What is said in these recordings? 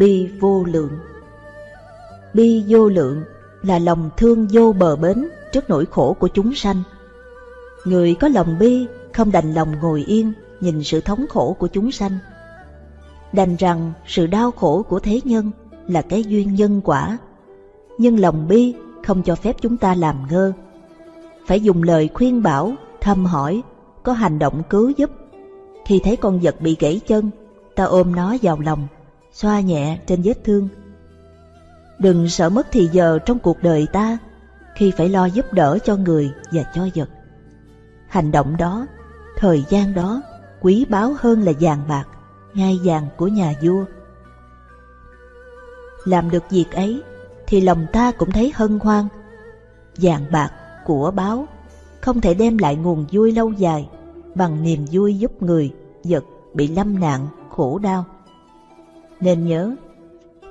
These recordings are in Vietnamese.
Bi vô lượng Bi vô lượng là lòng thương vô bờ bến trước nỗi khổ của chúng sanh. Người có lòng bi không đành lòng ngồi yên nhìn sự thống khổ của chúng sanh. Đành rằng sự đau khổ của thế nhân là cái duyên nhân quả, nhưng lòng bi không cho phép chúng ta làm ngơ. Phải dùng lời khuyên bảo, thăm hỏi, có hành động cứu giúp. Khi thấy con vật bị gãy chân, ta ôm nó vào lòng, xoa nhẹ trên vết thương. Đừng sợ mất thì giờ trong cuộc đời ta khi phải lo giúp đỡ cho người và cho vật. Hành động đó, thời gian đó quý báu hơn là vàng bạc, ngai vàng của nhà vua. Làm được việc ấy thì lòng ta cũng thấy hân hoan. Vàng bạc, của báo không thể đem lại nguồn vui lâu dài bằng niềm vui giúp người, vật bị lâm nạn, khổ đau. Nên nhớ,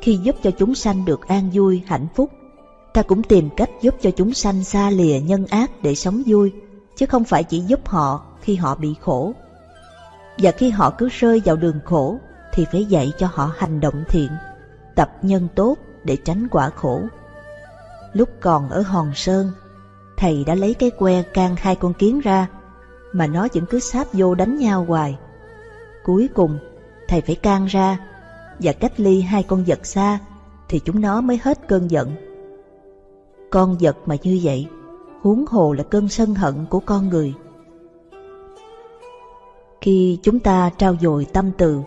khi giúp cho chúng sanh được an vui, hạnh phúc, ta cũng tìm cách giúp cho chúng sanh xa lìa nhân ác để sống vui, chứ không phải chỉ giúp họ khi họ bị khổ. Và khi họ cứ rơi vào đường khổ, thì phải dạy cho họ hành động thiện, tập nhân tốt để tránh quả khổ. Lúc còn ở Hòn Sơn, thầy đã lấy cái que can hai con kiến ra, mà nó vẫn cứ sáp vô đánh nhau hoài. Cuối cùng, thầy phải can ra và cách ly hai con vật xa, thì chúng nó mới hết cơn giận. Con vật mà như vậy, huống hồ là cơn sân hận của con người. Khi chúng ta trao dồi tâm từ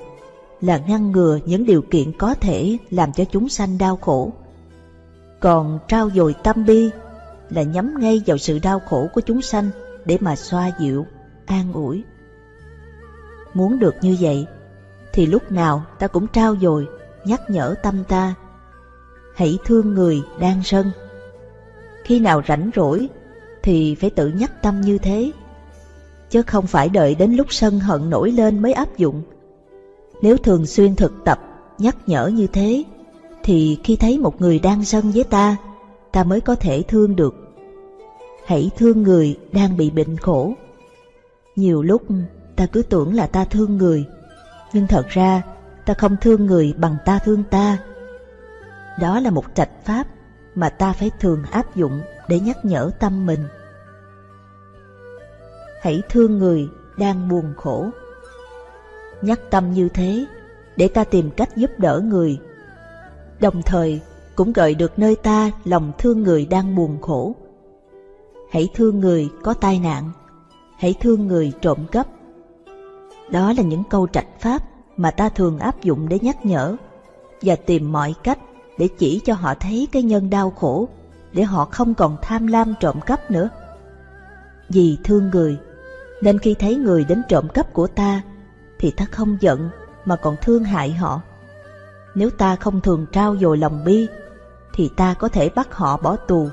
là ngăn ngừa những điều kiện có thể làm cho chúng sanh đau khổ. Còn trao dồi tâm bi là nhắm ngay vào sự đau khổ của chúng sanh để mà xoa dịu, an ủi. Muốn được như vậy, thì lúc nào ta cũng trao dồi, nhắc nhở tâm ta. Hãy thương người đang sân. Khi nào rảnh rỗi, thì phải tự nhắc tâm như thế, chứ không phải đợi đến lúc sân hận nổi lên mới áp dụng. Nếu thường xuyên thực tập, nhắc nhở như thế, thì khi thấy một người đang sân với ta, ta mới có thể thương được. Hãy thương người đang bị bệnh khổ. Nhiều lúc ta cứ tưởng là ta thương người, nhưng thật ra ta không thương người bằng ta thương ta. Đó là một trạch pháp mà ta phải thường áp dụng để nhắc nhở tâm mình. Hãy thương người đang buồn khổ. Nhắc tâm như thế để ta tìm cách giúp đỡ người. Đồng thời cũng gợi được nơi ta lòng thương người đang buồn khổ. Hãy thương người có tai nạn, hãy thương người trộm cắp. Đó là những câu trạch pháp mà ta thường áp dụng để nhắc nhở và tìm mọi cách để chỉ cho họ thấy cái nhân đau khổ để họ không còn tham lam trộm cắp nữa. Vì thương người, nên khi thấy người đến trộm cắp của ta, thì ta không giận mà còn thương hại họ. Nếu ta không thường trao dồi lòng bi, thì ta có thể bắt họ bỏ tù.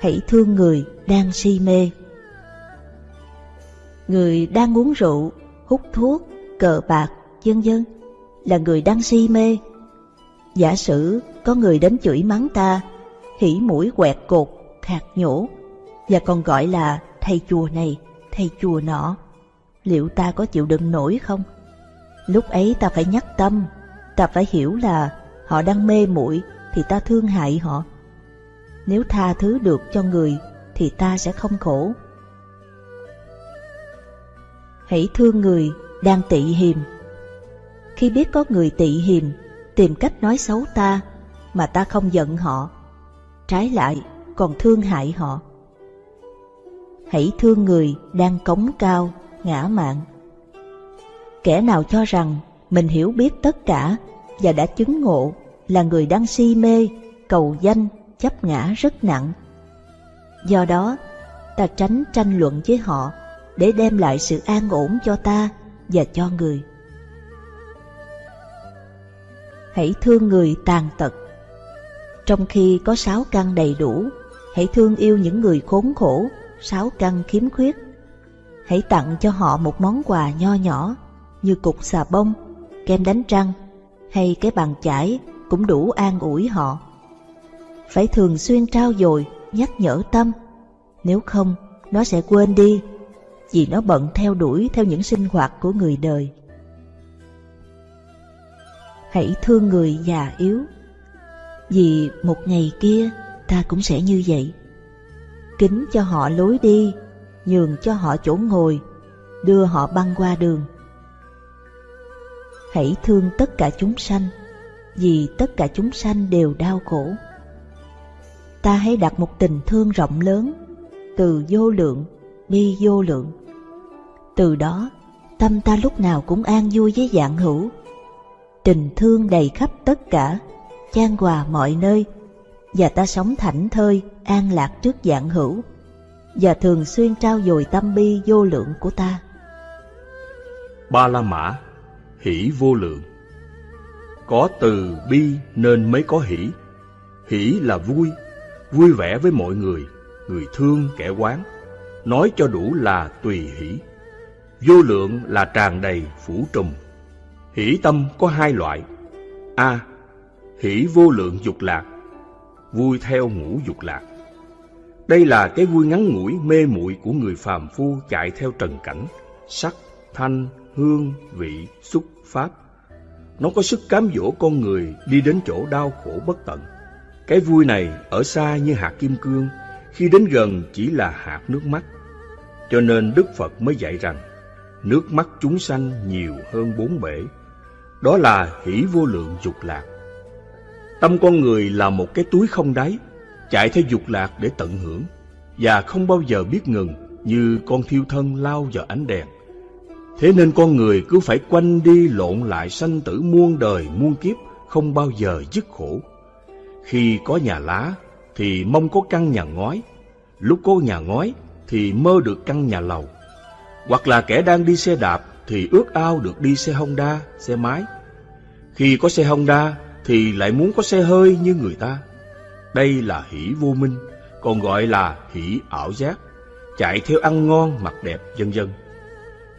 Hãy thương người đang si mê. Người đang uống rượu, hút thuốc, cờ bạc, vân vân là người đang si mê. Giả sử có người đến chửi mắng ta, hỉ mũi quẹt cột, khạc nhổ, và còn gọi là thầy chùa này, thầy chùa nọ, liệu ta có chịu đựng nổi không? Lúc ấy ta phải nhắc tâm, ta phải hiểu là họ đang mê muội thì ta thương hại họ. Nếu tha thứ được cho người thì ta sẽ không khổ. Hãy thương người đang tị hiềm. Khi biết có người tị hiềm, tìm cách nói xấu ta mà ta không giận họ, trái lại còn thương hại họ. Hãy thương người đang cống cao, ngã mạn. Kẻ nào cho rằng mình hiểu biết tất cả và đã chứng ngộ là người đang si mê, cầu danh, chấp ngã rất nặng. Do đó, ta tránh tranh luận với họ để đem lại sự an ổn cho ta và cho người. Hãy thương người tàn tật. Trong khi có sáu căn đầy đủ, hãy thương yêu những người khốn khổ, sáu căn khiếm khuyết. Hãy tặng cho họ một món quà nho nhỏ như cục xà bông, kem đánh răng hay cái bàn chải cũng đủ an ủi họ. Phải thường xuyên trao dồi, nhắc nhở tâm, nếu không nó sẽ quên đi vì nó bận theo đuổi theo những sinh hoạt của người đời. hãy thương người già yếu. Vì một ngày kia ta cũng sẽ như vậy. Kính cho họ lối đi, nhường cho họ chỗ ngồi, đưa họ băng qua đường. Hãy thương tất cả chúng sanh, vì tất cả chúng sanh đều đau khổ. Ta hãy đặt một tình thương rộng lớn, từ vô lượng đi vô lượng. Từ đó, tâm ta lúc nào cũng an vui với dạng hữu. Tình thương đầy khắp tất cả, chan hòa mọi nơi, và ta sống thảnh thơi, an lạc trước dạng hữu, và thường xuyên trao dồi tâm bi vô lượng của ta. Ba La Mã, hỷ vô lượng. Có từ bi nên mới có hỷ. Hỷ là vui, vui vẻ với mọi người, người thương kẻ quán. Nói cho đủ là tùy hỷ. Vô lượng là tràn đầy, phủ trùm. Hỷ tâm có hai loại. A. hỷ vô lượng dục lạc, vui theo ngũ dục lạc. Đây là cái vui ngắn ngủi mê muội của người phàm phu chạy theo trần cảnh, sắc, thanh, hương, vị, xúc, pháp. Nó có sức cám dỗ con người đi đến chỗ đau khổ bất tận. Cái vui này ở xa như hạt kim cương, khi đến gần chỉ là hạt nước mắt. Cho nên Đức Phật mới dạy rằng, nước mắt chúng sanh nhiều hơn bốn bể. Đó là hỷ vô lượng dục lạc. Tâm con người là một cái túi không đáy, chạy theo dục lạc để tận hưởng, và không bao giờ biết ngừng như con thiêu thân lao vào ánh đèn. Thế nên con người cứ phải quanh đi lộn lại sanh tử muôn đời muôn kiếp, không bao giờ dứt khổ. Khi có nhà lá thì mong có căn nhà ngói, lúc có nhà ngói thì mơ được căn nhà lầu. Hoặc là kẻ đang đi xe đạp thì ước ao được đi xe Honda, xe máy. Khi có xe Honda thì lại muốn có xe hơi như người ta. Đây là hỷ vô minh, còn gọi là hỷ ảo giác, chạy theo ăn ngon, mặc đẹp, vân vân.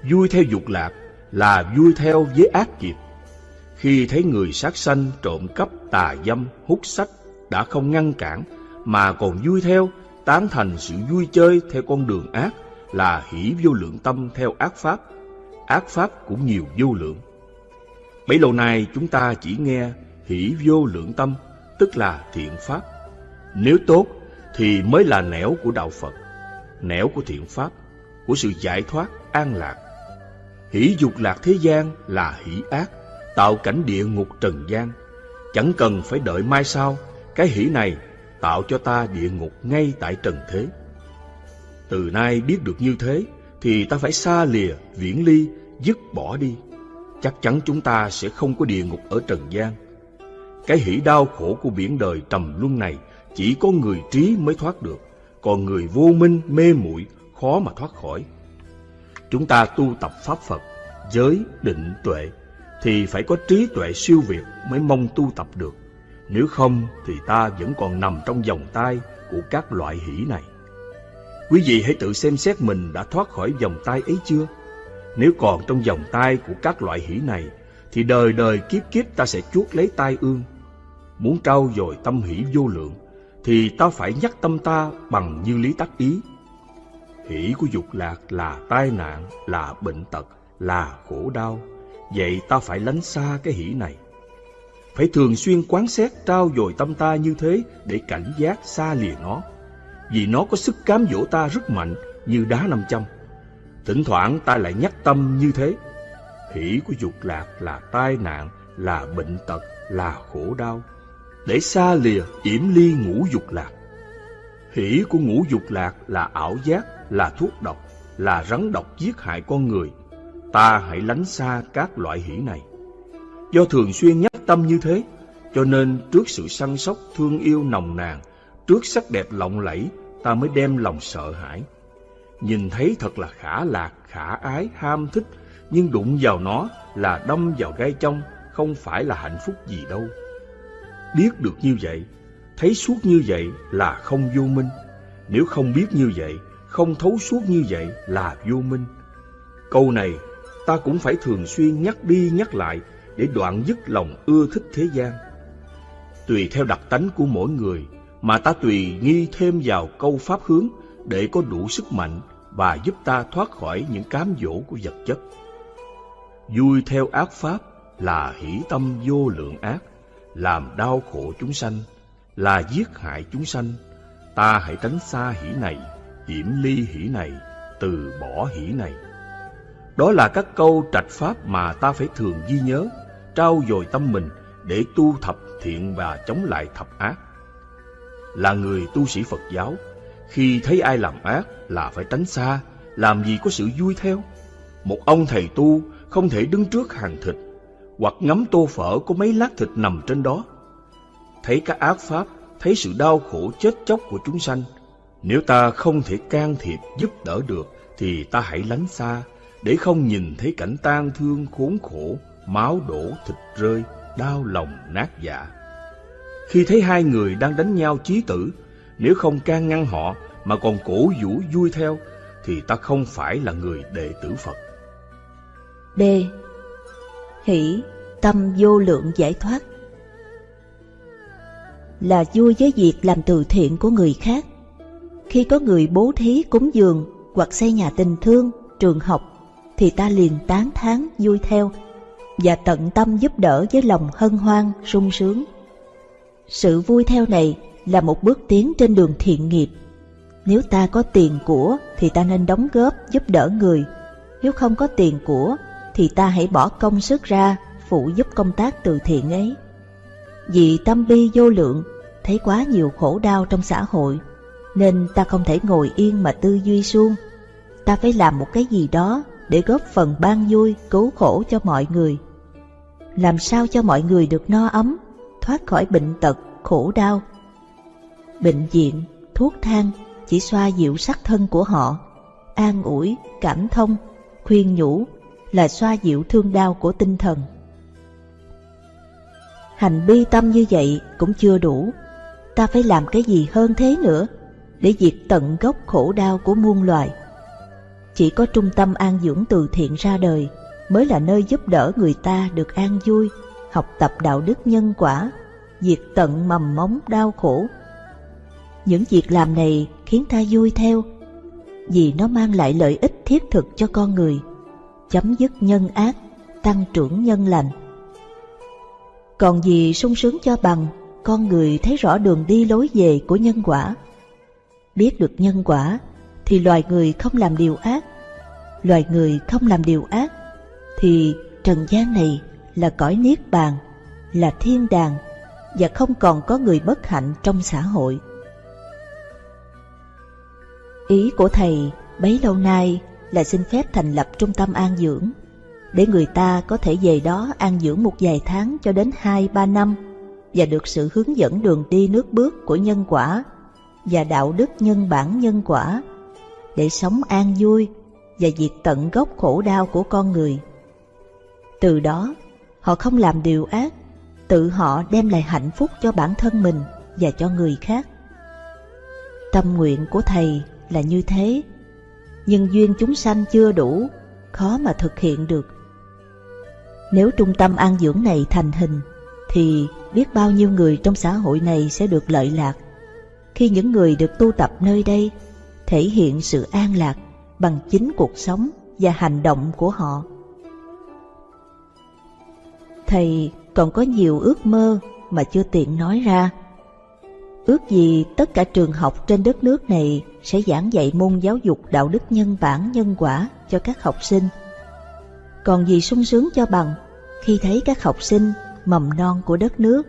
Vui theo dục lạc là vui theo với ác nghiệp. Khi thấy người sát sanh, trộm cắp, tà dâm, hút sách đã không ngăn cản, mà còn vui theo, tán thành sự vui chơi theo con đường ác là hỷ vô lượng tâm theo ác pháp. Ác pháp cũng nhiều vô lượng. Bấy lâu nay chúng ta chỉ nghe hỷ vô lượng tâm, tức là thiện pháp. Nếu tốt thì mới là nẻo của đạo Phật, nẻo của thiện pháp, của sự giải thoát, an lạc. Hỷ dục lạc thế gian là hỷ ác, tạo cảnh địa ngục trần gian. Chẳng cần phải đợi mai sau, cái hỷ này tạo cho ta địa ngục ngay tại trần thế. Từ nay biết được như thế, thì ta phải xa lìa, viễn ly, dứt bỏ đi. Chắc chắn chúng ta sẽ không có địa ngục ở trần gian. Cái hỷ đau khổ của biển đời trầm luân này chỉ có người trí mới thoát được, còn người vô minh, mê muội khó mà thoát khỏi. Chúng ta tu tập Pháp Phật, giới, định, tuệ, thì phải có trí tuệ siêu việt mới mong tu tập được. Nếu không thì ta vẫn còn nằm trong vòng tay của các loại hỷ này. Quý vị hãy tự xem xét mình đã thoát khỏi vòng tay ấy chưa? Nếu còn trong vòng tay của các loại hỷ này, thì đời đời kiếp kiếp ta sẽ chuốt lấy tai ương. Muốn trao dồi tâm hỷ vô lượng, thì ta phải nhắc tâm ta bằng như lý tắc ý. Hỷ của dục lạc là tai nạn, là bệnh tật, là khổ đau. Vậy ta phải lánh xa cái hỷ này. Phải thường xuyên quán xét trao dồi tâm ta như thế để cảnh giác xa lìa nó. Vì nó có sức cám dỗ ta rất mạnh như đá năm châm. Thỉnh thoảng ta lại nhắc tâm như thế. Hỷ của dục lạc là tai nạn, là bệnh tật, là khổ đau. Để xa lìa yểm ly ngũ dục lạc. Hỷ của ngũ dục lạc là ảo giác, là thuốc độc, là rắn độc giết hại con người. Ta hãy lánh xa các loại hỷ này. Do thường xuyên nhắc tâm như thế, cho nên trước sự săn sóc, thương yêu nồng nàn, trước sắc đẹp lộng lẫy, ta mới đem lòng sợ hãi. Nhìn thấy thật là khả lạc, khả ái, ham thích, nhưng đụng vào nó là đâm vào gai trong, không phải là hạnh phúc gì đâu. Biết được như vậy, thấy suốt như vậy là không vô minh. Nếu không biết như vậy, không thấu suốt như vậy là vô minh. Câu này ta cũng phải thường xuyên nhắc đi nhắc lại để đoạn dứt lòng ưa thích thế gian. Tùy theo đặc tánh của mỗi người mà ta tùy nghi thêm vào câu pháp hướng để có đủ sức mạnh và giúp ta thoát khỏi những cám dỗ của vật chất. Vui theo ác pháp là hỷ tâm vô lượng ác, làm đau khổ chúng sanh, là giết hại chúng sanh. Ta hãy tránh xa hỷ này, hiểm ly hỷ này, từ bỏ hỷ này. Đó là các câu trạch pháp mà ta phải thường ghi nhớ, trao dồi tâm mình để tu thập thiện và chống lại thập ác. Là người tu sĩ Phật giáo, khi thấy ai làm ác là phải tránh xa, làm gì có sự vui theo. Một ông thầy tu không thể đứng trước hàng thịt, hoặc ngắm tô phở có mấy lát thịt nằm trên đó. Thấy các ác pháp, thấy sự đau khổ chết chóc của chúng sanh, nếu ta không thể can thiệp giúp đỡ được, thì ta hãy lánh xa, để không nhìn thấy cảnh tang thương khốn khổ, máu đổ thịt rơi, đau lòng nát dạ. Khi thấy hai người đang đánh nhau chí tử, nếu không can ngăn họ mà còn cổ vũ vui theo, thì ta không phải là người đệ tử Phật. B. Hỷ, tâm vô lượng giải thoát Là vui với việc làm từ thiện của người khác. Khi có người bố thí cúng dường hoặc xây nhà tình thương, trường học, thì ta liền tán thán vui theo và tận tâm giúp đỡ với lòng hân hoan, sung sướng. Sự vui theo này là một bước tiến trên đường thiện nghiệp. Nếu ta có tiền của thì ta nên đóng góp giúp đỡ người. Nếu không có tiền của thì ta hãy bỏ công sức ra phụ giúp công tác từ thiện ấy. Vì tâm bi vô lượng, thấy quá nhiều khổ đau trong xã hội, nên ta không thể ngồi yên mà tư duy suông. Ta phải làm một cái gì đó để góp phần ban vui, cứu khổ cho mọi người. Làm sao cho mọi người được no ấm, thoát khỏi bệnh tật, khổ đau. Bệnh viện, thuốc thang chỉ xoa dịu sắc thân của họ, an ủi, cảm thông, khuyên nhủ là xoa dịu thương đau của tinh thần. Hành bi tâm như vậy cũng chưa đủ, ta phải làm cái gì hơn thế nữa để diệt tận gốc khổ đau của muôn loài. Chỉ có trung tâm an dưỡng từ thiện ra đời mới là nơi giúp đỡ người ta được an vui, học tập đạo đức nhân quả, diệt tận mầm móng đau khổ. Những việc làm này khiến ta vui theo, vì nó mang lại lợi ích thiết thực cho con người, chấm dứt nhân ác, tăng trưởng nhân lành. Còn gì sung sướng cho bằng, con người thấy rõ đường đi lối về của nhân quả. Biết được nhân quả, thì loài người không làm điều ác. Loài người không làm điều ác, thì trần gian này là cõi niết bàn, là thiên đàng và không còn có người bất hạnh trong xã hội. Ý của thầy bấy lâu nay là xin phép thành lập trung tâm an dưỡng để người ta có thể về đó an dưỡng một vài tháng cho đến 2-3 năm và được sự hướng dẫn đường đi nước bước của nhân quả và đạo đức nhân bản nhân quả để sống an vui và diệt tận gốc khổ đau của con người. Từ đó, họ không làm điều ác, tự họ đem lại hạnh phúc cho bản thân mình và cho người khác. Tâm nguyện của Thầy là như thế, nhưng duyên chúng sanh chưa đủ, khó mà thực hiện được. Nếu trung tâm an dưỡng này thành hình, thì biết bao nhiêu người trong xã hội này sẽ được lợi lạc. Khi những người được tu tập nơi đây thể hiện sự an lạc bằng chính cuộc sống và hành động của họ. Thầy còn có nhiều ước mơ mà chưa tiện nói ra. Ước gì tất cả trường học trên đất nước này sẽ giảng dạy môn giáo dục đạo đức nhân bản nhân quả cho các học sinh. Còn gì sung sướng cho bằng khi thấy các học sinh mầm non của đất nước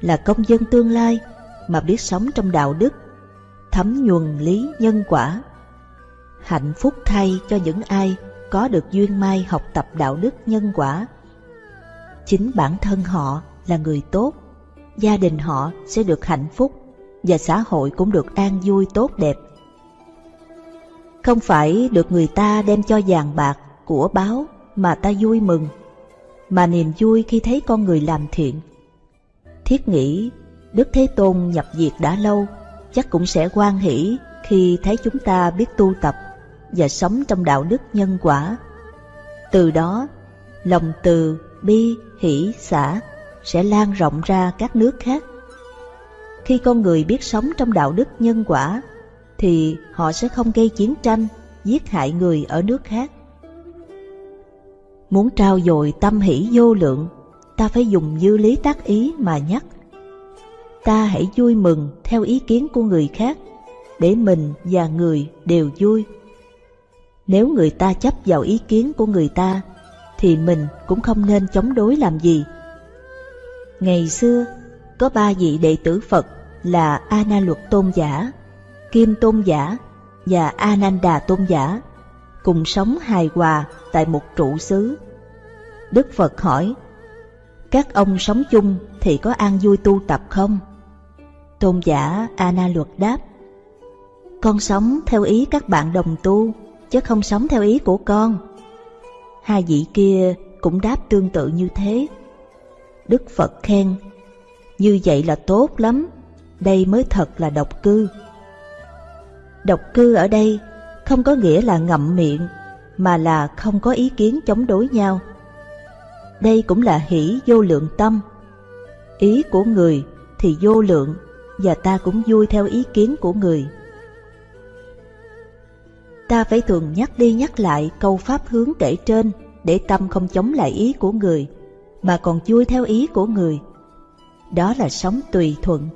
là công dân tương lai mà biết sống trong đạo đức, thấm nhuần lý nhân quả. Hạnh phúc thay cho những ai có được duyên mai học tập đạo đức nhân quả. Chính bản thân họ là người tốt, gia đình họ sẽ được hạnh phúc và xã hội cũng được an vui tốt đẹp. Không phải được người ta đem cho vàng bạc, của báo mà ta vui mừng, mà niềm vui khi thấy con người làm thiện. Thiết nghĩ Đức Thế Tôn nhập diệt đã lâu, chắc cũng sẽ quan hỷ khi thấy chúng ta biết tu tập và sống trong đạo đức nhân quả. Từ đó, lòng từ, bi, hỷ, xả sẽ lan rộng ra các nước khác. Khi con người biết sống trong đạo đức nhân quả, thì họ sẽ không gây chiến tranh, giết hại người ở nước khác. Muốn trao dồi tâm hỷ vô lượng ta phải dùng như lý tác ý mà nhắc. Ta hãy vui mừng theo ý kiến của người khác, để mình và người đều vui. Nếu người ta chấp vào ý kiến của người ta, thì mình cũng không nên chống đối làm gì. Ngày xưa, có ba vị đệ tử Phật là A Na Luật Tôn giả, Kim Tôn giả và A Nan Đà Tôn giả cùng sống hài hòa tại một trụ xứ. Đức Phật hỏi, các ông sống chung thì có an vui tu tập không? Tôn giả A Na Luật đáp, con sống theo ý các bạn đồng tu, chứ không sống theo ý của con. Hai vị kia cũng đáp tương tự như thế. Đức Phật khen, như vậy là tốt lắm, đây mới thật là độc cư. Độc cư ở đây không có nghĩa là ngậm miệng, mà là không có ý kiến chống đối nhau. Đây cũng là hỷ vô lượng tâm. Ý của người thì vô lượng, và ta cũng vui theo ý kiến của người. Ta phải thường nhắc đi nhắc lại câu pháp hướng kể trên để tâm không chống lại ý của người, mà còn vui theo ý của người. Đó là sống tùy thuận.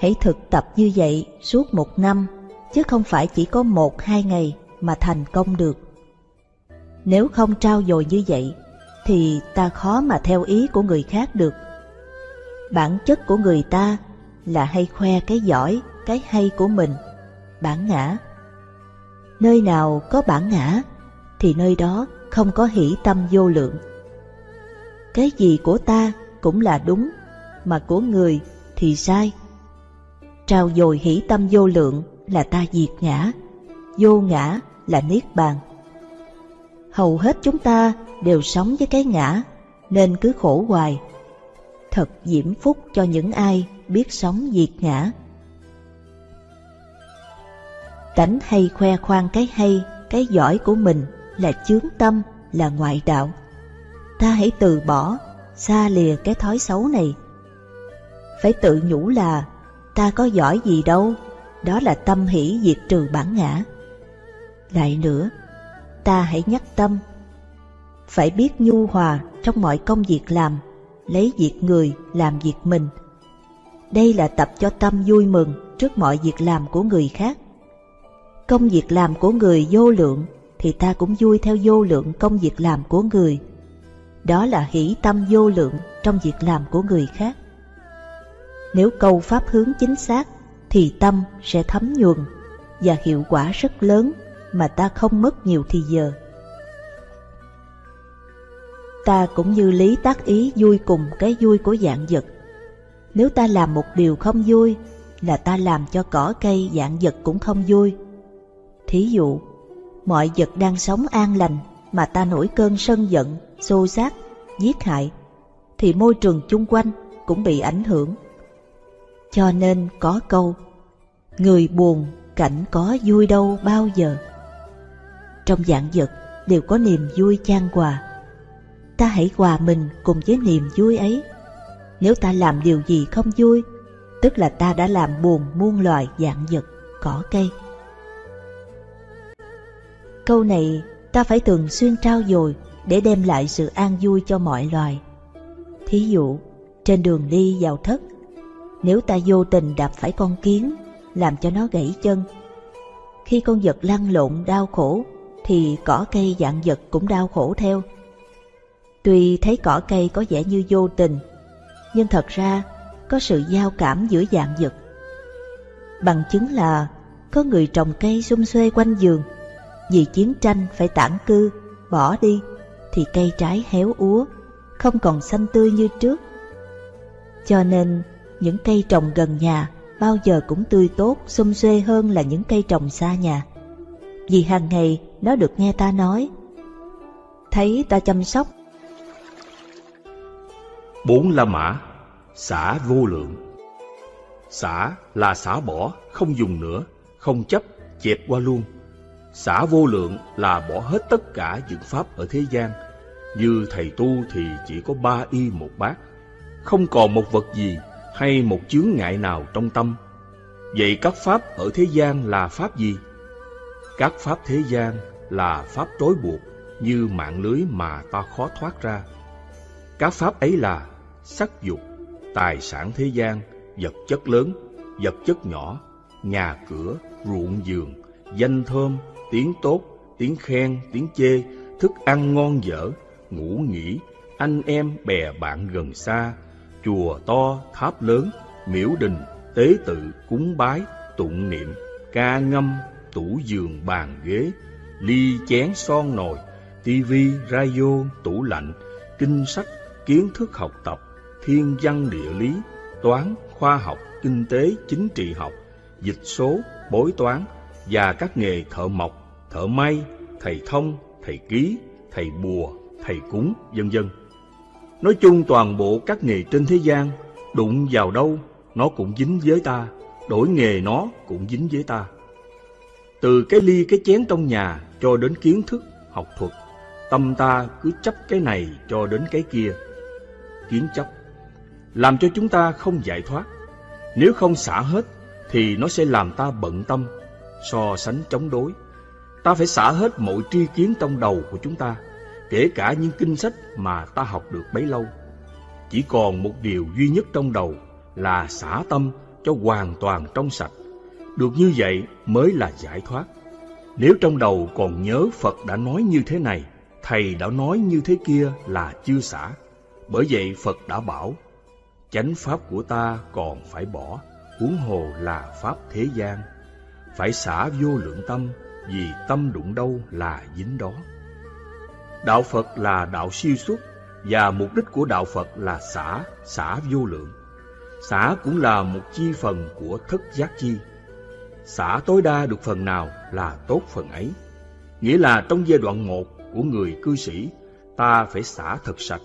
Hãy thực tập như vậy suốt một năm, chứ không phải chỉ có một hai ngày mà thành công được. Nếu không trao dồi như vậy, thì ta khó mà theo ý của người khác được. Bản chất của người ta là hay khoe cái giỏi, cái hay của mình, bản ngã. Nơi nào có bản ngã, thì nơi đó không có hỷ tâm vô lượng. Cái gì của ta cũng là đúng, mà của người thì sai. Trao dồi hỷ tâm vô lượng là ta diệt ngã, vô ngã là niết bàn. Hầu hết chúng ta đều sống với cái ngã, nên cứ khổ hoài. Thật diễm phúc cho những ai biết sống diệt ngã. Tánh hay khoe khoang cái hay, cái giỏi của mình là chướng tâm, là ngoại đạo. Ta hãy từ bỏ, xa lìa cái thói xấu này. Phải tự nhủ là ta có giỏi gì đâu, đó là tâm hỷ diệt trừ bản ngã. Lại nữa, ta hãy nhắc tâm, phải biết nhu hòa trong mọi công việc làm, lấy việc người làm việc mình. Đây là tập cho tâm vui mừng trước mọi việc làm của người khác. Công việc làm của người vô lượng, thì ta cũng vui theo vô lượng công việc làm của người. Đó là hỷ tâm vô lượng trong việc làm của người khác. Nếu câu pháp hướng chính xác, thì tâm sẽ thấm nhuần và hiệu quả rất lớn mà ta không mất nhiều thì giờ. Ta cũng như lý tác ý vui cùng cái vui của dạng vật. Nếu ta làm một điều không vui, là ta làm cho cỏ cây dạng vật cũng không vui. Thí dụ, mọi vật đang sống an lành mà ta nổi cơn sân giận, xô xát, giết hại, thì môi trường chung quanh cũng bị ảnh hưởng. Cho nên có câu, người buồn cảnh có vui đâu bao giờ. Trong dạng vật đều có niềm vui chan hòa. Ta hãy hòa mình cùng với niềm vui ấy. Nếu ta làm điều gì không vui, tức là ta đã làm buồn muôn loài dạng vật, cỏ cây. Câu này ta phải thường xuyên trao dồi để đem lại sự an vui cho mọi loài. Thí dụ, trên đường đi vào thất, nếu ta vô tình đạp phải con kiến, làm cho nó gãy chân, khi con vật lăn lộn đau khổ, thì cỏ cây dạng vật cũng đau khổ theo. Tuy thấy cỏ cây có vẻ như vô tình, nhưng thật ra có sự giao cảm giữa dạng vật. Bằng chứng là có người trồng cây xung xuê quanh giường, vì chiến tranh phải tản cư, bỏ đi, thì cây trái héo úa, không còn xanh tươi như trước. Cho nên, những cây trồng gần nhà bao giờ cũng tươi tốt, xum xuê hơn là những cây trồng xa nhà. Vì hàng ngày nó được nghe ta nói, thấy ta chăm sóc. Bốn La Mã, xả vô lượng. Xả là xả bỏ, không dùng nữa, không chấp, chẹp qua luôn. Xả vô lượng là bỏ hết tất cả những pháp ở thế gian. Như thầy tu thì chỉ có ba y một bát, không còn một vật gì hay một chướng ngại nào trong tâm. Vậy các pháp ở thế gian là pháp gì? Các pháp thế gian là pháp trói buộc như mạng lưới mà ta khó thoát ra. Các pháp ấy là sắc dục, tài sản thế gian, vật chất lớn, vật chất nhỏ, nhà cửa, ruộng vườn, danh thơm, tiếng tốt, tiếng khen, tiếng chê, thức ăn ngon dở, ngủ nghỉ, anh em bè bạn gần xa, chùa to, tháp lớn, miễu đình, tế tự, cúng bái, tụng niệm, ca ngâm, tủ giường bàn ghế, ly chén son nồi, tivi, radio, tủ lạnh, kinh sách, kiến thức học tập, thiên văn địa lý, toán, khoa học, kinh tế, chính trị học, dịch số, bối toán và các nghề thợ mộc, thợ may, thầy thông, thầy ký, thầy bùa, thầy cúng, vân vân. Nói chung toàn bộ các nghề trên thế gian, đụng vào đâu, nó cũng dính với ta, đổi nghề nó cũng dính với ta. Từ cái ly cái chén trong nhà cho đến kiến thức, học thuật, tâm ta cứ chấp cái này cho đến cái kia. Kiến chấp, làm cho chúng ta không giải thoát. Nếu không xả hết, thì nó sẽ làm ta bận tâm, so sánh chống đối. Ta phải xả hết mọi tri kiến trong đầu của chúng ta, kể cả những kinh sách mà ta học được bấy lâu. Chỉ còn một điều duy nhất trong đầu là xả tâm cho hoàn toàn trong sạch. Được như vậy mới là giải thoát. Nếu trong đầu còn nhớ Phật đã nói như thế này, Thầy đã nói như thế kia là chưa xả. Bởi vậy Phật đã bảo, chánh pháp của ta còn phải bỏ, huống hồ là pháp thế gian. Phải xả vô lượng tâm, vì tâm đụng đâu là dính đó. Đạo Phật là đạo siêu xuất, và mục đích của đạo Phật là xả, xả vô lượng. Xả cũng là một chi phần của thất giác chi. Xả tối đa được phần nào là tốt phần ấy. Nghĩa là trong giai đoạn một của người cư sĩ, ta phải xả thật sạch,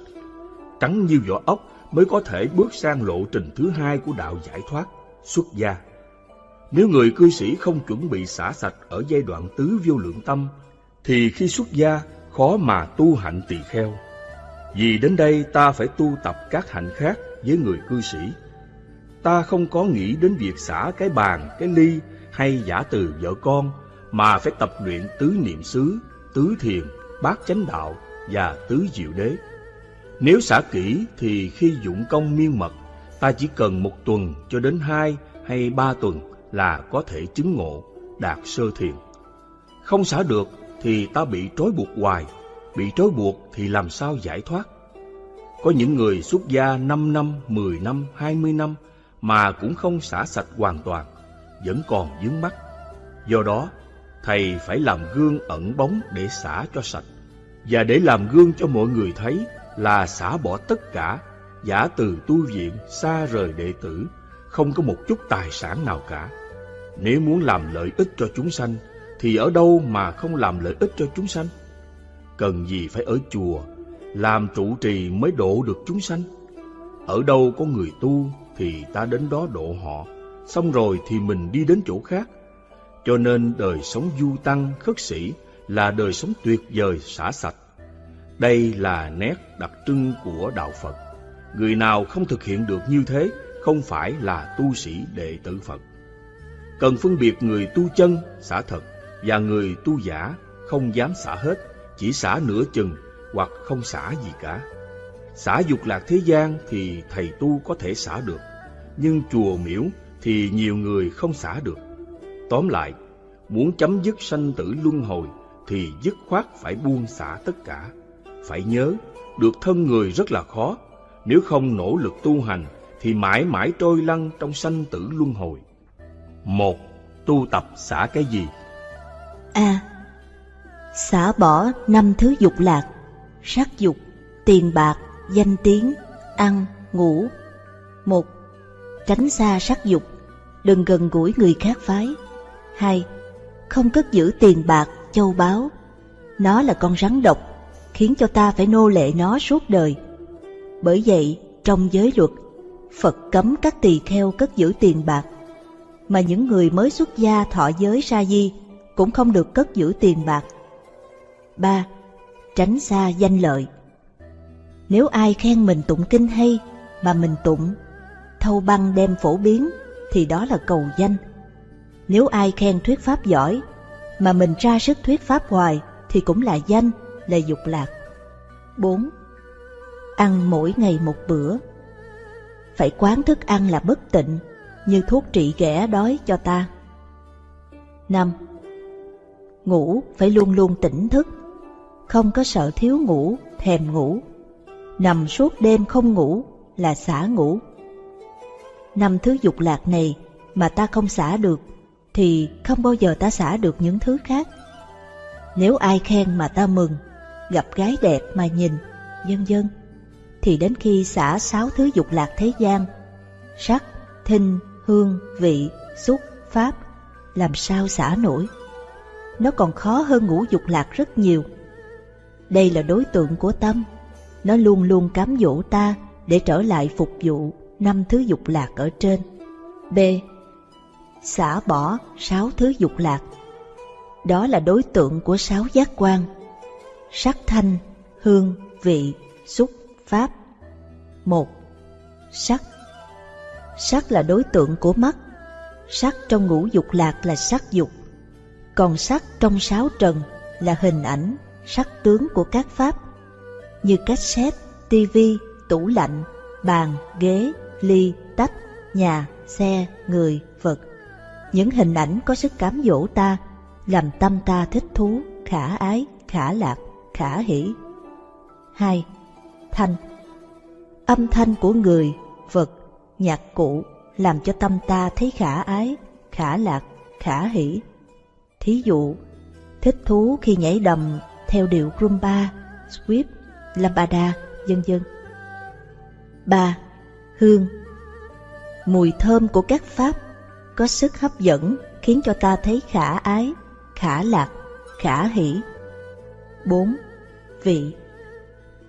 trắng như vỏ ốc mới có thể bước sang lộ trình thứ hai của đạo giải thoát, xuất gia. Nếu người cư sĩ không chuẩn bị xả sạch ở giai đoạn tứ vô lượng tâm, thì khi xuất gia khó mà tu hạnh tỳ kheo. Vì đến đây ta phải tu tập các hạnh khác với người cư sĩ. Ta không có nghĩ đến việc xả cái bàn, cái ly hay giả từ vợ con, mà phải tập luyện tứ niệm xứ, tứ thiền, bát chánh đạo và tứ diệu đế. Nếu xả kỹ thì khi dụng công miên mật, ta chỉ cần một tuần cho đến hai hay ba tuần là có thể chứng ngộ, đạt sơ thiền. Không xả được thì ta bị trói buộc hoài, bị trói buộc thì làm sao giải thoát? Có những người xuất gia 5 năm, 10 năm, 20 năm mà cũng không xả sạch hoàn toàn, vẫn còn dướng mắc. Do đó, thầy phải làm gương ẩn bóng để xả cho sạch. Và để làm gương cho mọi người thấy là xả bỏ tất cả, giả từ tu viện, xa rời đệ tử, không có một chút tài sản nào cả. Nếu muốn làm lợi ích cho chúng sanh, thì ở đâu mà không làm lợi ích cho chúng sanh? Cần gì phải ở chùa, làm trụ trì mới độ được chúng sanh? Ở đâu có người tu thì ta đến đó độ họ, xong rồi thì mình đi đến chỗ khác. Cho nên đời sống du tăng khất sĩ là đời sống tuyệt vời xả sạch. Đây là nét đặc trưng của Đạo Phật. Người nào không thực hiện được như thế không phải là tu sĩ đệ tử Phật. Cần phân biệt người tu chân, xả thật, và người tu giả, không dám xả hết, chỉ xả nửa chừng hoặc không xả gì cả. Xả dục lạc thế gian thì thầy tu có thể xả được, nhưng chùa miễu thì nhiều người không xả được. Tóm lại, muốn chấm dứt sanh tử luân hồi thì dứt khoát phải buông xả tất cả. Phải nhớ, được thân người rất là khó, nếu không nỗ lực tu hành thì mãi mãi trôi lăn trong sanh tử luân hồi. Một, tu tập xả cái gì? A. xả bỏ năm thứ dục lạc, sắc dục, tiền bạc, danh tiếng, ăn, ngủ. Một, tránh xa sắc dục, đừng gần gũi người khác phái. Hai, không cất giữ tiền bạc, châu báu. Nó là con rắn độc, khiến cho ta phải nô lệ nó suốt đời. Bởi vậy, trong giới luật, Phật cấm các tỳ kheo cất giữ tiền bạc, mà những người mới xuất gia thọ giới sa di cũng không được cất giữ tiền bạc. 3. Tránh xa danh lợi Nếu ai khen mình tụng kinh hay mà mình tụng, thâu băng đem phổ biến thì đó là cầu danh. Nếu ai khen thuyết pháp giỏi mà mình ra sức thuyết pháp hoài thì cũng là danh, là dục lạc. 4. ăn mỗi ngày một bữa. Phải quán thức ăn là bất tịnh, như thuốc trị ghẻ đói cho ta. năm Ngủ phải luôn luôn tỉnh thức, không có sợ thiếu ngủ, thèm ngủ. Nằm suốt đêm không ngủ là xả ngủ. Năm thứ dục lạc này mà ta không xả được, thì không bao giờ ta xả được những thứ khác. Nếu ai khen mà ta mừng, gặp gái đẹp mà nhìn, vân vân thì đến khi xả sáu thứ dục lạc thế gian, sắc, thinh, hương, vị, xúc, pháp, làm sao xả nổi. Nó còn khó hơn ngũ dục lạc rất nhiều. Đây là đối tượng của tâm, nó luôn luôn cám dỗ ta để trở lại phục vụ năm thứ dục lạc ở trên. B. Xả bỏ sáu thứ dục lạc. Đó là đối tượng của sáu giác quan. Sắc thanh, hương, vị, xúc, pháp. một Sắc Sắc là đối tượng của mắt. Sắc trong ngũ dục lạc là sắc dục. Còn sắc trong sáu trần là hình ảnh, sắc tướng của các pháp như cassette, tivi, tủ lạnh, bàn, ghế, ly, tách, nhà, xe, người, vật. Những hình ảnh có sức cám dỗ ta, làm tâm ta thích thú, khả ái, khả lạc, khả hỷ. 2. Thanh Âm thanh của người, vật, nhạc cụ làm cho tâm ta thấy khả ái, khả lạc, khả hỷ. Thí dụ, thích thú khi nhảy đầm theo điệu rumba, sweep, lambada, vân vân. 3. Hương Mùi thơm của các pháp có sức hấp dẫn khiến cho ta thấy khả ái, khả lạc, khả hỷ. 4. Vị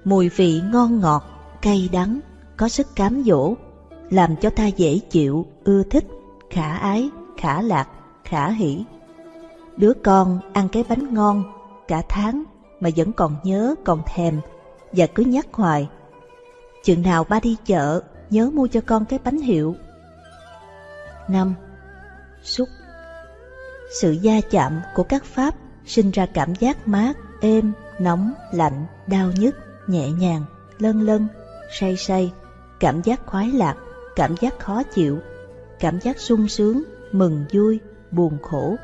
Mùi vị ngon ngọt, cay đắng, có sức cám dỗ, làm cho ta dễ chịu, ưa thích, khả ái, khả lạc, khả hỷ. Đứa con ăn cái bánh ngon cả tháng mà vẫn còn nhớ, còn thèm và cứ nhắc hoài. Chừng nào ba đi chợ, nhớ mua cho con cái bánh hiệu. 5. Xúc Sự gia chạm của các pháp sinh ra cảm giác mát, êm, nóng, lạnh, đau nhức, nhẹ nhàng, lân lân, say say, cảm giác khoái lạc, cảm giác khó chịu, cảm giác sung sướng, mừng vui, buồn khổ.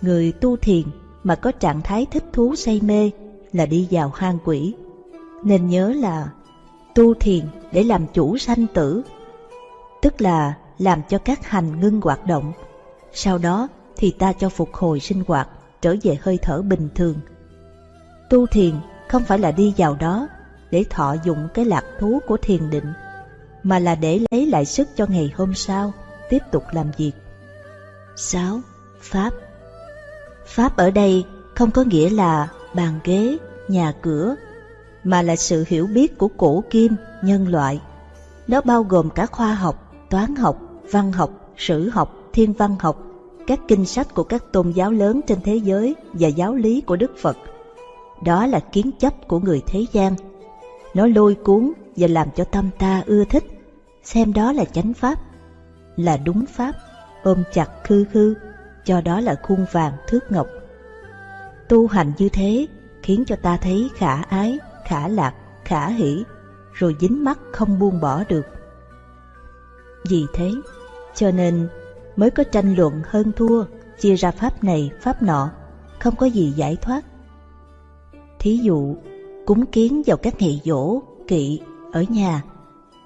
Người tu thiền mà có trạng thái thích thú say mê là đi vào hang quỷ. Nên nhớ là tu thiền để làm chủ sanh tử, tức là làm cho các hành ngưng hoạt động. Sau đó thì ta cho phục hồi sinh hoạt, trở về hơi thở bình thường. Tu thiền không phải là đi vào đó để thọ dụng cái lạc thú của thiền định, mà là để lấy lại sức cho ngày hôm sau tiếp tục làm việc. 6. Pháp Pháp ở đây không có nghĩa là bàn ghế, nhà cửa, mà là sự hiểu biết của cổ kim, nhân loại. Nó bao gồm cả khoa học, toán học, văn học, sử học, thiên văn học, các kinh sách của các tôn giáo lớn trên thế giới và giáo lý của Đức Phật. Đó là kiến chấp của người thế gian. Nó lôi cuốn và làm cho tâm ta ưa thích, xem đó là chánh pháp, là đúng pháp, ôm chặt khư khư, cho đó là khuôn vàng thước ngọc. Tu hành như thế khiến cho ta thấy khả ái, khả lạc, khả hỷ, rồi dính mắt không buông bỏ được. Vì thế, cho nên mới có tranh luận hơn thua, chia ra pháp này, pháp nọ, không có gì giải thoát. Thí dụ, cúng kiến vào các nghị dỗ, kỵ ở nhà,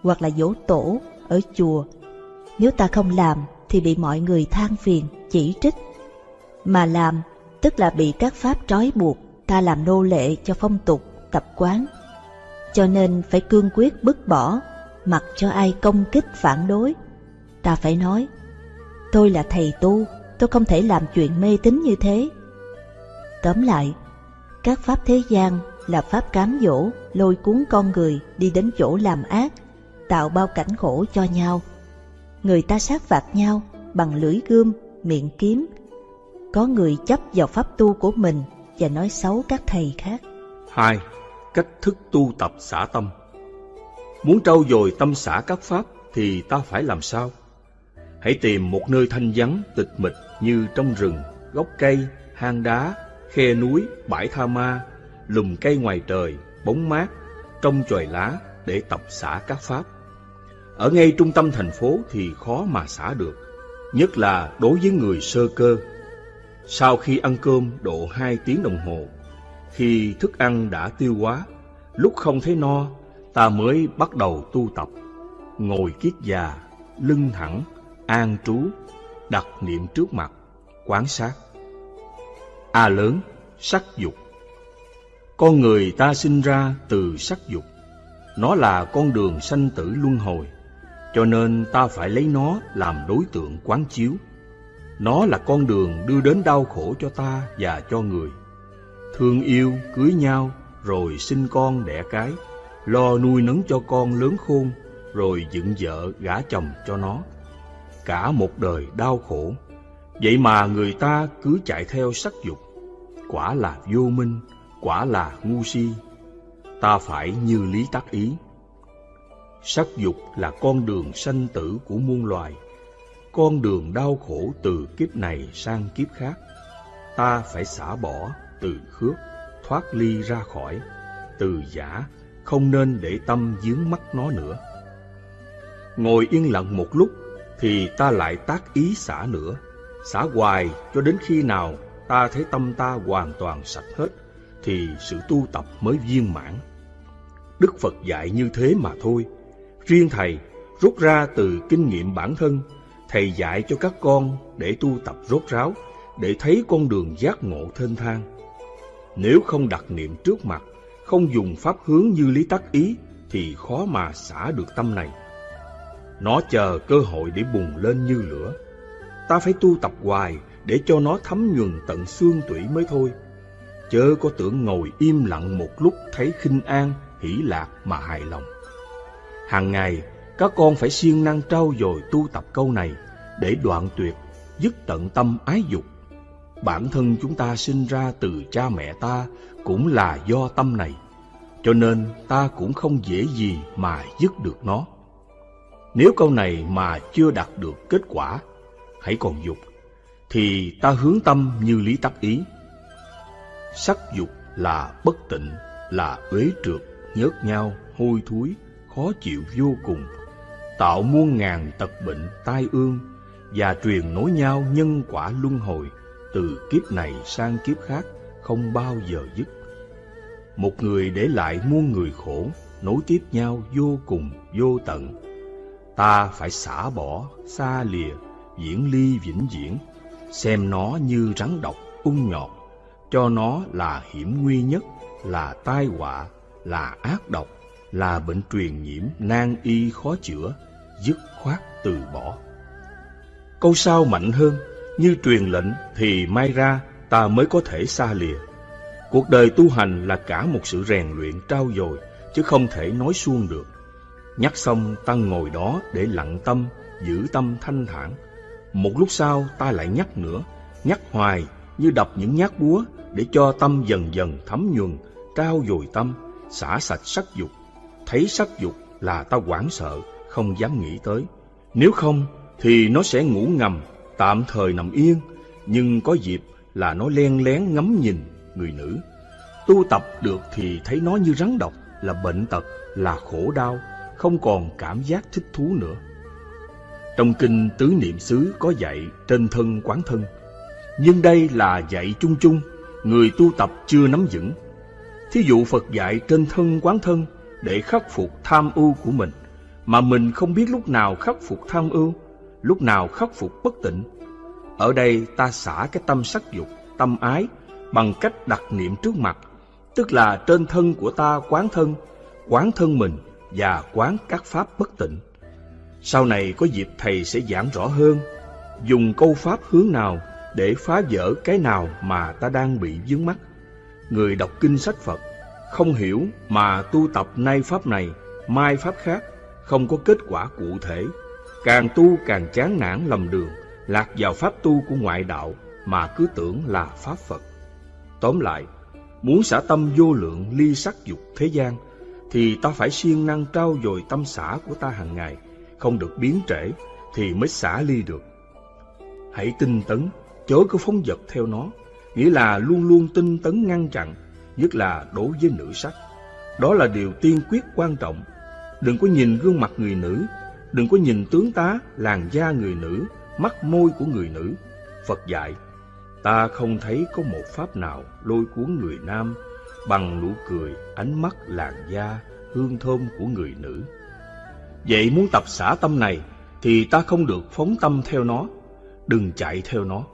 hoặc là dỗ tổ ở chùa. Nếu ta không làm thì bị mọi người than phiền, chỉ trích. Mà làm tức là bị các pháp trói buộc, ta làm nô lệ cho phong tục, tập quán. Cho nên phải cương quyết bứt bỏ, mặc cho ai công kích phản đối. Ta phải nói, tôi là thầy tu, tôi không thể làm chuyện mê tín như thế. Tóm lại, các pháp thế gian là pháp cám dỗ, lôi cuốn con người đi đến chỗ làm ác, tạo bao cảnh khổ cho nhau. Người ta sát phạt nhau bằng lưỡi gươm, miệng kiếm, có người chấp vào pháp tu của mình và nói xấu các thầy khác. 2. Cách thức tu tập xả tâm Muốn trau dồi tâm xả các pháp thì ta phải làm sao? Hãy tìm một nơi thanh vắng, tịch mịch như trong rừng, gốc cây, hang đá, khe núi, bãi tha ma, lùm cây ngoài trời, bóng mát, trong chòi lá để tập xả các pháp. Ở ngay trung tâm thành phố thì khó mà xả được, nhất là đối với người sơ cơ. Sau khi ăn cơm độ hai tiếng đồng hồ, khi thức ăn đã tiêu hóa, lúc không thấy no, ta mới bắt đầu tu tập, ngồi kiết già, lưng thẳng, an trú, đặt niệm trước mặt, quán sát. A lớn, sắc dục Con người ta sinh ra từ sắc dục, nó là con đường sanh tử luân hồi, cho nên ta phải lấy nó làm đối tượng quán chiếu. Nó là con đường đưa đến đau khổ cho ta và cho người. Thương yêu, cưới nhau, rồi sinh con đẻ cái, lo nuôi nấng cho con lớn khôn, rồi dựng vợ gả chồng cho nó. Cả một đời đau khổ, vậy mà người ta cứ chạy theo sắc dục. Quả là vô minh, quả là ngu si. Ta phải như lý tác ý. Sắc dục là con đường sanh tử của muôn loài, con đường đau khổ từ kiếp này sang kiếp khác. Ta phải xả bỏ từ khước, thoát ly ra khỏi, từ giả, không nên để tâm dướng mắt nó nữa. Ngồi yên lặng một lúc, thì ta lại tác ý xả nữa, xả hoài cho đến khi nào ta thấy tâm ta hoàn toàn sạch hết, thì sự tu tập mới viên mãn. Đức Phật dạy như thế mà thôi. Riêng Thầy rút ra từ kinh nghiệm bản thân, Thầy dạy cho các con để tu tập rốt ráo, để thấy con đường giác ngộ thênh thang. Nếu không đặt niệm trước mặt, không dùng pháp hướng như lý tắc ý, thì khó mà xả được tâm này. Nó chờ cơ hội để bùng lên như lửa. Ta phải tu tập hoài để cho nó thấm nhuần tận xương tủy mới thôi. Chớ có tưởng ngồi im lặng một lúc thấy khinh an, hỷ lạc mà hài lòng. Hàng ngày, các con phải siêng năng trau dồi tu tập câu này để đoạn tuyệt, dứt tận tâm ái dục. Bản thân chúng ta sinh ra từ cha mẹ ta cũng là do tâm này, cho nên ta cũng không dễ gì mà dứt được nó. Nếu câu này mà chưa đạt được kết quả, hãy còn dục, thì ta hướng tâm như lý tắc ý. Sắc dục là bất tịnh, là uế trượt, nhớt nhau, hôi thối, khó chịu vô cùng, tạo muôn ngàn tật bệnh, tai ương và truyền nối nhau nhân quả luân hồi từ kiếp này sang kiếp khác không bao giờ dứt. Một người để lại muôn người khổ, nối tiếp nhau vô cùng, vô tận. Ta phải xả bỏ, xa lìa, diễn ly vĩnh viễn, xem nó như rắn độc, ung nhọt, cho nó là hiểm nguy nhất, là tai họa, là ác độc, là bệnh truyền nhiễm nan y khó chữa, dứt khoát từ bỏ. Câu sau mạnh hơn, như truyền lệnh thì mai ra ta mới có thể xa lìa. Cuộc đời tu hành là cả một sự rèn luyện trao dồi, chứ không thể nói suông được. Nhắc xong ta ngồi đó để lặng tâm, giữ tâm thanh thản. Một lúc sau ta lại nhắc nữa, nhắc hoài như đập những nhát búa để cho tâm dần dần thấm nhuần, trao dồi tâm, xả sạch sắc dục. Thấy sắc dục là ta hoảng sợ, không dám nghĩ tới. Nếu không thì nó sẽ ngủ ngầm, tạm thời nằm yên, nhưng có dịp là nó len lén ngắm nhìn người nữ. Tu tập được thì thấy nó như rắn độc, là bệnh tật, là khổ đau, không còn cảm giác thích thú nữa. Trong kinh Tứ Niệm xứ có dạy trên thân quán thân, nhưng đây là dạy chung chung, người tu tập chưa nắm vững. Thí dụ Phật dạy trên thân quán thân để khắc phục tham ưu của mình, mà mình không biết lúc nào khắc phục tham ưu, lúc nào khắc phục bất tịnh. Ở đây ta xả cái tâm sắc dục, tâm ái bằng cách đặt niệm trước mặt, tức là trên thân của ta quán thân, quán thân mình và quán các pháp bất tịnh. Sau này có dịp thầy sẽ giảng rõ hơn, dùng câu pháp hướng nào để phá vỡ cái nào mà ta đang bị vướng mắc. Người đọc kinh sách Phật không hiểu mà tu tập nay pháp này, mai pháp khác, không có kết quả cụ thể. Càng tu càng chán nản lầm đường, lạc vào pháp tu của ngoại đạo mà cứ tưởng là pháp Phật. Tóm lại, muốn xả tâm vô lượng ly sắc dục thế gian, thì ta phải siêng năng trao dồi tâm xả của ta hàng ngày, không được biến trễ, thì mới xả ly được. Hãy tinh tấn, chớ có phóng dật theo nó, nghĩa là luôn luôn tinh tấn ngăn chặn, nhất là đối với nữ sắc. Đó là điều tiên quyết quan trọng. Đừng có nhìn gương mặt người nữ, đừng có nhìn tướng tá, làn da người nữ, mắt môi của người nữ. Phật dạy, ta không thấy có một pháp nào lôi cuốn người nam bằng nụ cười, ánh mắt, làn da, hương thơm của người nữ. Vậy muốn tập xả tâm này thì ta không được phóng tâm theo nó, đừng chạy theo nó.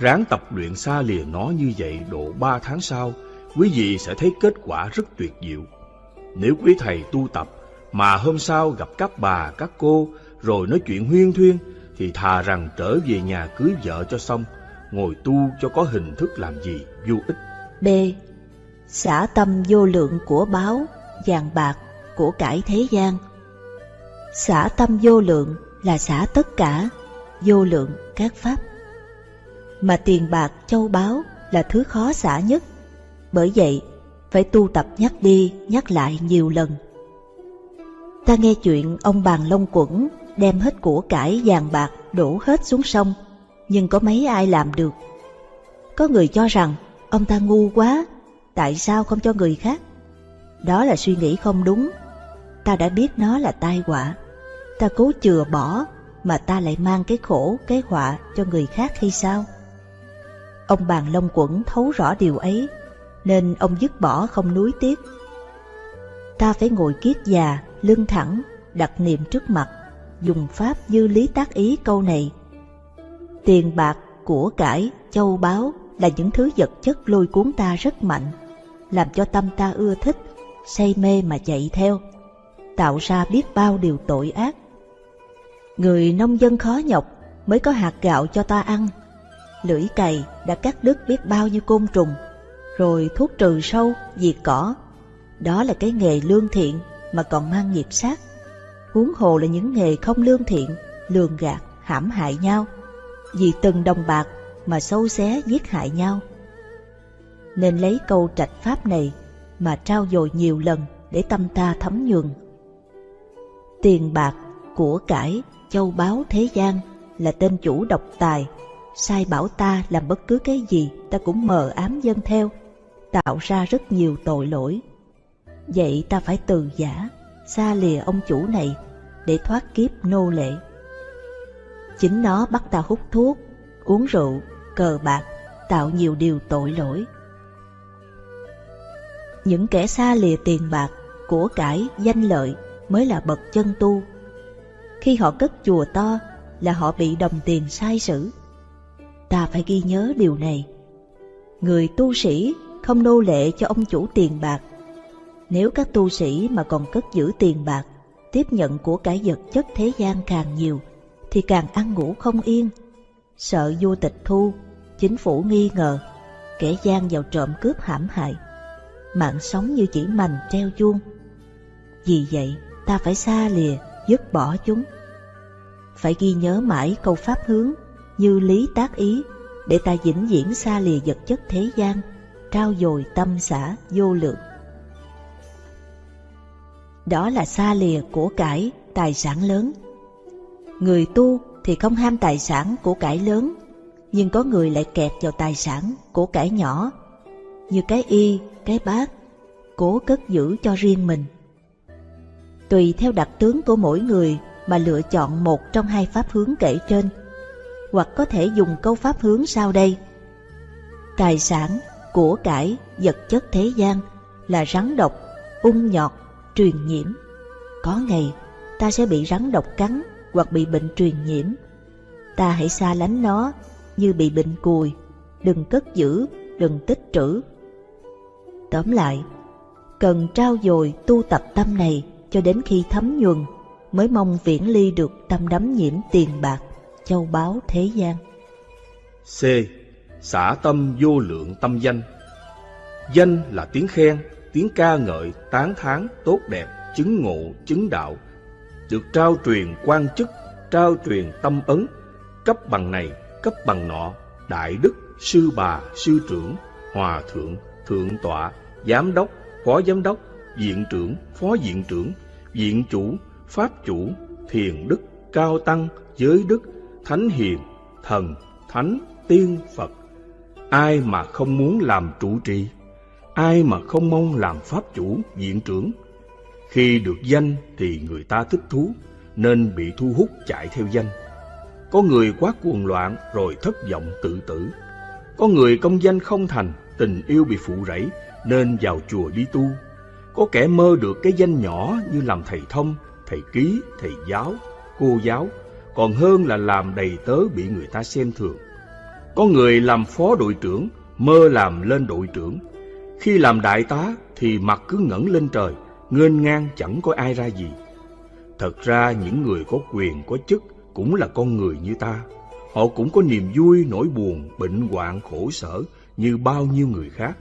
Ráng tập luyện xa lìa nó như vậy độ ba tháng sau, quý vị sẽ thấy kết quả rất tuyệt diệu. Nếu quý thầy tu tập mà hôm sau gặp các bà, các cô rồi nói chuyện huyên thuyên thì thà rằng trở về nhà cưới vợ cho xong, ngồi tu cho có hình thức làm gì vô ích. B. Xả tâm vô lượng của báo, vàng bạc, của cải thế gian. Xả tâm vô lượng là xả tất cả, vô lượng các pháp. Mà tiền bạc, châu báu là thứ khó xả nhất. Bởi vậy, phải tu tập nhắc đi, nhắc lại nhiều lần. Ta nghe chuyện ông bàn Long quẩn đem hết của cải vàng bạc đổ hết xuống sông, nhưng có mấy ai làm được. Có người cho rằng ông ta ngu quá, tại sao không cho người khác? Đó là suy nghĩ không đúng. Ta đã biết nó là tai họa. Ta cố chừa bỏ mà ta lại mang cái khổ, cái họa cho người khác hay sao? Ông bàn Long quẩn thấu rõ điều ấy, nên ông dứt bỏ không nuối tiếc. Ta phải ngồi kiết già, lưng thẳng, đặt niệm trước mặt, dùng pháp dư lý tác ý câu này. Tiền bạc, của cải, châu báu là những thứ vật chất lôi cuốn ta rất mạnh, làm cho tâm ta ưa thích, say mê mà chạy theo, tạo ra biết bao điều tội ác. Người nông dân khó nhọc mới có hạt gạo cho ta ăn. Lưỡi cày đã cắt đứt biết bao nhiêu côn trùng, rồi thuốc trừ sâu, diệt cỏ. Đó là cái nghề lương thiện mà còn mang nghiệp sát. Huống hồ là những nghề không lương thiện, lường gạt, hãm hại nhau. Vì từng đồng bạc mà sâu xé giết hại nhau. Nên lấy câu trạch pháp này mà trao dồi nhiều lần để tâm ta thấm nhường. Tiền bạc, của cải, châu báu thế gian là tên chủ độc tài, sai bảo ta làm bất cứ cái gì ta cũng mờ ám dân theo, tạo ra rất nhiều tội lỗi. Vậy ta phải từ giả, xa lìa ông chủ này để thoát kiếp nô lệ. Chính nó bắt ta hút thuốc, uống rượu, cờ bạc, tạo nhiều điều tội lỗi. Những kẻ xa lìa tiền bạc, của cải, danh lợi mới là bậc chân tu. Khi họ cất chùa to là họ bị đồng tiền sai sử. Ta phải ghi nhớ điều này. Người tu sĩ không nô lệ cho ông chủ tiền bạc. Nếu các tu sĩ mà còn cất giữ tiền bạc, tiếp nhận của cải vật chất thế gian càng nhiều, thì càng ăn ngủ không yên. Sợ vua tịch thu, chính phủ nghi ngờ, kẻ gian vào trộm cướp hãm hại. Mạng sống như chỉ mành treo chuông. Vì vậy, ta phải xa lìa, dứt bỏ chúng. Phải ghi nhớ mãi câu pháp hướng như lý tác ý để ta vĩnh viễn xa lìa vật chất thế gian, trao dồi tâm xã vô lượng. Đó là xa lìa của cải, tài sản lớn. Người tu thì không ham tài sản của cải lớn, nhưng có người lại kẹt vào tài sản của cải nhỏ, như cái y, cái bát, cố cất giữ cho riêng mình. Tùy theo đặc tướng của mỗi người mà lựa chọn một trong hai pháp hướng kể trên, hoặc có thể dùng câu pháp hướng sau đây. Tài sản, của cải, vật chất thế gian là rắn độc, ung nhọt, truyền nhiễm. Có ngày ta sẽ bị rắn độc cắn hoặc bị bệnh truyền nhiễm. Ta hãy xa lánh nó như bị bệnh cùi, đừng cất giữ, đừng tích trữ. Tóm lại, cần trao dồi tu tập tâm này cho đến khi thấm nhuần mới mong viễn ly được tâm đắm nhiễm tiền bạc, châu báu thế gian. C. Xả tâm vô lượng tâm danh. Danh là tiếng khen, tiếng ca ngợi, tán thán, tốt đẹp, chứng ngộ, chứng đạo, được trao truyền quan chức, trao truyền tâm ấn, cấp bằng này, cấp bằng nọ, đại đức, sư bà, sư trưởng, hòa thượng, thượng tọa, giám đốc, phó giám đốc, viện trưởng, phó viện trưởng, viện chủ, pháp chủ, thiền đức, cao tăng, giới đức, thánh hiền, thần, thánh, tiên, Phật. Ai mà không muốn làm trụ trì? ai mà không mong làm pháp chủ, diện trưởng. Khi được danh thì người ta thích thú, nên bị thu hút chạy theo danh. Có người quá cuồng loạn rồi thất vọng tự tử. Có người công danh không thành, tình yêu bị phụ rẫy nên vào chùa đi tu. Có kẻ mơ được cái danh nhỏ như làm thầy thông, thầy ký, thầy giáo, cô giáo, còn hơn là làm đầy tớ bị người ta xem thường. Có người làm phó đội trưởng, mơ làm lên đội trưởng. Khi làm đại tá thì mặt cứ ngẩng lên trời, nghênh ngang chẳng có ai ra gì. Thật ra những người có quyền, có chức cũng là con người như ta. Họ cũng có niềm vui, nỗi buồn, bệnh hoạn, khổ sở như bao nhiêu người khác.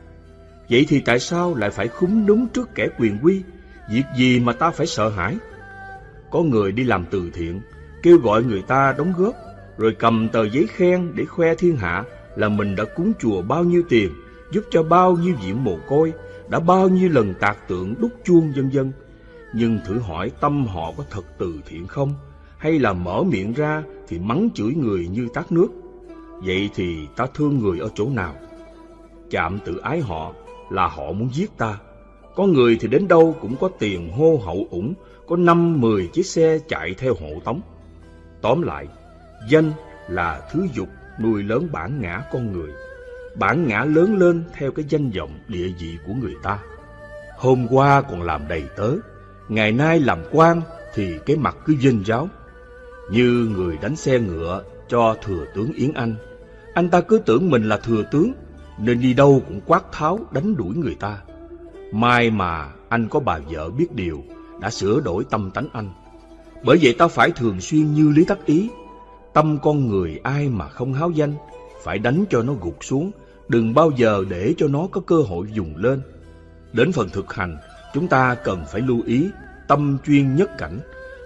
Vậy thì tại sao lại phải khúng núm trước kẻ quyền quy? Việc gì mà ta phải sợ hãi? Có người đi làm từ thiện, kêu gọi người ta đóng góp, rồi cầm tờ giấy khen để khoe thiên hạ là mình đã cúng chùa bao nhiêu tiền, giúp cho bao nhiêu diễm mồ côi, đã bao nhiêu lần tạc tượng đúc chuông vân vân. Nhưng thử hỏi tâm họ có thật từ thiện không? Hay là mở miệng ra thì mắng chửi người như tát nước? Vậy thì ta thương người ở chỗ nào? Chạm tự ái họ là họ muốn giết ta. Có người thì đến đâu cũng có tiền hô hậu ủng, có năm mười chiếc xe chạy theo hộ tống. Tóm lại, danh là thứ dục nuôi lớn bản ngã con người. Bản ngã lớn lên theo cái danh vọng địa vị của người ta. Hôm qua còn làm đầy tớ, ngày nay làm quan thì cái mặt cứ dinh giáo. Như người đánh xe ngựa cho thừa tướng Yến Anh. Anh ta cứ tưởng mình là thừa tướng, nên đi đâu cũng quát tháo đánh đuổi người ta. Mai mà anh có bà vợ biết điều, đã sửa đổi tâm tánh anh. Bởi vậy ta phải thường xuyên như lý tắc ý. Tâm con người ai mà không háo danh, phải đánh cho nó gục xuống, đừng bao giờ để cho nó có cơ hội dùng lên. Đến phần thực hành, chúng ta cần phải lưu ý tâm chuyên nhất cảnh.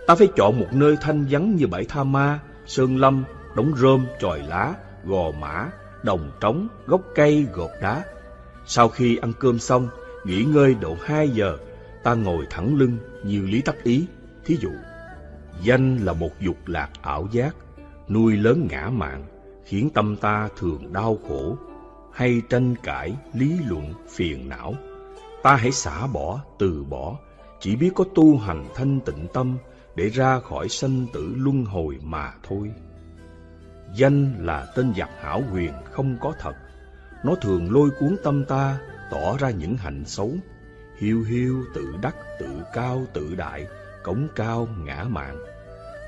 Ta phải chọn một nơi thanh vắng như bãi Tha Ma, Sơn Lâm, đống rơm, tròi lá, gò mã, đồng trống, gốc cây, gột đá. Sau khi ăn cơm xong, nghỉ ngơi độ 2 giờ, ta ngồi thẳng lưng như lý tắc ý. Thí dụ, danh là một dục lạc ảo giác, nuôi lớn ngã mạn, khiến tâm ta thường đau khổ, hay tranh cãi, lý luận, phiền não. Ta hãy xả bỏ, từ bỏ, chỉ biết có tu hành thanh tịnh tâm để ra khỏi sanh tử luân hồi mà thôi. Danh là tên giặc hảo huyền không có thật. Nó thường lôi cuốn tâm ta, tỏ ra những hạnh xấu. Hiu hiu, tự đắc, tự cao, tự đại, cống cao, ngã mạn.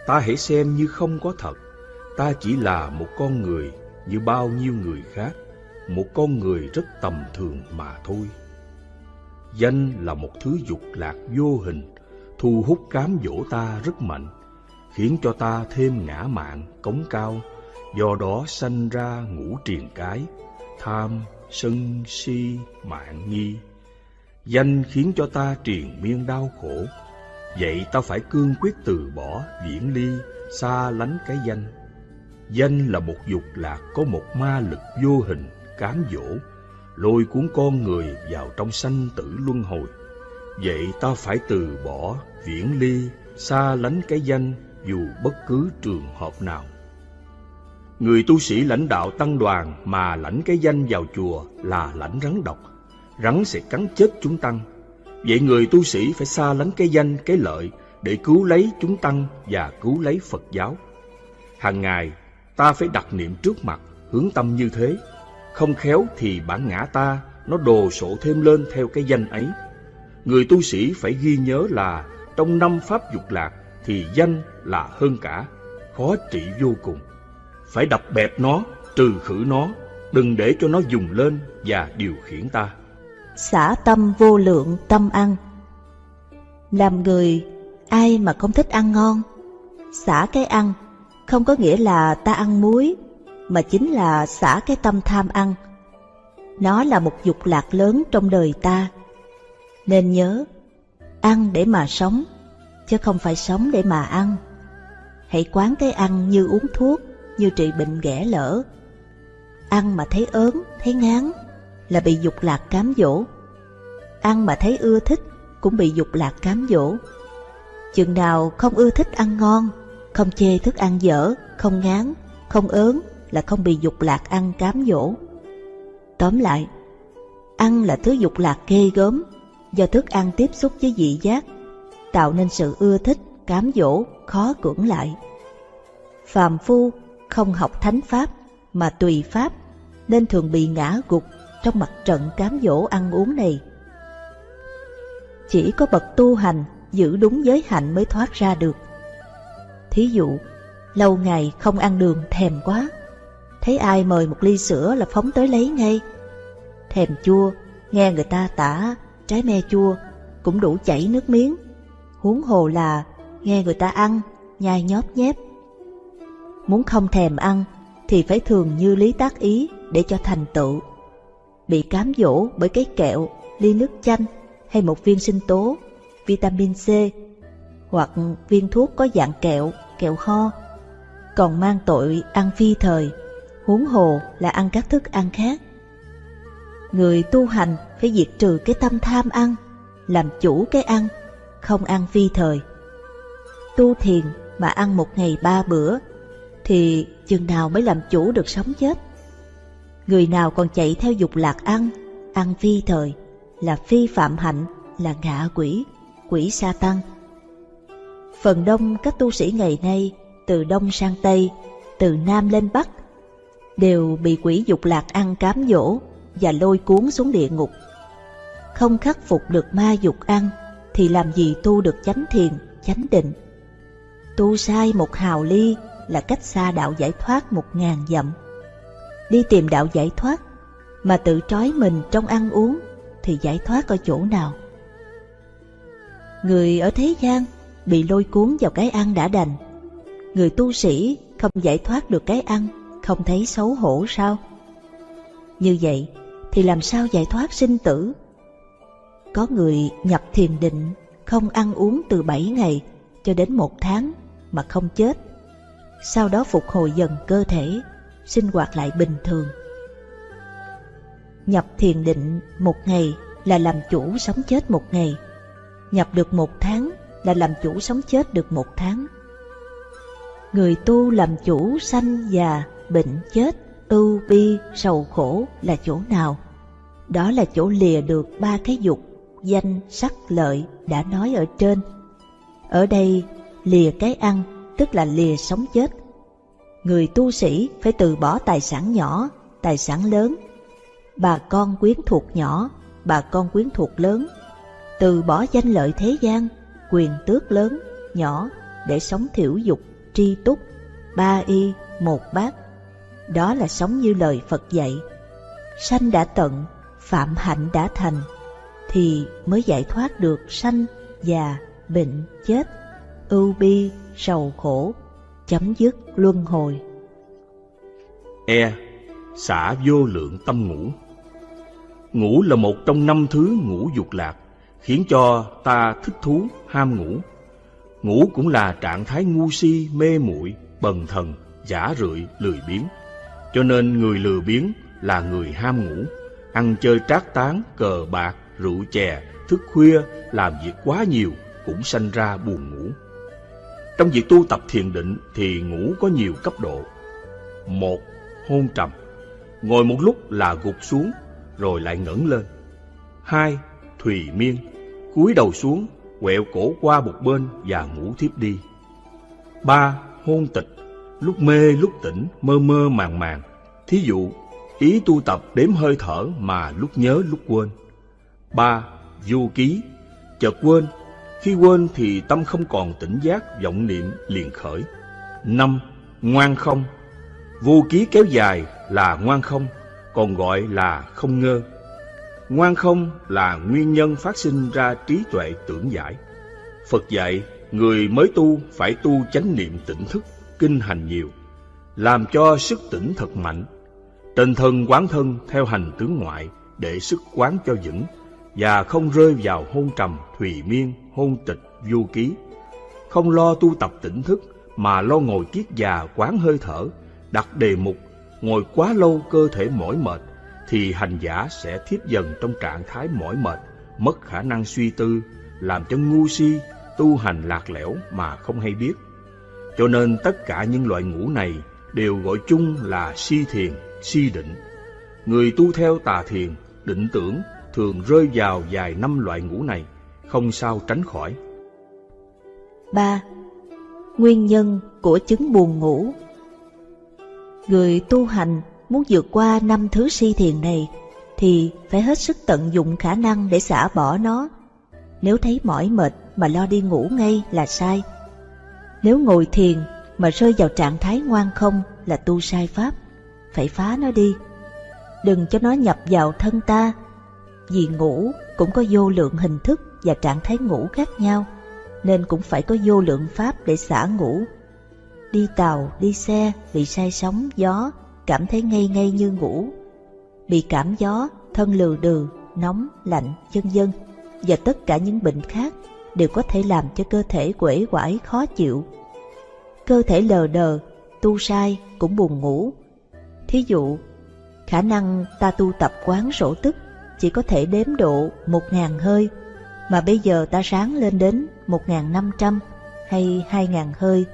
Ta hãy xem như không có thật. Ta chỉ là một con người như bao nhiêu người khác. Một con người rất tầm thường mà thôi. Danh là một thứ dục lạc vô hình, thu hút cám dỗ ta rất mạnh, khiến cho ta thêm ngã mạn, cống cao, do đó sanh ra ngũ triền cái, tham, sân, si, mạng nghi. Danh khiến cho ta triền miên đau khổ, vậy ta phải cương quyết từ bỏ, viễn ly, xa lánh cái danh. Danh là một dục lạc có một ma lực vô hình, cám dỗ, lôi cuốn con người vào trong sanh tử luân hồi. Vậy ta phải từ bỏ, viễn ly, xa lánh cái danh dù bất cứ trường hợp nào. Người tu sĩ lãnh đạo tăng đoàn mà lãnh cái danh vào chùa là lãnh rắn độc. Rắn sẽ cắn chết chúng tăng. Vậy người tu sĩ phải xa lánh cái danh, cái lợi để cứu lấy chúng tăng và cứu lấy Phật giáo. Hàng ngày, ta phải đặt niệm trước mặt, hướng tâm như thế. Không khéo thì bản ngã ta nó đồ sộ thêm lên theo cái danh ấy. Người tu sĩ phải ghi nhớ là trong năm pháp dục lạc thì danh là hơn cả, khó trị vô cùng phải đập bẹp nó, trừ khử nó, đừng để cho nó dùng lên và điều khiển ta. Xả tâm vô lượng tâm ăn Làm người, ai mà không thích ăn ngon? Xả cái ăn, không có nghĩa là ta ăn muối, mà chính là xả cái tâm tham ăn. Nó là một dục lạc lớn trong đời ta. Nên nhớ, ăn để mà sống, chứ không phải sống để mà ăn. Hãy quán cái ăn như uống thuốc, như trị bệnh ghẻ lỡ. Ăn mà thấy ớn, thấy ngán là bị dục lạc cám dỗ. Ăn mà thấy ưa thích cũng bị dục lạc cám dỗ. Chừng nào không ưa thích ăn ngon, không chê thức ăn dở, không ngán, không ớn là không bị dục lạc ăn cám dỗ. Tóm lại, ăn là thứ dục lạc ghê gớm, do thức ăn tiếp xúc với vị giác, tạo nên sự ưa thích, cám dỗ, khó cưỡng lại. Phàm phu không học thánh pháp mà tùy pháp nên thường bị ngã gục trong mặt trận cám dỗ ăn uống này. Chỉ có bậc tu hành giữ đúng giới hạnh mới thoát ra được. Thí dụ, lâu ngày không ăn đường thèm quá, thấy ai mời một ly sữa là phóng tới lấy ngay. Thèm chua, nghe người ta tả trái me chua cũng đủ chảy nước miếng, huống hồ là nghe người ta ăn, nhai nhóp nhép. Muốn không thèm ăn thì phải thường như lý tác ý để cho thành tựu. Bị cám dỗ bởi cái kẹo, ly nước chanh hay một viên sinh tố, vitamin C hoặc viên thuốc có dạng kẹo, kẹo ho, còn mang tội ăn phi thời, huống hồ là ăn các thức ăn khác. Người tu hành phải diệt trừ cái tâm tham ăn, làm chủ cái ăn, không ăn phi thời. Tu thiền mà ăn một ngày ba bữa, thì chừng nào mới làm chủ được sống chết. Người nào còn chạy theo dục lạc ăn, ăn phi thời, là phi phạm hạnh, là ngạ quỷ, quỷ sa tăng. Phần đông các tu sĩ ngày nay, từ đông sang tây, từ nam lên bắc, đều bị quỷ dục lạc ăn cám dỗ và lôi cuốn xuống địa ngục. Không khắc phục được ma dục ăn, thì làm gì tu được chánh thiền, chánh định. Tu sai một hào ly là cách xa đạo giải thoát một ngàn dặm. Đi tìm đạo giải thoát mà tự trói mình trong ăn uống thì giải thoát ở chỗ nào? Người ở thế gian bị lôi cuốn vào cái ăn đã đành. Người tu sĩ không giải thoát được cái ăn, không thấy xấu hổ sao? Như vậy thì làm sao giải thoát sinh tử? Có người nhập thiền định, không ăn uống từ 7 ngày cho đến một tháng mà không chết. Sau đó phục hồi dần cơ thể, sinh hoạt lại bình thường. Nhập thiền định một ngày là làm chủ sống chết một ngày. Nhập được một tháng là làm chủ sống chết được một tháng. Người tu làm chủ sanh già, bệnh chết, ưu bi, sầu khổ là chỗ nào? Đó là chỗ lìa được ba cái dục, danh, sắc, lợi đã nói ở trên. Ở đây, lìa cái ăn, tức là lìa sống chết. Người tu sĩ phải từ bỏ tài sản nhỏ, tài sản lớn. Bà con quyến thuộc nhỏ, bà con quyến thuộc lớn. Từ bỏ danh lợi thế gian, quyền tước lớn, nhỏ để sống thiểu dục, tri túc, ba y, một bát. Đó là sống như lời Phật dạy. Sanh đã tận, phạm hạnh đã thành, thì mới giải thoát được sanh, già, bệnh, chết, ưu bi, sầu khổ, chấm dứt luân hồi. E. Xả vô lượng tâm ngủ Ngủ là một trong năm thứ ngũ dục lạc, khiến cho ta thích thú, ham ngủ. Ngủ cũng là trạng thái ngu si, mê muội, bần thần, giả rượi, lười biếng. Cho nên người lười biếng là người ham ngủ, ăn chơi trác tán, cờ bạc, rượu chè, thức khuya, làm việc quá nhiều cũng sanh ra buồn ngủ. Trong việc tu tập thiền định thì ngủ có nhiều cấp độ. Một, hôn trầm. Ngồi một lúc là gục xuống, rồi lại ngẩng lên. Hai, thùy miên cúi đầu xuống, quẹo cổ qua một bên và ngủ thiếp đi. Ba, hôn tịch. Lúc mê lúc tỉnh, mơ mơ màng màng. Thí dụ, ý tu tập đếm hơi thở mà lúc nhớ lúc quên. Ba, du ký. Chợt quên khi quên thì tâm không còn tỉnh giác, vọng niệm liền khởi. Năm, ngoan không. Vô ký kéo dài là ngoan không, còn gọi là không ngơ. Ngoan không là nguyên nhân phát sinh ra trí tuệ tưởng giải. Phật dạy, người mới tu phải tu chánh niệm tỉnh thức, kinh hành nhiều, làm cho sức tỉnh thật mạnh. Trên thân quán thân theo hành tướng ngoại để sức quán cho vững và không rơi vào hôn trầm, thùy miên, hôn tịch, vô ký. Không lo tu tập tỉnh thức mà lo ngồi kiết già quán hơi thở, đặt đề mục, ngồi quá lâu cơ thể mỏi mệt, thì hành giả sẽ thiếp dần trong trạng thái mỏi mệt, mất khả năng suy tư, làm cho ngu si, tu hành lạc lẽo mà không hay biết. Cho nên tất cả những loại ngũ này đều gọi chung là si thiền, si định. Người tu theo tà thiền định tưởng thường rơi vào vài năm loại ngủ này, không sao tránh khỏi. 3. Nguyên nhân của chứng buồn ngủ Người tu hành muốn vượt qua năm thứ si thiền này thì phải hết sức tận dụng khả năng để xả bỏ nó. Nếu thấy mỏi mệt mà lo đi ngủ ngay là sai. Nếu ngồi thiền mà rơi vào trạng thái ngoan không là tu sai pháp, phải phá nó đi. Đừng cho nó nhập vào thân ta, vì ngủ cũng có vô lượng hình thức và trạng thái ngủ khác nhau, nên cũng phải có vô lượng pháp để xả ngủ. Đi tàu, đi xe, bị say sóng, gió, cảm thấy ngây ngây như ngủ. Bị cảm gió, thân lừ đừ, nóng, lạnh, vân vân và tất cả những bệnh khác đều có thể làm cho cơ thể quể quải khó chịu. Cơ thể lờ đờ, tu sai cũng buồn ngủ. Thí dụ, khả năng ta tu tập quán sổ tức chỉ có thể đếm độ một ngàn hơi, mà bây giờ ta sáng lên đến một ngàn năm trăm hay hai ngàn hơi.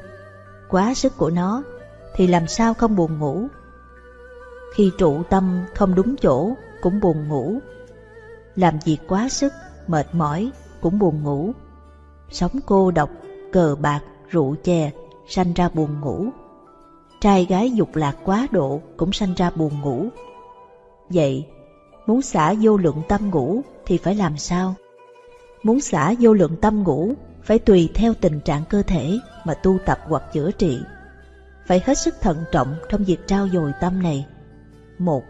Quá sức của nó thì làm sao không buồn ngủ. Khi trụ tâm không đúng chỗ cũng buồn ngủ. Làm việc quá sức, mệt mỏi cũng buồn ngủ. Sống cô độc, cờ bạc, rượu chè sanh ra buồn ngủ. Trai gái dục lạc quá độ cũng sanh ra buồn ngủ. Vậy, muốn xả vô lượng tâm ngủ thì phải làm sao? Muốn xả vô lượng tâm ngủ phải tùy theo tình trạng cơ thể mà tu tập hoặc chữa trị. Phải hết sức thận trọng trong việc trao dồi tâm này. Một,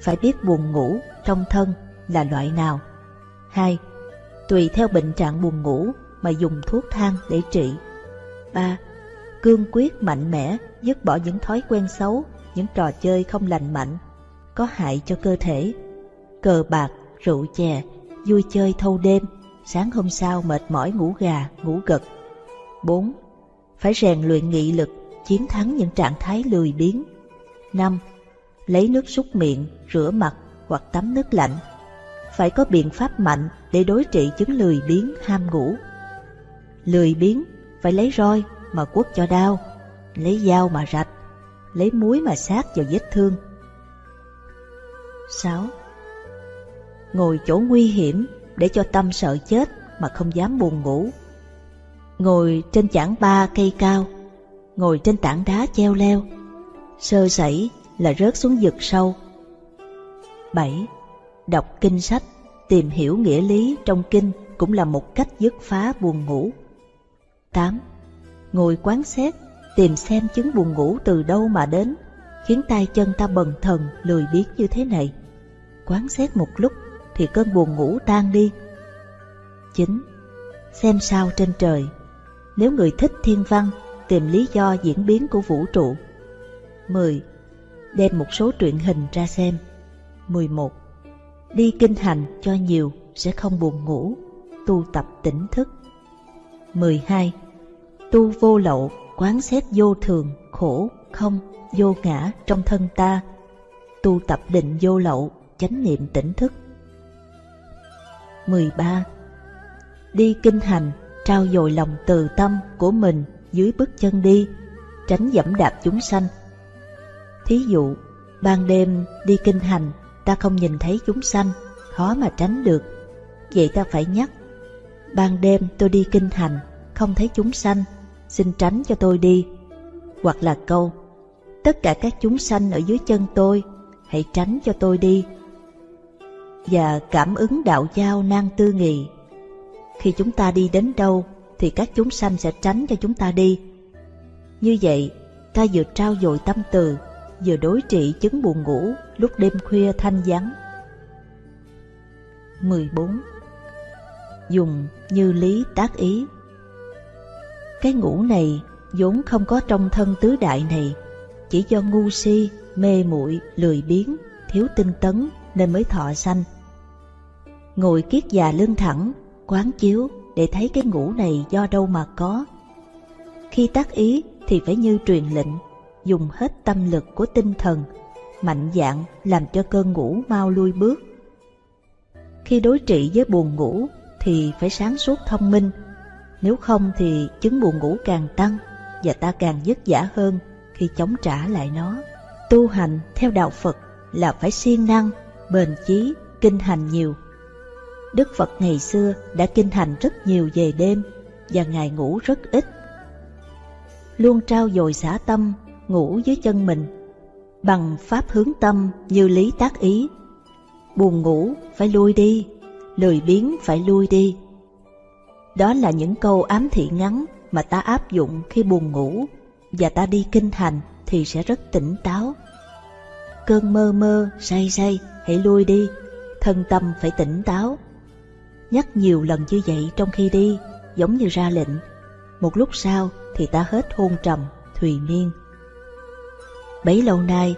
phải biết buồn ngủ trong thân là loại nào. Hai, tùy theo bệnh trạng buồn ngủ mà dùng thuốc thang để trị. Ba, cương quyết mạnh mẽ dứt bỏ những thói quen xấu, những trò chơi không lành mạnh, có hại cho cơ thể. Cờ bạc, rượu chè, vui chơi thâu đêm, sáng hôm sau mệt mỏi ngủ gà, ngủ gật. 4. Phải rèn luyện nghị lực, chiến thắng những trạng thái lười biếng. 5. Lấy nước súc miệng, rửa mặt hoặc tắm nước lạnh. Phải có biện pháp mạnh để đối trị chứng lười biếng ham ngủ. Lười biếng phải lấy roi mà quất cho đau, lấy dao mà rạch, lấy muối mà sát vào vết thương. 6. Ngồi chỗ nguy hiểm để cho tâm sợ chết mà không dám buồn ngủ. Ngồi trên chảng ba cây cao, ngồi trên tảng đá treo leo, sơ sẩy là rớt xuống vực sâu. 7. Đọc kinh sách, tìm hiểu nghĩa lý trong kinh cũng là một cách dứt phá buồn ngủ. 8. Ngồi quán xét, tìm xem chứng buồn ngủ từ đâu mà đến, khiến tay chân ta bần thần lười biếng như thế này. Quán xét một lúc thì cơn buồn ngủ tan đi. 9. Xem sao trên trời Nếu người thích thiên văn, tìm lý do diễn biến của vũ trụ. 10. Đem một số truyện hình ra xem. 11. Đi kinh hành cho nhiều sẽ không buồn ngủ, tu tập tỉnh thức. 12. Tu vô lậu, quán xét vô thường, khổ, không, vô ngã trong thân ta. Tu tập định vô lậu, chánh niệm tỉnh thức. 13. Đi kinh hành, trao dồi lòng từ tâm của mình dưới bước chân đi, tránh dẫm đạp chúng sanh. Thí dụ, ban đêm đi kinh hành, ta không nhìn thấy chúng sanh, khó mà tránh được. Vậy ta phải nhắc, ban đêm tôi đi kinh hành, không thấy chúng sanh, xin tránh cho tôi đi. Hoặc là câu, tất cả các chúng sanh ở dưới chân tôi, hãy tránh cho tôi đi. Và cảm ứng đạo giao nan tư nghị. Khi chúng ta đi đến đâu, thì các chúng sanh sẽ tránh cho chúng ta đi. Như vậy, ta vừa trao dồi tâm từ, vừa đối trị chứng buồn ngủ lúc đêm khuya thanh vắng. 14. Dùng như lý tác ý Cái ngủ này vốn không có trong thân tứ đại này, chỉ do ngu si, mê muội, lười biếng, thiếu tinh tấn nên mới thọ sanh. Ngồi kiết già lưng thẳng, quán chiếu để thấy cái ngủ này do đâu mà có. Khi tác ý thì phải như truyền lệnh, dùng hết tâm lực của tinh thần, mạnh dạn làm cho cơn ngủ mau lui bước. Khi đối trị với buồn ngủ thì phải sáng suốt thông minh, nếu không thì chứng buồn ngủ càng tăng và ta càng dứt giả hơn khi chống trả lại nó. Tu hành theo đạo Phật là phải siêng năng, bền chí, kinh hành nhiều. Đức Phật ngày xưa đã kinh hành rất nhiều về đêm và Ngài ngủ rất ít. Luôn trao dồi xả tâm, ngủ dưới chân mình, bằng pháp hướng tâm như lý tác ý. Buồn ngủ phải lui đi, lười biếng phải lui đi. Đó là những câu ám thị ngắn mà ta áp dụng khi buồn ngủ và ta đi kinh hành thì sẽ rất tỉnh táo. Cơn mơ mơ, say say, hãy lui đi, thân tâm phải tỉnh táo. Nhắc nhiều lần như vậy trong khi đi, giống như ra lệnh. Một lúc sau thì ta hết hôn trầm, thùy miên. Bấy lâu nay,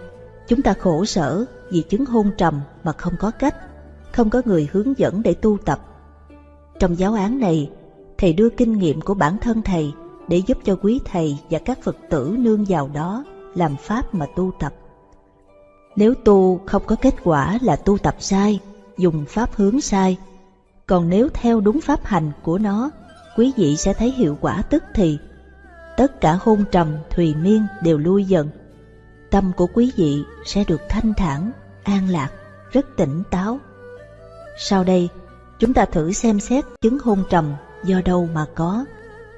chúng ta khổ sở vì chứng hôn trầm mà không có cách, không có người hướng dẫn để tu tập. Trong giáo án này, thầy đưa kinh nghiệm của bản thân thầy để giúp cho quý thầy và các Phật tử nương vào đó làm pháp mà tu tập. Nếu tu không có kết quả là tu tập sai, dùng pháp hướng sai. Còn nếu theo đúng pháp hành của nó, quý vị sẽ thấy hiệu quả tức thì. Tất cả hôn trầm, thùy miên đều lui dần. Tâm của quý vị sẽ được thanh thản, an lạc, rất tỉnh táo. Sau đây, chúng ta thử xem xét chứng hôn trầm do đâu mà có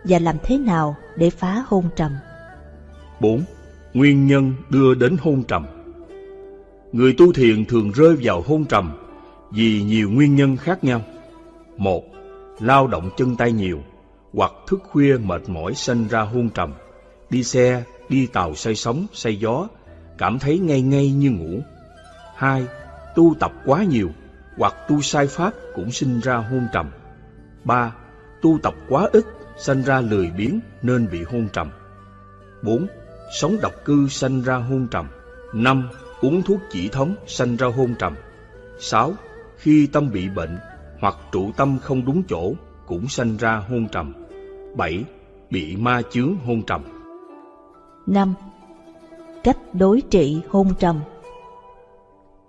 và làm thế nào để phá hôn trầm. 4. Nguyên nhân đưa đến hôn trầm Người tu thiền thường rơi vào hôn trầm vì nhiều nguyên nhân khác nhau. Một, lao động chân tay nhiều hoặc thức khuya mệt mỏi sinh ra hôn trầm, đi xe, đi tàu say sóng, say gió, cảm thấy ngay ngay như ngủ. Hai, tu tập quá nhiều hoặc tu sai pháp cũng sinh ra hôn trầm. Ba, tu tập quá ít sanh ra lười biếng nên bị hôn trầm. bốn Sống độc cư sanh ra hôn trầm. năm Uống thuốc chỉ thống sanh ra hôn trầm. sáu Khi tâm bị bệnh hoặc trụ tâm không đúng chỗ cũng sanh ra hôn trầm. bảy Bị ma chướng hôn trầm. năm Cách đối trị hôn trầm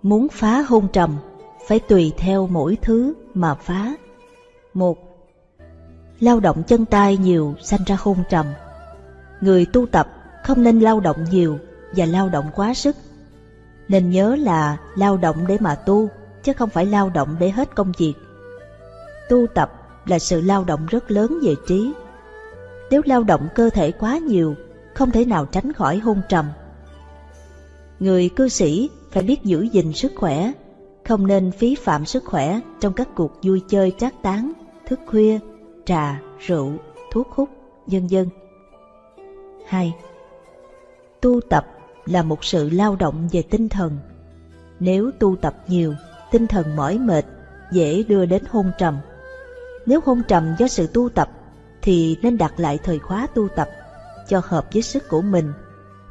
Muốn phá hôn trầm phải tùy theo mỗi thứ mà phá. một Lao động chân tay nhiều sanh ra hôn trầm. Người tu tập không nên lao động nhiều và lao động quá sức. Nên nhớ là lao động để mà tu, chứ không phải lao động để hết công việc. Tu tập là sự lao động rất lớn về trí. Nếu lao động cơ thể quá nhiều, không thể nào tránh khỏi hôn trầm. Người cư sĩ phải biết giữ gìn sức khỏe, không nên phí phạm sức khỏe trong các cuộc vui chơi trác tán, thức khuya, trà, rượu, thuốc hút, vân dân. 2. Tu tập là một sự lao động về tinh thần. Nếu tu tập nhiều, tinh thần mỏi mệt, dễ đưa đến hôn trầm. Nếu hôn trầm do sự tu tập, thì nên đặt lại thời khóa tu tập cho hợp với sức của mình,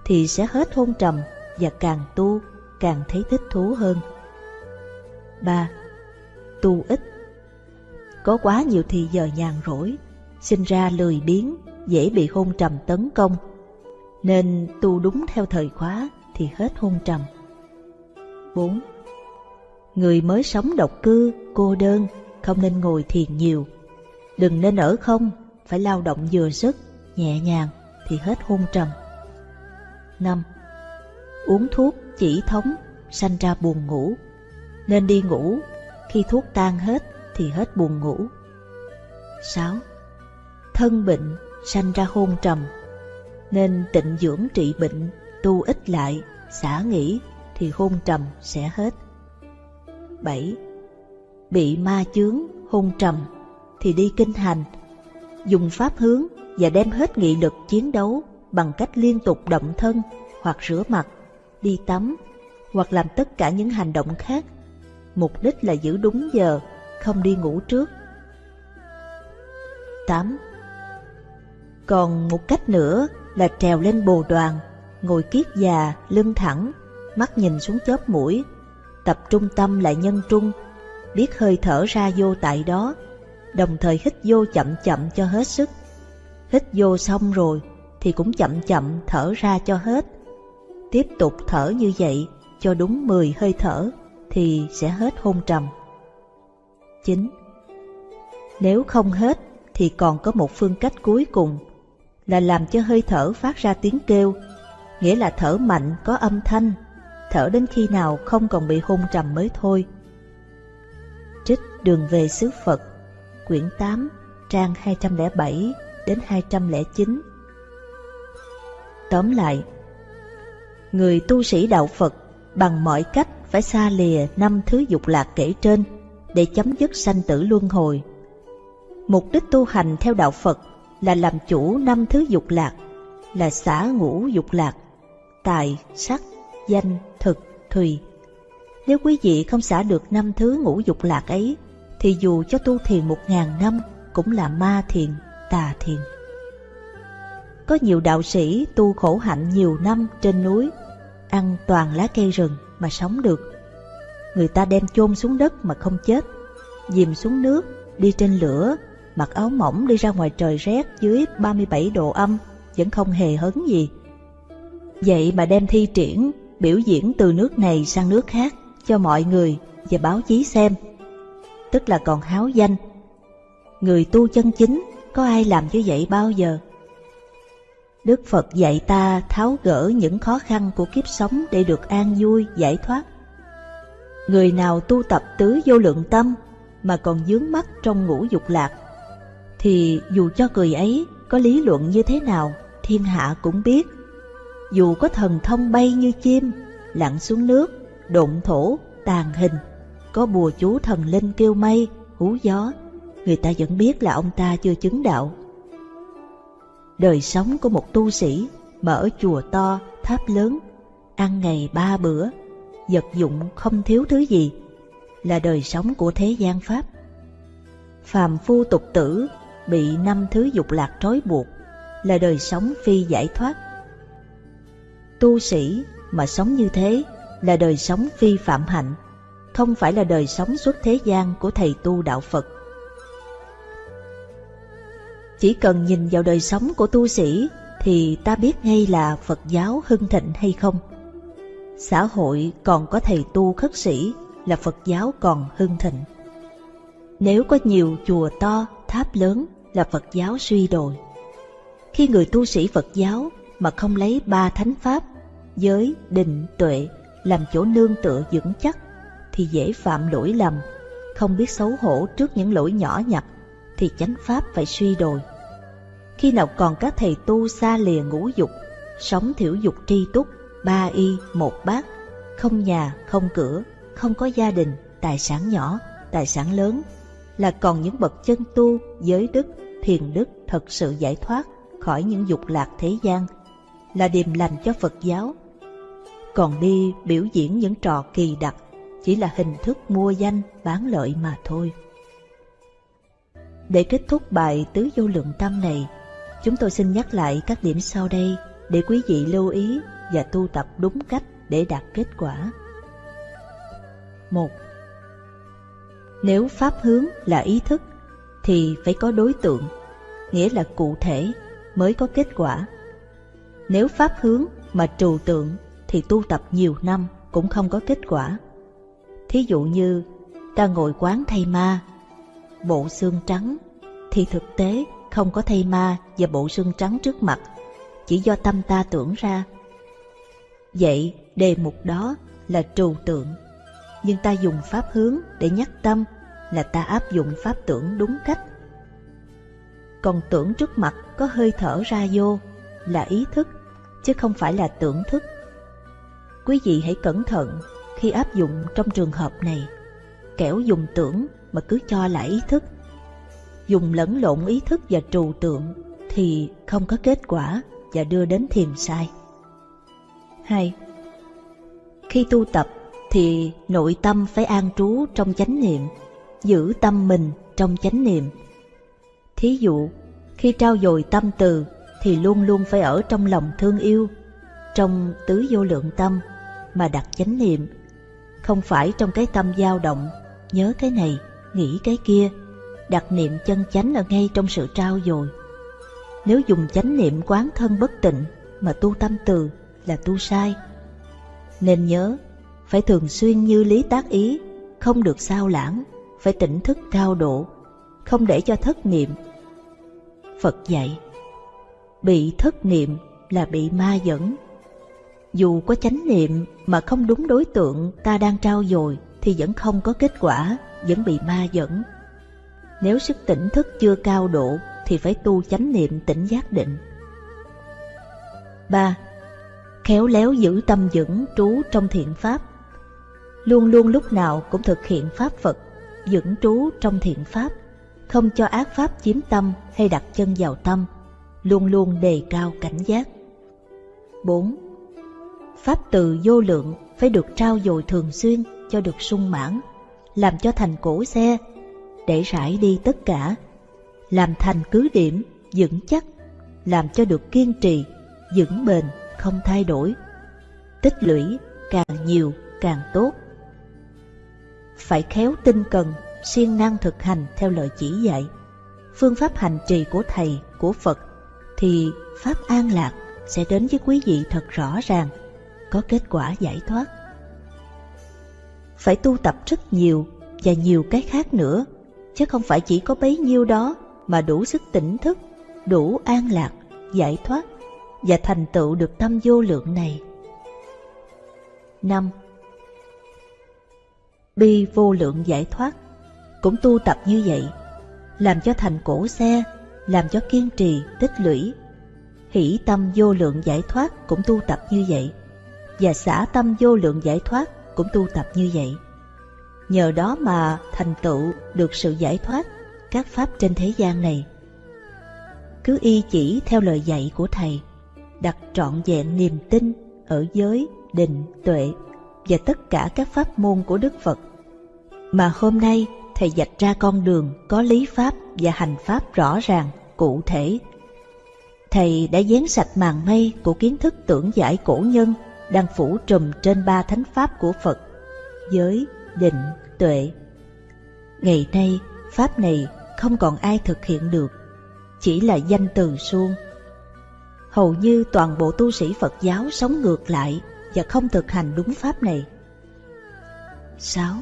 thì sẽ hết hôn trầm và càng tu càng thấy thích thú hơn. 3. Tu ít có quá nhiều thì giờ nhàn rỗi, sinh ra lười biếng, dễ bị hôn trầm tấn công. Nên tu đúng theo thời khóa thì hết hôn trầm. 4. Người mới sống độc cư, cô đơn, không nên ngồi thiền nhiều. Đừng nên ở không, phải lao động vừa sức, nhẹ nhàng thì hết hôn trầm. 5. Uống thuốc chỉ thống, sanh ra buồn ngủ. Nên đi ngủ, khi thuốc tan hết thì hết buồn ngủ. 6. Thân bệnh sanh ra hôn trầm, nên tịnh dưỡng trị bệnh, tu ít lại, xả nghỉ thì hôn trầm sẽ hết. 7. Bị ma chướng, hôn trầm thì đi kinh hành, dùng pháp hướng và đem hết nghị lực chiến đấu bằng cách liên tục động thân hoặc rửa mặt, đi tắm hoặc làm tất cả những hành động khác. Mục đích là giữ đúng giờ không đi ngủ trước. 8. Còn một cách nữa là trèo lên bồ đoàn, ngồi kiết già, lưng thẳng, mắt nhìn xuống chóp mũi, tập trung tâm lại nhân trung, biết hơi thở ra vô tại đó, đồng thời hít vô chậm chậm cho hết sức. Hít vô xong rồi thì cũng chậm chậm thở ra cho hết. Tiếp tục thở như vậy cho đúng 10 hơi thở thì sẽ hết hôn trầm. 9. Nếu không hết thì còn có một phương cách cuối cùng là làm cho hơi thở phát ra tiếng kêu, nghĩa là thở mạnh có âm thanh, thở đến khi nào không còn bị hôn trầm mới thôi. Trích Đường về xứ Phật, quyển 8, trang 207 đến 209. Tóm lại, người tu sĩ đạo Phật bằng mọi cách phải xa lìa năm thứ dục lạc kể trên để chấm dứt sanh tử luân hồi. Mục đích tu hành theo đạo Phật là làm chủ năm thứ dục lạc, là xả ngũ dục lạc, tài, sắc, danh, thực, thùy. Nếu quý vị không xả được năm thứ ngũ dục lạc ấy, thì dù cho tu thiền một ngàn năm cũng là ma thiền, tà thiền. Có nhiều đạo sĩ tu khổ hạnh nhiều năm trên núi, ăn toàn lá cây rừng mà sống được. Người ta đem chôn xuống đất mà không chết, dìm xuống nước, đi trên lửa, mặc áo mỏng đi ra ngoài trời rét dưới 37 độ âm, vẫn không hề hấn gì. Vậy mà đem thi triển, biểu diễn từ nước này sang nước khác cho mọi người và báo chí xem. Tức là còn háo danh. Người tu chân chính có ai làm như vậy bao giờ? Đức Phật dạy ta tháo gỡ những khó khăn của kiếp sống để được an vui, giải thoát. Người nào tu tập tứ vô lượng tâm mà còn dướng mắt trong ngũ dục lạc, thì dù cho người ấy có lý luận như thế nào, thiên hạ cũng biết. Dù có thần thông bay như chim, lặn xuống nước, đụng thổ, tàn hình, có bùa chú thần linh kêu mây, hú gió, người ta vẫn biết là ông ta chưa chứng đạo đời sống của một tu sĩ mở chùa to, tháp lớn, ăn ngày ba bữa, vật dụng không thiếu thứ gì, là đời sống của thế gian Pháp. Phàm phu tục tử bị năm thứ dục lạc trói buộc, là đời sống phi giải thoát. Tu sĩ mà sống như thế là đời sống phi phạm hạnh, không phải là đời sống xuất thế gian của thầy tu đạo Phật. Chỉ cần nhìn vào đời sống của tu sĩ thì ta biết ngay là Phật giáo hưng thịnh hay không. Xã hội còn có thầy tu khất sĩ là Phật giáo còn hưng thịnh. Nếu có nhiều chùa to, tháp lớn là Phật giáo suy đồi. Khi người tu sĩ Phật giáo mà không lấy ba thánh pháp, giới, định, tuệ làm chỗ nương tựa vững chắc thì dễ phạm lỗi lầm, không biết xấu hổ trước những lỗi nhỏ nhặt thì chánh pháp phải suy đồi. Khi nào còn các thầy tu xa lìa ngũ dục, sống thiểu dục tri túc, ba y, một bát, không nhà, không cửa, không có gia đình, tài sản nhỏ, tài sản lớn, là còn những bậc chân tu, giới đức, thiền đức thật sự giải thoát khỏi những dục lạc thế gian, là điềm lành cho Phật giáo. Còn đi biểu diễn những trò kỳ đặc, chỉ là hình thức mua danh, bán lợi mà thôi. Để kết thúc bài tứ vô lượng tâm này, Chúng tôi xin nhắc lại các điểm sau đây để quý vị lưu ý và tu tập đúng cách để đạt kết quả. 1. Nếu pháp hướng là ý thức thì phải có đối tượng, nghĩa là cụ thể mới có kết quả. Nếu pháp hướng mà trừu tượng thì tu tập nhiều năm cũng không có kết quả. Thí dụ như ta ngồi quán thay ma, bộ xương trắng thì thực tế không có thây ma và bộ xương trắng trước mặt, chỉ do tâm ta tưởng ra. Vậy đề mục đó là trừu tượng, nhưng ta dùng pháp hướng để nhắc tâm là ta áp dụng pháp tưởng đúng cách. Còn tưởng trước mặt có hơi thở ra vô là ý thức, chứ không phải là tưởng thức. Quý vị hãy cẩn thận khi áp dụng trong trường hợp này, kẻo dùng tưởng mà cứ cho là ý thức dùng lẫn lộn ý thức và trừu tượng thì không có kết quả và đưa đến thiền sai. 2. Khi tu tập thì nội tâm phải an trú trong chánh niệm, giữ tâm mình trong chánh niệm. Thí dụ, khi trao dồi tâm từ thì luôn luôn phải ở trong lòng thương yêu, trong tứ vô lượng tâm mà đặt chánh niệm, không phải trong cái tâm dao động, nhớ cái này, nghĩ cái kia, đặt niệm chân chánh ở ngay trong sự trao dồi. Nếu dùng chánh niệm quán thân bất tịnh mà tu tâm từ là tu sai. Nên nhớ, phải thường xuyên như lý tác ý, không được sao lãng, phải tỉnh thức cao độ, không để cho thất niệm. Phật dạy, bị thất niệm là bị ma dẫn. Dù có chánh niệm mà không đúng đối tượng ta đang trao dồi thì vẫn không có kết quả, vẫn bị ma dẫn. Nếu sức tỉnh thức chưa cao độ thì phải tu chánh niệm tỉnh giác định. 3. Khéo léo giữ tâm vững trú trong thiện pháp Luôn luôn lúc nào cũng thực hiện pháp Phật, vững trú trong thiện pháp, không cho ác pháp chiếm tâm hay đặt chân vào tâm, luôn luôn đề cao cảnh giác. 4. Pháp từ vô lượng phải được trao dồi thường xuyên cho được sung mãn, làm cho thành cổ xe, để rải đi tất cả, làm thành cứ điểm, vững chắc, làm cho được kiên trì, vững bền, không thay đổi. Tích lũy càng nhiều càng tốt. Phải khéo tinh cần, siêng năng thực hành theo lời chỉ dạy. Phương pháp hành trì của Thầy, của Phật thì Pháp an lạc sẽ đến với quý vị thật rõ ràng, có kết quả giải thoát. Phải tu tập rất nhiều và nhiều cái khác nữa, chứ không phải chỉ có bấy nhiêu đó mà đủ sức tỉnh thức, đủ an lạc, giải thoát và thành tựu được tâm vô lượng này. 5. Bi vô lượng giải thoát cũng tu tập như vậy, làm cho thành cổ xe, làm cho kiên trì, tích lũy. Hỷ tâm vô lượng giải thoát cũng tu tập như vậy, và xả tâm vô lượng giải thoát cũng tu tập như vậy. Nhờ đó mà thành tựu được sự giải thoát các pháp trên thế gian này. Cứ y chỉ theo lời dạy của Thầy, đặt trọn vẹn niềm tin ở giới, định, tuệ và tất cả các pháp môn của Đức Phật. Mà hôm nay Thầy dạch ra con đường có lý pháp và hành pháp rõ ràng, cụ thể. Thầy đã dán sạch màn mây của kiến thức tưởng giải cổ nhân đang phủ trùm trên ba thánh pháp của Phật, giới, định, tuệ. Ngày nay, pháp này không còn ai thực hiện được, chỉ là danh từ suông. Hầu như toàn bộ tu sĩ Phật giáo sống ngược lại và không thực hành đúng pháp này. 6.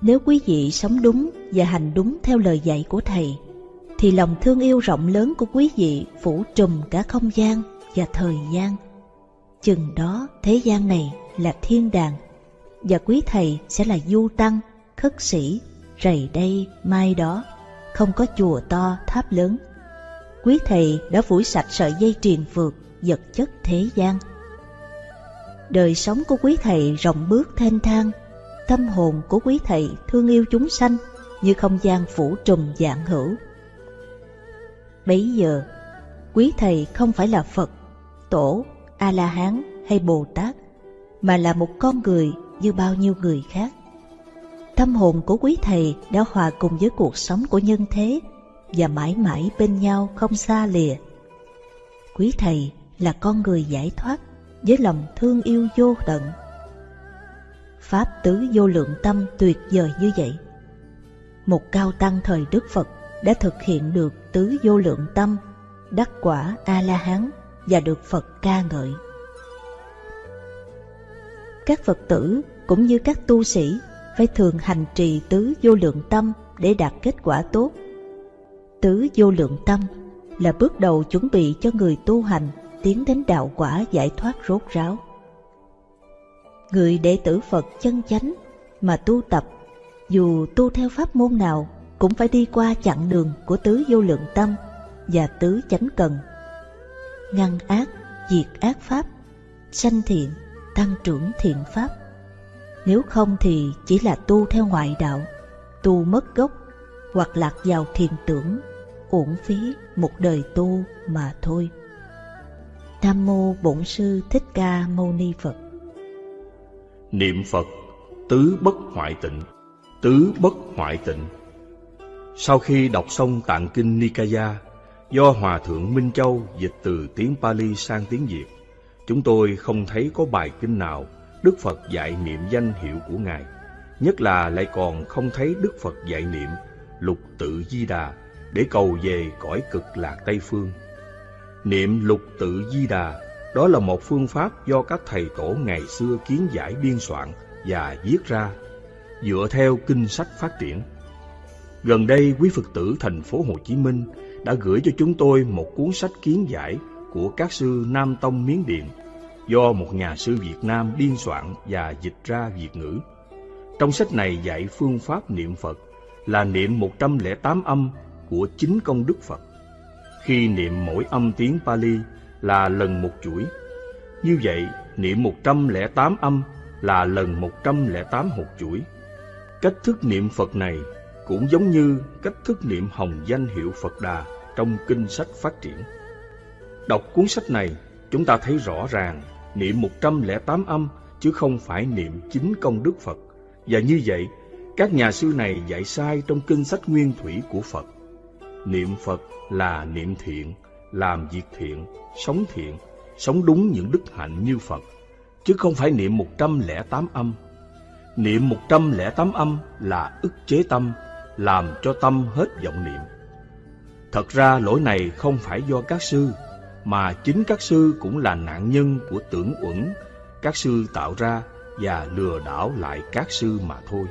Nếu quý vị sống đúng và hành đúng theo lời dạy của Thầy, thì lòng thương yêu rộng lớn của quý vị phủ trùm cả không gian và thời gian. Chừng đó thế gian này là thiên đàng, và quý Thầy sẽ là du tăng, khất sĩ, rầy đây, mai đó, không có chùa to, tháp lớn. Quý Thầy đã phủi sạch sợi dây triền phượt, vật chất thế gian. Đời sống của quý Thầy rộng bước thênh thang, tâm hồn của quý thầy thương yêu chúng sanh như không gian phủ trùm dạng hữu. Bấy giờ, quý thầy không phải là Phật, Tổ, A-la-hán hay Bồ Tát, mà là một con người như bao nhiêu người khác. Tâm hồn của quý thầy đã hòa cùng với cuộc sống của nhân thế và mãi mãi bên nhau không xa lìa. Quý thầy là con người giải thoát với lòng thương yêu vô tận Pháp tứ vô lượng tâm tuyệt vời như vậy. Một cao tăng thời Đức Phật đã thực hiện được tứ vô lượng tâm, đắc quả A-la-hán và được Phật ca ngợi. Các Phật tử cũng như các tu sĩ phải thường hành trì tứ vô lượng tâm để đạt kết quả tốt. Tứ vô lượng tâm là bước đầu chuẩn bị cho người tu hành tiến đến đạo quả giải thoát rốt ráo người đệ tử Phật chân chánh mà tu tập, dù tu theo pháp môn nào cũng phải đi qua chặng đường của tứ vô lượng tâm và tứ chánh cần. Ngăn ác, diệt ác pháp, sanh thiện, tăng trưởng thiện pháp. Nếu không thì chỉ là tu theo ngoại đạo, tu mất gốc hoặc lạc vào thiền tưởng, uổng phí một đời tu mà thôi. Nam mô Bổn sư Thích Ca Mâu Ni Phật. Niệm Phật tứ bất hoại tịnh Tứ bất hoại tịnh Sau khi đọc xong tạng kinh Nikaya Do Hòa Thượng Minh Châu dịch từ tiếng Pali sang tiếng Việt Chúng tôi không thấy có bài kinh nào Đức Phật dạy niệm danh hiệu của Ngài Nhất là lại còn không thấy Đức Phật dạy niệm Lục tự di đà Để cầu về cõi cực lạc Tây Phương Niệm lục tự di đà đó là một phương pháp do các thầy tổ ngày xưa kiến giải biên soạn và viết ra, dựa theo kinh sách phát triển. Gần đây, quý Phật tử thành phố Hồ Chí Minh đã gửi cho chúng tôi một cuốn sách kiến giải của các sư Nam Tông Miến Điện do một nhà sư Việt Nam biên soạn và dịch ra Việt ngữ. Trong sách này dạy phương pháp niệm Phật là niệm 108 âm của chính công đức Phật. Khi niệm mỗi âm tiếng Pali là lần một chuỗi. Như vậy, niệm 108 âm là lần 108 hột chuỗi. Cách thức niệm Phật này cũng giống như cách thức niệm hồng danh hiệu Phật Đà trong kinh sách phát triển. Đọc cuốn sách này, chúng ta thấy rõ ràng niệm 108 âm chứ không phải niệm chính công đức Phật. Và như vậy, các nhà sư này dạy sai trong kinh sách nguyên thủy của Phật. Niệm Phật là niệm thiện, làm việc thiện, sống thiện, sống đúng những đức hạnh như Phật, chứ không phải niệm 108 âm. Niệm 108 âm là ức chế tâm, làm cho tâm hết vọng niệm. Thật ra lỗi này không phải do các sư, mà chính các sư cũng là nạn nhân của tưởng uẩn các sư tạo ra và lừa đảo lại các sư mà thôi.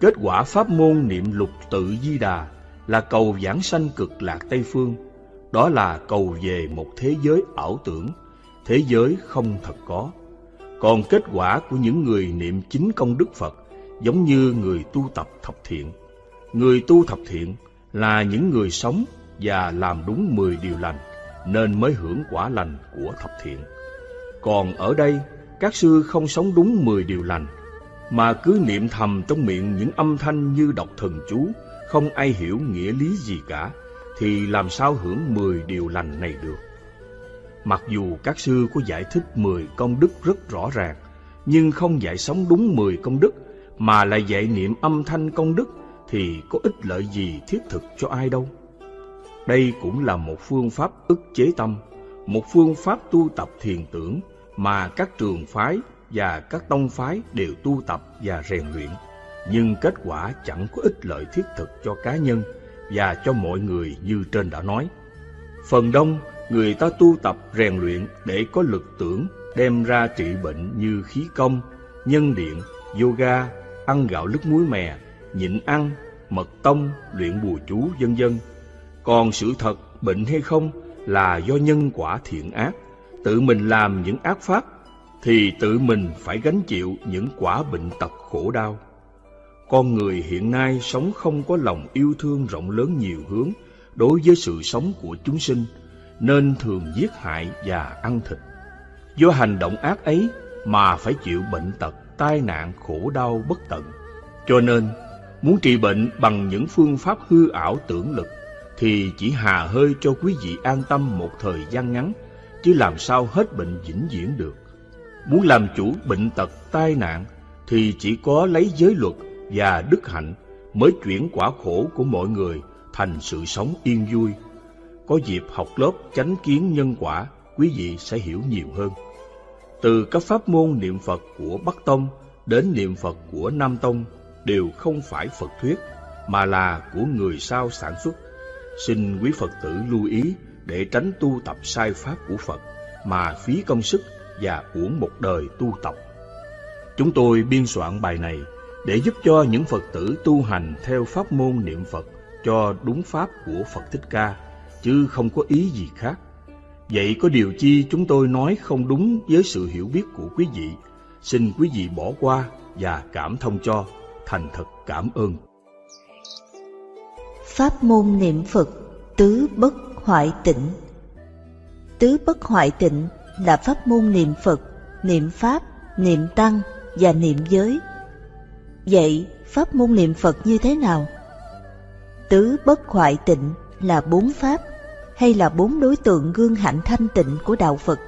Kết quả pháp môn niệm lục tự di đà là cầu giảng sanh cực lạc Tây Phương, đó là cầu về một thế giới ảo tưởng, thế giới không thật có. Còn kết quả của những người niệm chính công đức Phật giống như người tu tập thập thiện. Người tu thập thiện là những người sống và làm đúng mười điều lành, nên mới hưởng quả lành của thập thiện. Còn ở đây, các sư không sống đúng mười điều lành, mà cứ niệm thầm trong miệng những âm thanh như đọc thần chú, không ai hiểu nghĩa lý gì cả, thì làm sao hưởng mười điều lành này được. Mặc dù các sư có giải thích mười công đức rất rõ ràng, nhưng không dạy sống đúng mười công đức, mà lại dạy niệm âm thanh công đức, thì có ích lợi gì thiết thực cho ai đâu. Đây cũng là một phương pháp ức chế tâm, một phương pháp tu tập thiền tưởng mà các trường phái và các tông phái đều tu tập và rèn luyện, nhưng kết quả chẳng có ích lợi thiết thực cho cá nhân và cho mọi người như trên đã nói. Phần đông, người ta tu tập rèn luyện để có lực tưởng đem ra trị bệnh như khí công, nhân điện, yoga, ăn gạo lứt muối mè, nhịn ăn, mật tông, luyện bùa chú, vân vân. Còn sự thật bệnh hay không là do nhân quả thiện ác tự mình làm những ác pháp thì tự mình phải gánh chịu những quả bệnh tật khổ đau. Con người hiện nay sống không có lòng yêu thương rộng lớn nhiều hướng đối với sự sống của chúng sinh, nên thường giết hại và ăn thịt. Do hành động ác ấy mà phải chịu bệnh tật, tai nạn, khổ đau bất tận. Cho nên, muốn trị bệnh bằng những phương pháp hư ảo tưởng lực thì chỉ hà hơi cho quý vị an tâm một thời gian ngắn chứ làm sao hết bệnh vĩnh viễn được. Muốn làm chủ bệnh tật tai nạn thì chỉ có lấy giới luật và đức hạnh mới chuyển quả khổ của mọi người thành sự sống yên vui. Có dịp học lớp chánh kiến nhân quả, quý vị sẽ hiểu nhiều hơn. Từ các pháp môn niệm Phật của Bắc Tông đến niệm Phật của Nam Tông đều không phải Phật thuyết, mà là của người sao sản xuất. Xin quý Phật tử lưu ý để tránh tu tập sai pháp của Phật mà phí công sức và uổng một đời tu tập. Chúng tôi biên soạn bài này để giúp cho những Phật tử tu hành theo pháp môn niệm Phật cho đúng pháp của Phật Thích Ca, chứ không có ý gì khác. Vậy có điều chi chúng tôi nói không đúng với sự hiểu biết của quý vị, xin quý vị bỏ qua và cảm thông cho, thành thật cảm ơn. Pháp môn niệm Phật tứ bất hoại tịnh Tứ bất hoại tịnh là pháp môn niệm Phật, niệm Pháp, niệm Tăng và niệm giới. Vậy, pháp môn niệm Phật như thế nào? Tứ bất hoại tịnh là bốn pháp hay là bốn đối tượng gương hạnh thanh tịnh của Đạo Phật.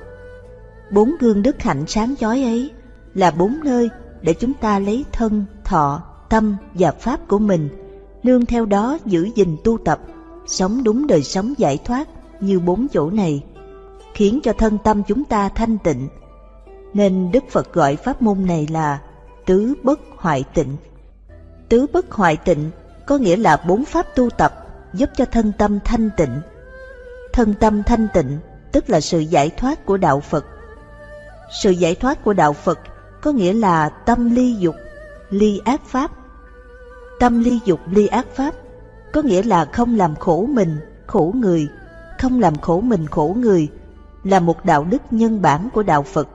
Bốn gương đức hạnh sáng chói ấy là bốn nơi để chúng ta lấy thân, thọ, tâm và pháp của mình, nương theo đó giữ gìn tu tập sống đúng đời sống giải thoát như bốn chỗ này, khiến cho thân tâm chúng ta thanh tịnh. Nên Đức Phật gọi pháp môn này là tứ bất hoại tịnh. Tứ bất hoại tịnh có nghĩa là bốn pháp tu tập giúp cho thân tâm thanh tịnh. Thân tâm thanh tịnh tức là sự giải thoát của đạo Phật. Sự giải thoát của đạo Phật có nghĩa là tâm ly dục, ly ác pháp. Tâm ly dục ly ác pháp có nghĩa là không làm khổ mình, khổ người, không làm khổ mình khổ người, là một đạo đức nhân bản của đạo Phật.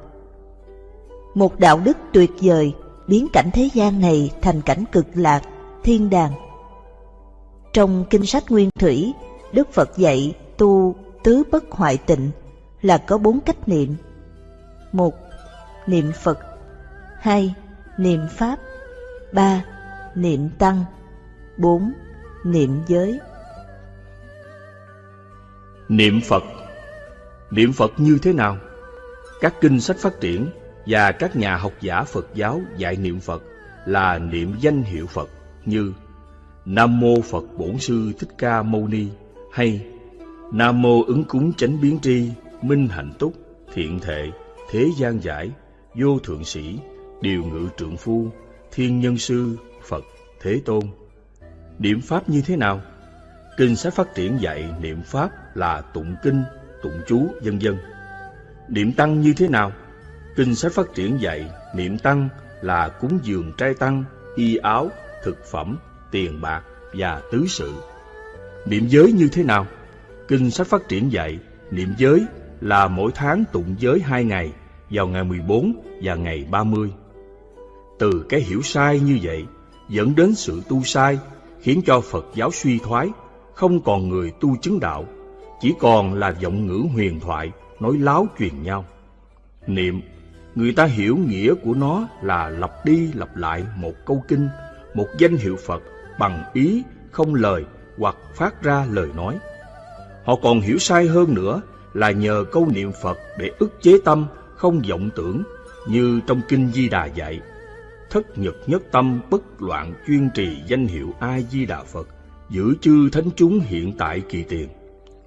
Một đạo đức tuyệt vời biến cảnh thế gian này thành cảnh cực lạc, thiên đàng. Trong kinh sách Nguyên Thủy, Đức Phật dạy tu tứ bất hoại tịnh là có bốn cách niệm. một Niệm Phật hai Niệm Pháp ba Niệm Tăng. Bốn Niệm giới. Niệm Phật. Niệm Phật như thế nào? Các kinh sách phát triển và các nhà học giả Phật giáo dạy niệm Phật là niệm danh hiệu Phật như Nam Mô Phật Bổn Sư Thích Ca Mâu Ni hay Nam Mô ứng cúng chánh biến tri, minh hạnh túc, thiện thệ, thế gian giải, vô thượng sĩ, điều ngự trượng phu, thiên nhân sư, Thế Tôn. Niệm Pháp như thế nào? Kinh sách phát triển dạy niệm Pháp là tụng kinh, tụng chú, vân dân Niệm Tăng như thế nào? Kinh sách phát triển dạy niệm Tăng là cúng dường trai tăng, y áo, thực phẩm, tiền bạc và tứ sự. Niệm giới như thế nào? Kinh sách phát triển dạy niệm giới là mỗi tháng tụng giới hai ngày vào ngày 14 và ngày 30. Từ cái hiểu sai như vậy dẫn đến sự tu sai khiến cho Phật giáo suy thoái, không còn người tu chứng đạo, chỉ còn là giọng ngữ huyền thoại nói láo truyền nhau. Niệm, người ta hiểu nghĩa của nó là lặp đi lặp lại một câu kinh, một danh hiệu Phật bằng ý, không lời hoặc phát ra lời nói. Họ còn hiểu sai hơn nữa là nhờ câu niệm Phật để ức chế tâm, không vọng tưởng, như trong Kinh Di Đà dạy. Thất nhật nhất tâm bất loạn chuyên trì danh hiệu A-di-đà Phật, giữ chư thánh chúng hiện tại kỳ tiền.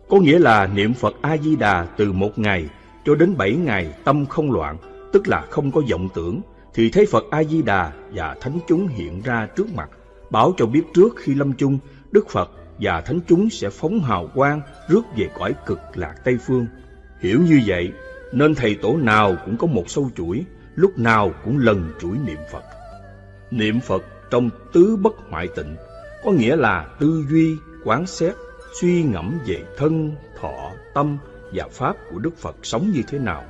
Có nghĩa là niệm Phật A-di-đà từ một ngày cho đến bảy ngày tâm không loạn, tức là không có vọng tưởng, thì thấy Phật A-di-đà và thánh chúng hiện ra trước mặt, bảo cho biết trước khi lâm chung, Đức Phật và thánh chúng sẽ phóng hào quang rước về cõi cực lạc Tây Phương. Hiểu như vậy, nên thầy tổ nào cũng có một sâu chuỗi, lúc nào cũng lần chuỗi niệm Phật. Niệm Phật trong tứ bất hoại tịnh, có nghĩa là tư duy, quán xét, suy ngẫm về thân, thọ, tâm và pháp của Đức Phật sống như thế nào,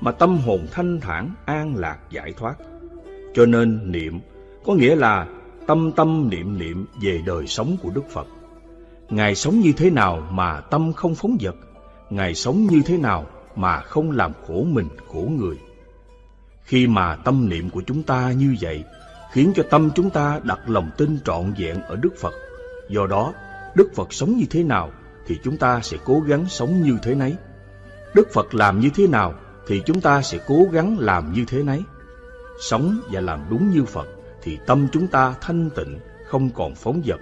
mà tâm hồn thanh thản, an lạc, giải thoát. Cho nên niệm có nghĩa là tâm tâm niệm niệm về đời sống của Đức Phật. Ngài sống như thế nào mà tâm không phóng dật? Ngài sống như thế nào mà không làm khổ mình, khổ người? Khi mà tâm niệm của chúng ta như vậy, khiến cho tâm chúng ta đặt lòng tin trọn vẹn ở Đức Phật. Do đó, Đức Phật sống như thế nào thì chúng ta sẽ cố gắng sống như thế nấy. Đức Phật làm như thế nào thì chúng ta sẽ cố gắng làm như thế nấy. Sống và làm đúng như Phật thì tâm chúng ta thanh tịnh, không còn phóng dật,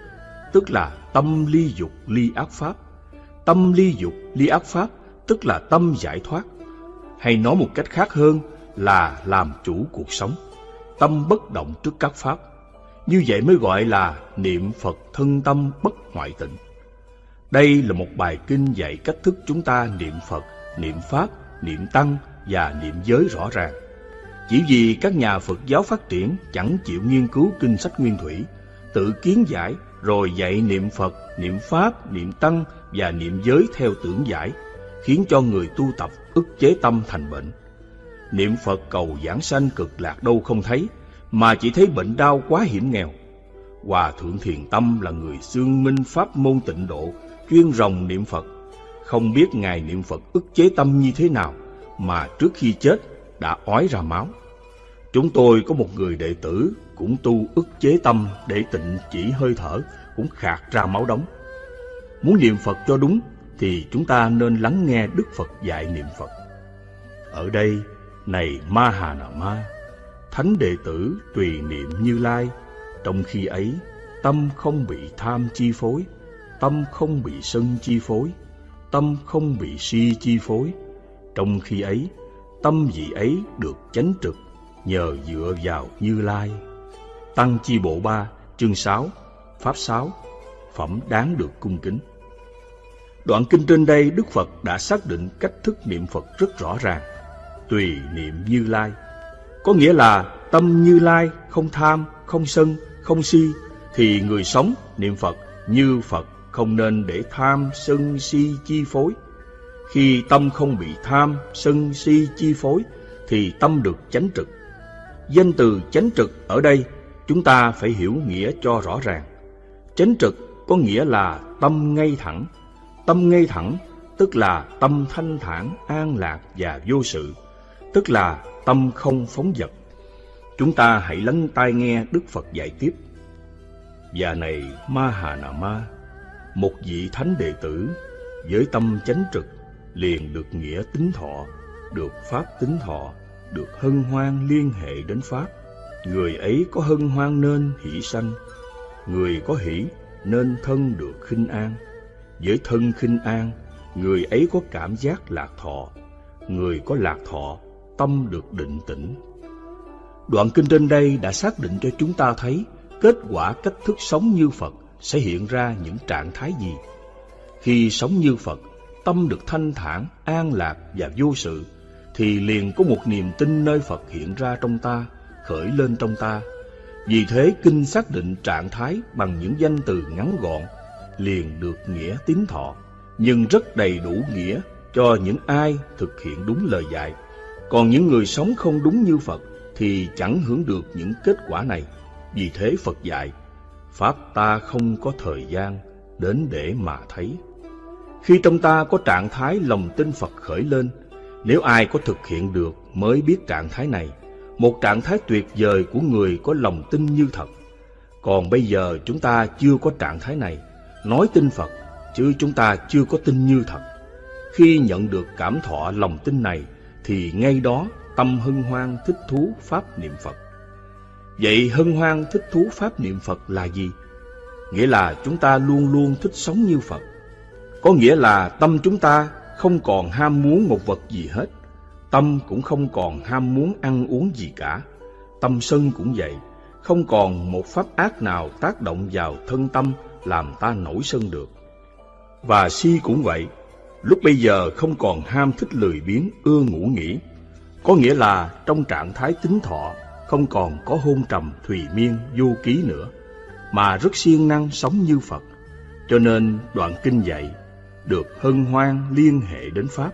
tức là tâm ly dục ly ác pháp. Tâm ly dục ly ác pháp tức là tâm giải thoát. Hay nói một cách khác hơn là làm chủ cuộc sống. Tâm bất động trước các pháp. Như vậy mới gọi là niệm Phật thân tâm bất ngoại tịnh. Đây là một bài kinh dạy cách thức chúng ta niệm Phật, niệm Pháp, niệm Tăng và niệm giới rõ ràng. Chỉ vì các nhà Phật giáo phát triển chẳng chịu nghiên cứu kinh sách nguyên thủy, tự kiến giải rồi dạy niệm Phật, niệm Pháp, niệm Tăng và niệm giới theo tưởng giải, khiến cho người tu tập ức chế tâm thành bệnh. Niệm Phật cầu giảng sanh cực lạc đâu không thấy, mà chỉ thấy bệnh đau quá hiểm nghèo. Hòa Thượng Thiền Tâm là người xương minh pháp môn tịnh độ, chuyên rồng niệm Phật. Không biết Ngài niệm Phật ức chế tâm như thế nào, mà trước khi chết đã ói ra máu. Chúng tôi có một người đệ tử cũng tu ức chế tâm để tịnh chỉ hơi thở, cũng khạc ra máu đóng. Muốn niệm Phật cho đúng thì chúng ta nên lắng nghe Đức Phật dạy niệm Phật. Ở đây, này Ma Hà Nà Ma, thánh đệ tử tùy niệm Như Lai, trong khi ấy tâm không bị tham chi phối, tâm không bị sân chi phối, tâm không bị si chi phối. Trong khi ấy, tâm vị ấy được chánh trực nhờ dựa vào Như Lai. Tăng chi bộ 3, chương 6, pháp 6, phẩm đáng được cung kính. Đoạn kinh trên đây Đức Phật đã xác định cách thức niệm Phật rất rõ ràng, tùy niệm Như Lai. Có nghĩa là tâm Như Lai không tham, không sân, không si, thì người sống niệm Phật như Phật không nên để tham, sân, si chi phối. Khi tâm không bị tham, sân, si chi phối, thì tâm được chánh trực danh từ chánh trực ở đây chúng ta phải hiểu nghĩa cho rõ ràng. Chánh trực có nghĩa là tâm ngay thẳng. Tâm ngay thẳng tức là tâm thanh thản, an lạc và vô sự, tức là tâm không phóng dật. Chúng ta hãy lắng tai nghe Đức Phật dạy tiếp. Và này Ma Hà Nà Ma, một vị thánh đệ tử với tâm chánh trực liền được nghĩa tính thọ, được pháp tính thọ, được hân hoan liên hệ đến pháp. Người ấy có hân hoan nên hỷ sanh, người có hỷ nên thân được khinh an. Với thân khinh an, người ấy có cảm giác lạc thọ, người có lạc thọ, tâm được định tĩnh. Đoạn kinh trên đây đã xác định cho chúng ta thấy kết quả cách thức sống như Phật sẽ hiện ra những trạng thái gì. Khi sống như Phật, tâm được thanh thản, an lạc và vô sự, thì liền có một niềm tin nơi Phật hiện ra trong ta, khởi lên trong ta. Vì thế kinh xác định trạng thái bằng những danh từ ngắn gọn, liền được nghĩa tín thọ, nhưng rất đầy đủ nghĩa cho những ai thực hiện đúng lời dạy. Còn những người sống không đúng như Phật thì chẳng hưởng được những kết quả này. Vì thế Phật dạy, Pháp ta không có thời gian đến để mà thấy. Khi trong ta có trạng thái lòng tin Phật khởi lên, nếu ai có thực hiện được mới biết trạng thái này, một trạng thái tuyệt vời của người có lòng tin như thật. Còn bây giờ chúng ta chưa có trạng thái này, nói tin Phật, chứ chúng ta chưa có tin như thật. Khi nhận được cảm thọ lòng tin này, thì ngay đó tâm hân hoan thích thú Pháp niệm Phật. Vậy hân hoan thích thú Pháp niệm Phật là gì? Nghĩa là chúng ta luôn luôn thích sống như Phật. Có nghĩa là tâm chúng ta không còn ham muốn một vật gì hết. Tâm cũng không còn ham muốn ăn uống gì cả. Tâm sân cũng vậy, không còn một pháp ác nào tác động vào thân tâm làm ta nổi sân được. Và si cũng vậy, lúc bây giờ không còn ham thích lười biếng, ưa ngủ nghỉ. Có nghĩa là trong trạng thái tính thọ, không còn có hôn trầm, thùy miên, du ký nữa, mà rất siêng năng sống như Phật. Cho nên đoạn kinh dạy, được hân hoan liên hệ đến Pháp.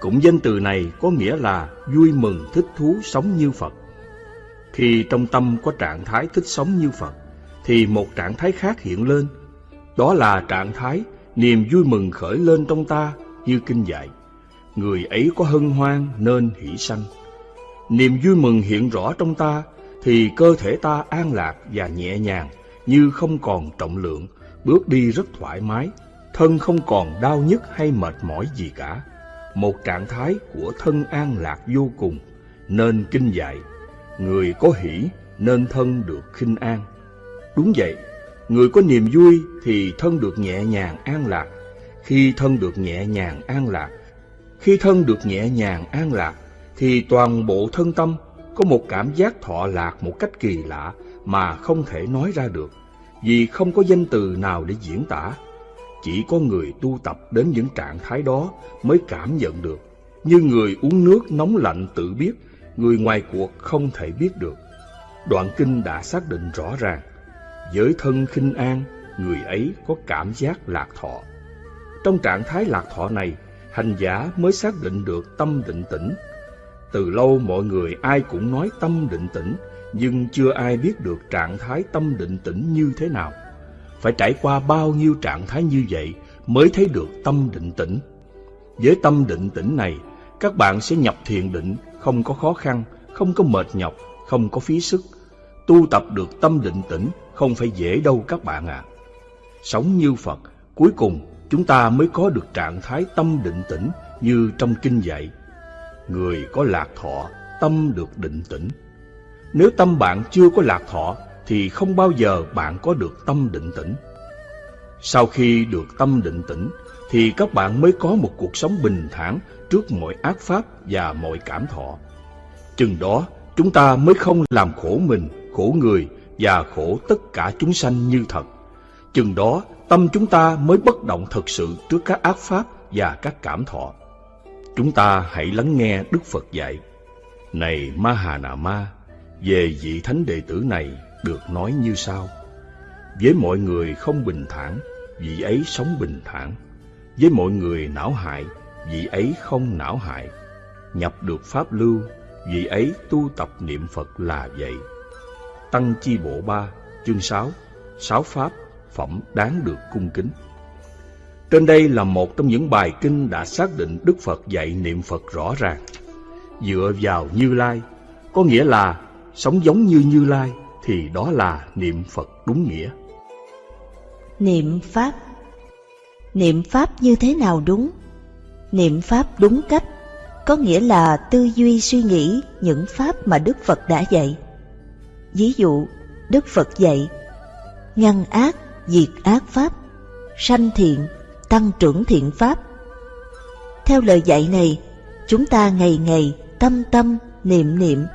Cũng danh từ này có nghĩa là vui mừng thích thú sống như Phật. Khi trong tâm có trạng thái thích sống như Phật, thì một trạng thái khác hiện lên. Đó là trạng thái niềm vui mừng khởi lên trong ta như kinh dạy. Người ấy có hân hoan nên hỷ sanh. Niềm vui mừng hiện rõ trong ta thì cơ thể ta an lạc và nhẹ nhàng như không còn trọng lượng, bước đi rất thoải mái, thân không còn đau nhức hay mệt mỏi gì cả. Một trạng thái của thân an lạc vô cùng, nên kinh dạy, người có hỷ nên thân được khinh an. Đúng vậy, người có niềm vui thì thân được nhẹ nhàng an lạc. Khi thân được nhẹ nhàng an lạc, khi thân được nhẹ nhàng an lạc, thì toàn bộ thân tâm có một cảm giác thọ lạc một cách kỳ lạ mà không thể nói ra được, vì không có danh từ nào để diễn tả. Chỉ có người tu tập đến những trạng thái đó mới cảm nhận được. Như người uống nước nóng lạnh tự biết, người ngoài cuộc không thể biết được. Đoạn kinh đã xác định rõ ràng, với thân khinh an, người ấy có cảm giác lạc thọ. Trong trạng thái lạc thọ này, hành giả mới xác định được tâm định tĩnh. Từ lâu mọi người ai cũng nói tâm định tĩnh, nhưng chưa ai biết được trạng thái tâm định tĩnh như thế nào phải trải qua bao nhiêu trạng thái như vậy mới thấy được tâm định tĩnh. Với tâm định tĩnh này, các bạn sẽ nhập thiền định không có khó khăn, không có mệt nhọc, không có phí sức. Tu tập được tâm định tĩnh không phải dễ đâu các bạn ạ. À. Sống như Phật, cuối cùng chúng ta mới có được trạng thái tâm định tĩnh như trong kinh dạy. Người có lạc thọ, tâm được định tĩnh. Nếu tâm bạn chưa có lạc thọ thì không bao giờ bạn có được tâm định tĩnh. Sau khi được tâm định tĩnh thì các bạn mới có một cuộc sống bình thản trước mọi ác pháp và mọi cảm thọ. Chừng đó chúng ta mới không làm khổ mình, khổ người và khổ tất cả chúng sanh như thật. Chừng đó tâm chúng ta mới bất động thực sự trước các ác pháp và các cảm thọ. Chúng ta hãy lắng nghe Đức Phật dạy. Này Ma Hà Nà Ma, về vị thánh đệ tử này được nói như sau. Với mọi người không bình thản, vị ấy sống bình thản. Với mọi người não hại, vị ấy không não hại. Nhập được pháp lưu, vị ấy tu tập niệm Phật là vậy. Tăng Chi Bộ 3, chương 6, Sáu Pháp, phẩm đáng được cung kính. Trên đây là một trong những bài kinh đã xác định Đức Phật dạy niệm Phật rõ ràng. Dựa vào Như Lai, có nghĩa là sống giống như Như Lai thì đó là niệm Phật đúng nghĩa. Niệm Pháp Niệm Pháp như thế nào đúng? Niệm Pháp đúng cách có nghĩa là tư duy suy nghĩ những Pháp mà Đức Phật đã dạy. Ví dụ, Đức Phật dạy ngăn ác, diệt ác Pháp, sanh thiện, tăng trưởng thiện Pháp. Theo lời dạy này, chúng ta ngày ngày tâm tâm, niệm niệm,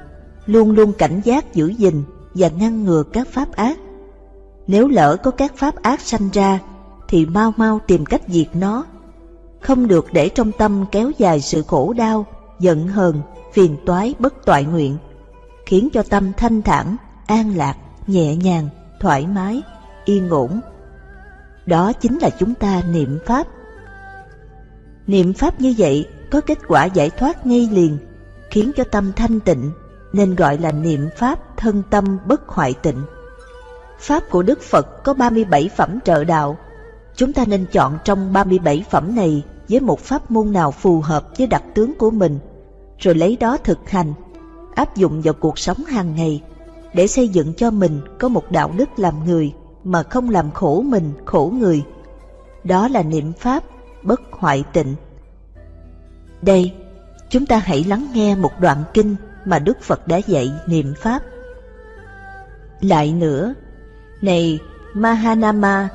luôn luôn cảnh giác giữ gìn và ngăn ngừa các pháp ác. Nếu lỡ có các pháp ác sanh ra, thì mau mau tìm cách diệt nó. Không được để trong tâm kéo dài sự khổ đau, giận hờn, phiền toái bất toại nguyện, khiến cho tâm thanh thản, an lạc, nhẹ nhàng, thoải mái, yên ổn. Đó chính là chúng ta niệm Pháp. Niệm Pháp như vậy có kết quả giải thoát ngay liền, khiến cho tâm thanh tịnh, nên gọi là niệm Pháp thân tâm bất hoại tịnh. Pháp của Đức Phật có 37 phẩm trợ đạo. Chúng ta nên chọn trong 37 phẩm này với một pháp môn nào phù hợp với đặc tướng của mình, rồi lấy đó thực hành, áp dụng vào cuộc sống hàng ngày để xây dựng cho mình có một đạo đức làm người mà không làm khổ mình, khổ người. Đó là niệm Pháp bất hoại tịnh. Đây, chúng ta hãy lắng nghe một đoạn kinh mà Đức Phật đã dạy niệm Pháp. Lại nữa, này Mahanama,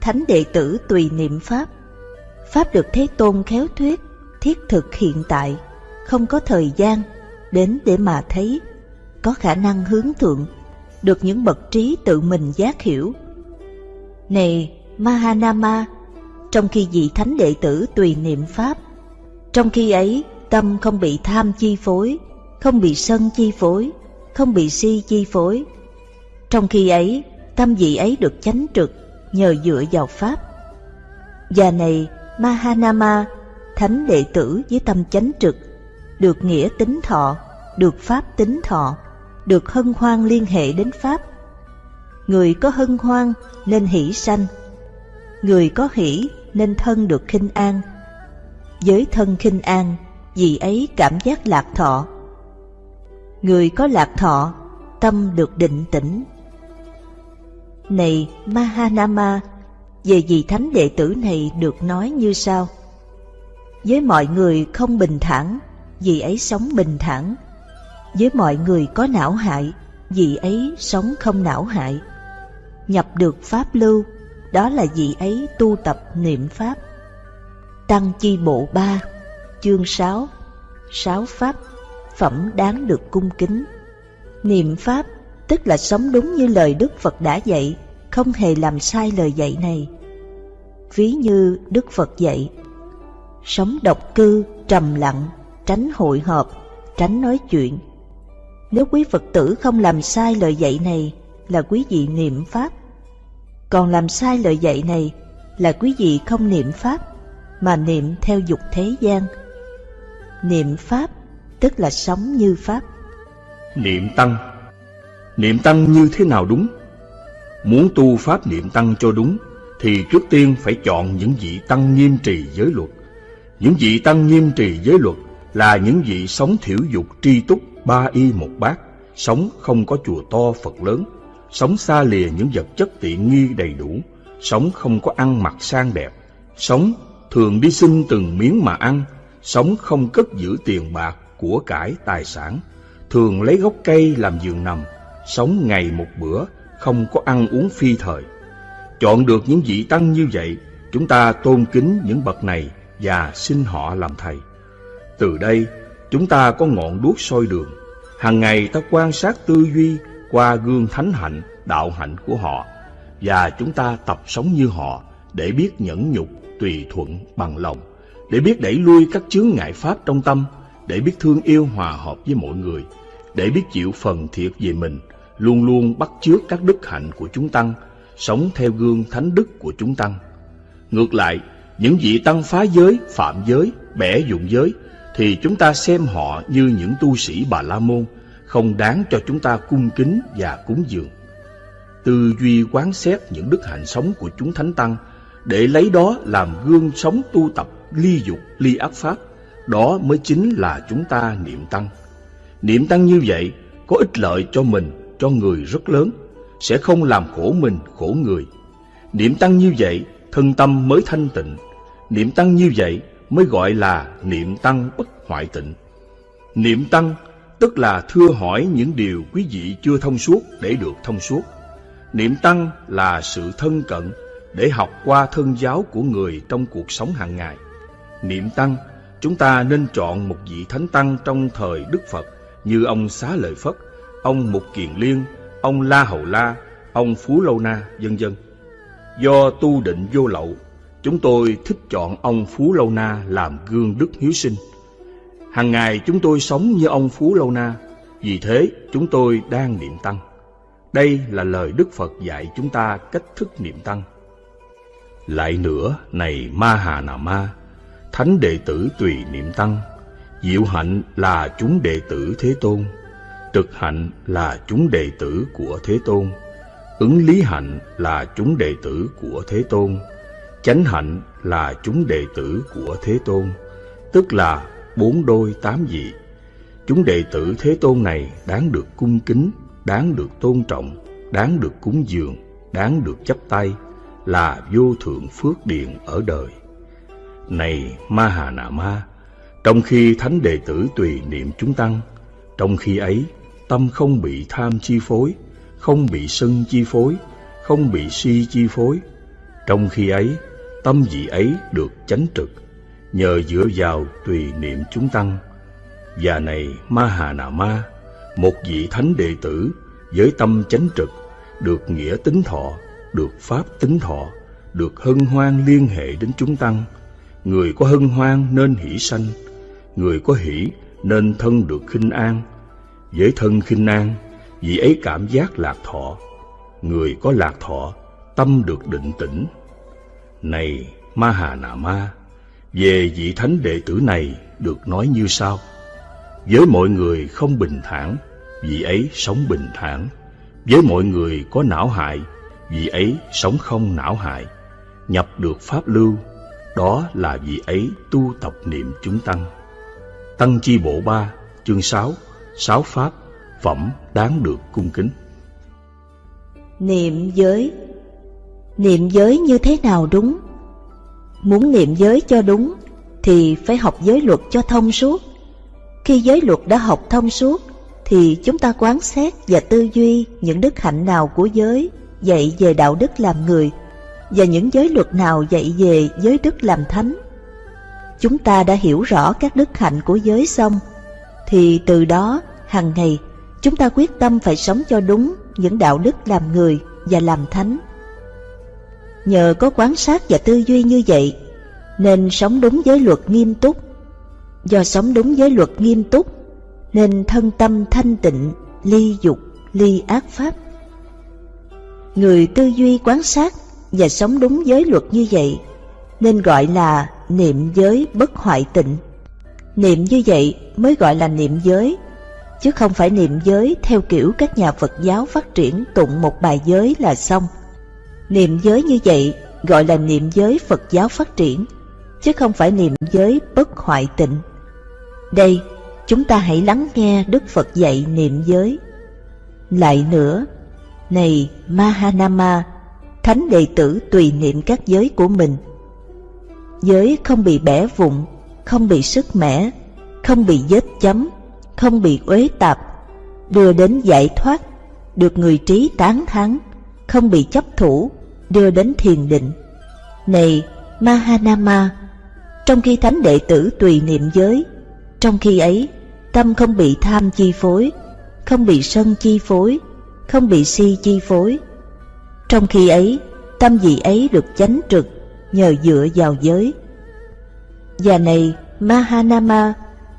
thánh đệ tử tùy niệm Pháp. Pháp được Thế Tôn khéo thuyết, thiết thực hiện tại, không có thời gian, đến để mà thấy, có khả năng hướng thượng, được những bậc trí tự mình giác hiểu. Này Mahanama, trong khi vị thánh đệ tử tùy niệm Pháp, trong khi ấy tâm không bị tham chi phối, không bị sân chi phối, không bị si chi phối. Trong khi ấy, tâm vị ấy được chánh trực nhờ dựa vào Pháp. Và này, Mahanama, thánh đệ tử với tâm chánh trực, được nghĩa tính thọ, được Pháp tính thọ, được hân hoan liên hệ đến Pháp. Người có hân hoan nên hỷ sanh, người có hỷ nên thân được khinh an. Với thân khinh an, vì ấy cảm giác lạc thọ. Người có lạc thọ, tâm được định tĩnh. Này Mahanama, về vị thánh đệ tử này được nói như sau. Với mọi người không bình thản, vì ấy sống bình thản. Với mọi người có não hại, vị ấy sống không não hại. Nhập được Pháp lưu, đó là vị ấy tu tập niệm Pháp. Tăng chi bộ 3, chương 6, sáu Pháp, phẩm đáng được cung kính. Niệm Pháp tức là sống đúng như lời Đức Phật đã dạy, không hề làm sai lời dạy này. Ví như Đức Phật dạy, sống độc cư, trầm lặng, tránh hội họp, tránh nói chuyện. Nếu quý Phật tử không làm sai lời dạy này là quý vị niệm Pháp. Còn làm sai lời dạy này là quý vị không niệm Pháp, mà niệm theo dục thế gian. Niệm Pháp tức là sống như Pháp. Niệm Tăng Niệm Tăng như thế nào đúng? Muốn tu Pháp niệm Tăng cho đúng, thì trước tiên phải chọn những vị Tăng nghiêm trì giới luật. Những vị Tăng nghiêm trì giới luật là những vị sống thiểu dục tri túc ba y một bát, sống không có chùa to Phật lớn, sống xa lìa những vật chất tiện nghi đầy đủ, sống không có ăn mặc sang đẹp, sống thường đi xin từng miếng mà ăn, sống không cất giữ tiền bạc, của cải, tài sản, thường lấy gốc cây làm giường nằm, sống ngày một bữa, không có ăn uống phi thời. Chọn được những vị tăng như vậy, chúng ta tôn kính những bậc này và xin họ làm thầy. Từ đây, chúng ta có ngọn đuốc soi đường. Hàng ngày ta quan sát tư duy qua gương thánh hạnh, đạo hạnh của họ. Và chúng ta tập sống như họ để biết nhẫn nhục, tùy thuận, bằng lòng, để biết đẩy lui các chướng ngại pháp trong tâm, để biết thương yêu hòa hợp với mọi người, để biết chịu phần thiệt về mình, luôn luôn bắt chước các đức hạnh của chúng tăng, sống theo gương thánh đức của chúng tăng. Ngược lại, những vị tăng phá giới, phạm giới, bẻ dụng giới, thì chúng ta xem họ như những tu sĩ Bà La Môn, không đáng cho chúng ta cung kính và cúng dường. Tư duy quán xét những đức hạnh sống của chúng thánh tăng để lấy đó làm gương sống tu tập ly dục, ly ác pháp, đó mới chính là chúng ta niệm tăng. Niệm tăng như vậy có ích lợi cho mình, cho người rất lớn, sẽ không làm khổ mình, khổ người. Niệm tăng như vậy, thân tâm mới thanh tịnh. Niệm tăng như vậy mới gọi là niệm tăng bất hoại tịnh. Niệm tăng tức là thưa hỏi những điều quý vị chưa thông suốt để được thông suốt. Niệm tăng là sự thân cận để học qua thân giáo của người trong cuộc sống hàng ngày. Niệm tăng, chúng ta nên chọn một vị thánh tăng trong thời Đức Phật như ông Xá Lợi Phất, ông Mục Kiền Liên, ông La Hầu La, ông Phú Lâu Na, vân vân. Do tu định vô lậu, chúng tôi thích chọn ông Phú Lâu Na làm gương đức hiếu sinh. Hàng ngày chúng tôi sống như ông Phú Lâu Na, vì thế chúng tôi đang niệm tăng. Đây là lời Đức Phật dạy chúng ta cách thức niệm tăng. Lại nữa, này Ma Hà Nà Ma, thánh đệ tử tùy niệm tăng, diệu hạnh là chúng đệ tử Thế Tôn, trực hạnh là chúng đệ tử của Thế Tôn, ứng lý hạnh là chúng đệ tử của Thế Tôn, chánh hạnh là chúng đệ tử của Thế Tôn, tức là bốn đôi tám vị. Chúng đệ tử Thế Tôn này đáng được cung kính, đáng được tôn trọng, đáng được cúng dường, đáng được chấp tay, là vô thượng phước điện ở đời. Này Ma Hà Nà Ma, trong khi thánh đệ tử tùy niệm chúng tăng, trong khi ấy tâm không bị tham chi phối, không bị sân chi phối, không bị si chi phối. Trong khi ấy, tâm vị ấy được chánh trực, nhờ dựa vào tùy niệm chúng tăng. Và này Ma Hà Nà Ma, một vị thánh đệ tử với tâm chánh trực, được nghĩa tính thọ, được pháp tính thọ, được hân hoan liên hệ đến chúng tăng. Người có hân hoan nên hỷ sanh, người có hỷ nên thân được khinh an. Với thân khinh an, vị ấy cảm giác lạc thọ. Người có lạc thọ, tâm được định tĩnh. Này Ma Hà Nà Ma, về vị thánh đệ tử này được nói như sau. Với mọi người không bình thản, vị ấy sống bình thản. Với mọi người có não hại, vị ấy sống không não hại. Nhập được pháp lưu, đó là vị ấy tu tập niệm chúng tăng. Tăng chi bộ ba, chương sáu, sáu pháp, phẩm đáng được cung kính. Niệm giới Niệm giới như thế nào đúng? Muốn niệm giới cho đúng, thì phải học giới luật cho thông suốt. Khi giới luật đã học thông suốt, thì chúng ta quán xét và tư duy những đức hạnh nào của giới, dạy về đạo đức làm người, và những giới luật nào dạy về giới đức làm thánh. Chúng ta đã hiểu rõ các đức hạnh của giới xong, thì từ đó hàng ngày, chúng ta quyết tâm phải sống cho đúng những đạo đức làm người và làm thánh. Nhờ có quán sát và tư duy như vậy nên sống đúng giới luật nghiêm túc. Do sống đúng giới luật nghiêm túc nên thân tâm thanh tịnh, ly dục, ly ác pháp. Người tư duy quán sát và sống đúng giới luật như vậy nên gọi là niệm giới bất hoại tịnh. Niệm như vậy mới gọi là niệm giới, chứ không phải niệm giới theo kiểu các nhà Phật giáo phát triển tụng một bài giới là xong. Niệm giới như vậy gọi là niệm giới Phật giáo phát triển, chứ không phải niệm giới bất hoại tịnh. Đây chúng ta hãy lắng nghe Đức Phật dạy niệm giới. Lại nữa, này Mahanama, thánh đệ tử tùy niệm các giới của mình. Giới không bị bẻ vụn, không bị sức mẻ, không bị vết chấm, không bị uế tạp, đưa đến giải thoát, được người trí tán thắng, không bị chấp thủ, đưa đến thiền định. Này Mahanama, trong khi thánh đệ tử tùy niệm giới, trong khi ấy tâm không bị tham chi phối, không bị sân chi phối, không bị si chi phối. Trong khi ấy, tâm vị ấy được chánh trực nhờ dựa vào giới. Và này, Mahanama,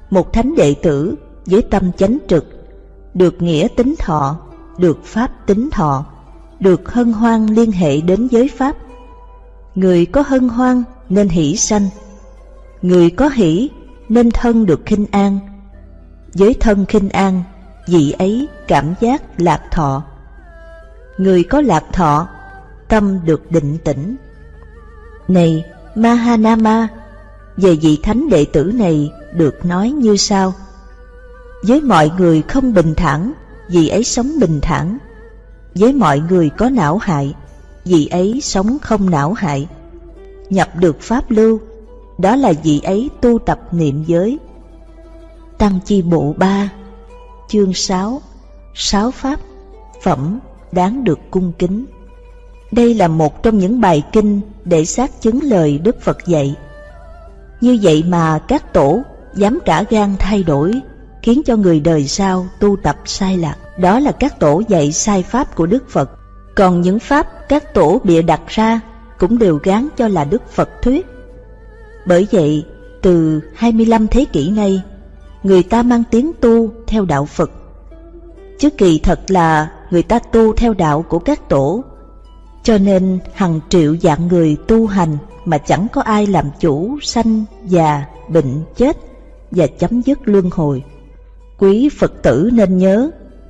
một thánh đệ tử với tâm chánh trực, được nghĩa tính thọ, được pháp tính thọ, được hân hoan liên hệ đến giới pháp. Người có hân hoan nên hỷ sanh, người có hỷ nên thân được khinh an. Với thân khinh an, vị ấy cảm giác lạc thọ. Người có lạc thọ, tâm được định tĩnh. Này Mahanama, về vị thánh đệ tử này được nói như sau. Với mọi người không bình thản, vị ấy sống bình thản. Với mọi người có não hại, vị ấy sống không não hại. Nhập được pháp lưu, đó là vị ấy tu tập niệm giới. Tăng chi bộ 3 Chương 6 Sáu pháp Phẩm đáng được cung kính Đây là một trong những bài kinh để xác chứng lời Đức Phật dạy. Như vậy mà các tổ dám cả gan thay đổi, khiến cho người đời sau tu tập sai lạc. Đó là các tổ dạy sai pháp của Đức Phật. Còn những pháp các tổ bịa đặt ra cũng đều gán cho là Đức Phật thuyết. Bởi vậy, từ 25 thế kỷ nay, người ta mang tiếng tu theo đạo Phật. Chứ kỳ thật là người ta tu theo đạo của các tổ. Cho nên hàng triệu dạng người tu hành mà chẳng có ai làm chủ sanh, già, bệnh, chết và chấm dứt luân hồi. Quý Phật tử nên nhớ,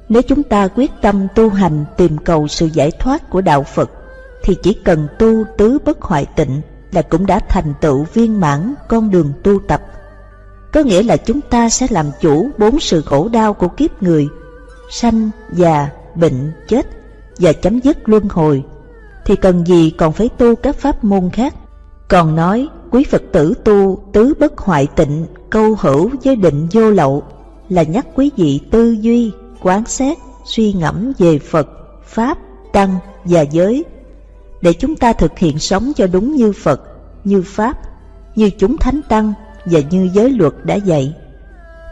nếu chúng ta quyết tâm tu hành tìm cầu sự giải thoát của đạo Phật, thì chỉ cần tu tứ bất hoại tịnh là cũng đã thành tựu viên mãn con đường tu tập. Có nghĩa là chúng ta sẽ làm chủ bốn sự khổ đau của kiếp người, sanh, già, bệnh, chết và chấm dứt luân hồi, thì cần gì còn phải tu các pháp môn khác. Còn nói, quý Phật tử tu tứ bất hoại tịnh, câu hữu với định vô lậu, là nhắc quý vị tư duy, quán xét, suy ngẫm về Phật, Pháp, Tăng và giới, để chúng ta thực hiện sống cho đúng như Phật, như Pháp, như chúng Thánh Tăng và như giới luật đã dạy,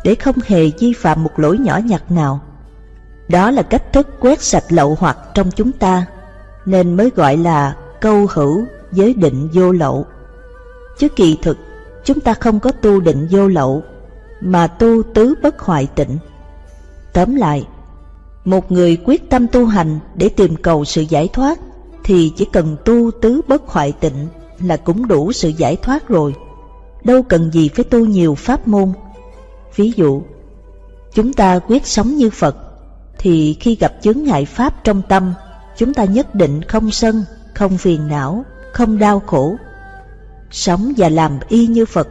để không hề vi phạm một lỗi nhỏ nhặt nào. Đó là cách thức quét sạch lậu hoặc trong chúng ta, nên mới gọi là câu hữu giới định vô lậu. Chứ kỳ thực, chúng ta không có tu định vô lậu, mà tu tứ bất hoại tịnh. Tóm lại, một người quyết tâm tu hành để tìm cầu sự giải thoát, thì chỉ cần tu tứ bất hoại tịnh là cũng đủ sự giải thoát rồi. Đâu cần gì phải tu nhiều pháp môn. Ví dụ, chúng ta quyết sống như Phật, thì khi gặp chướng ngại pháp trong tâm, chúng ta nhất định không sân, không phiền não, không đau khổ. Sống và làm y như Phật,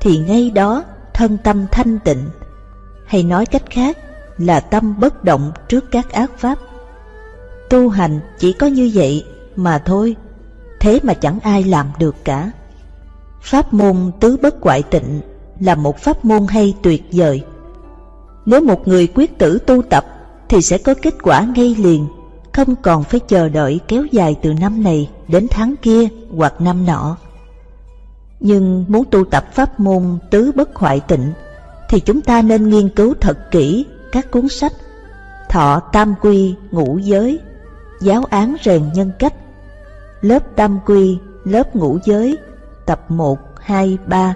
thì ngay đó thân tâm thanh tịnh, hay nói cách khác là tâm bất động trước các ác pháp. Tu hành chỉ có như vậy mà thôi, thế mà chẳng ai làm được cả. Pháp môn tứ bất quại tịnh là một pháp môn hay tuyệt vời. Nếu một người quyết tử tu tập thì sẽ có kết quả ngay liền, không còn phải chờ đợi kéo dài từ năm này đến tháng kia hoặc năm nọ. Nhưng muốn tu tập pháp môn tứ bất hoại tịnh thì chúng ta nên nghiên cứu thật kỹ các cuốn sách Thọ Tam Quy Ngũ Giới, Giáo án rèn nhân cách, lớp Tam Quy, lớp Ngũ Giới, tập 1, 2, 3.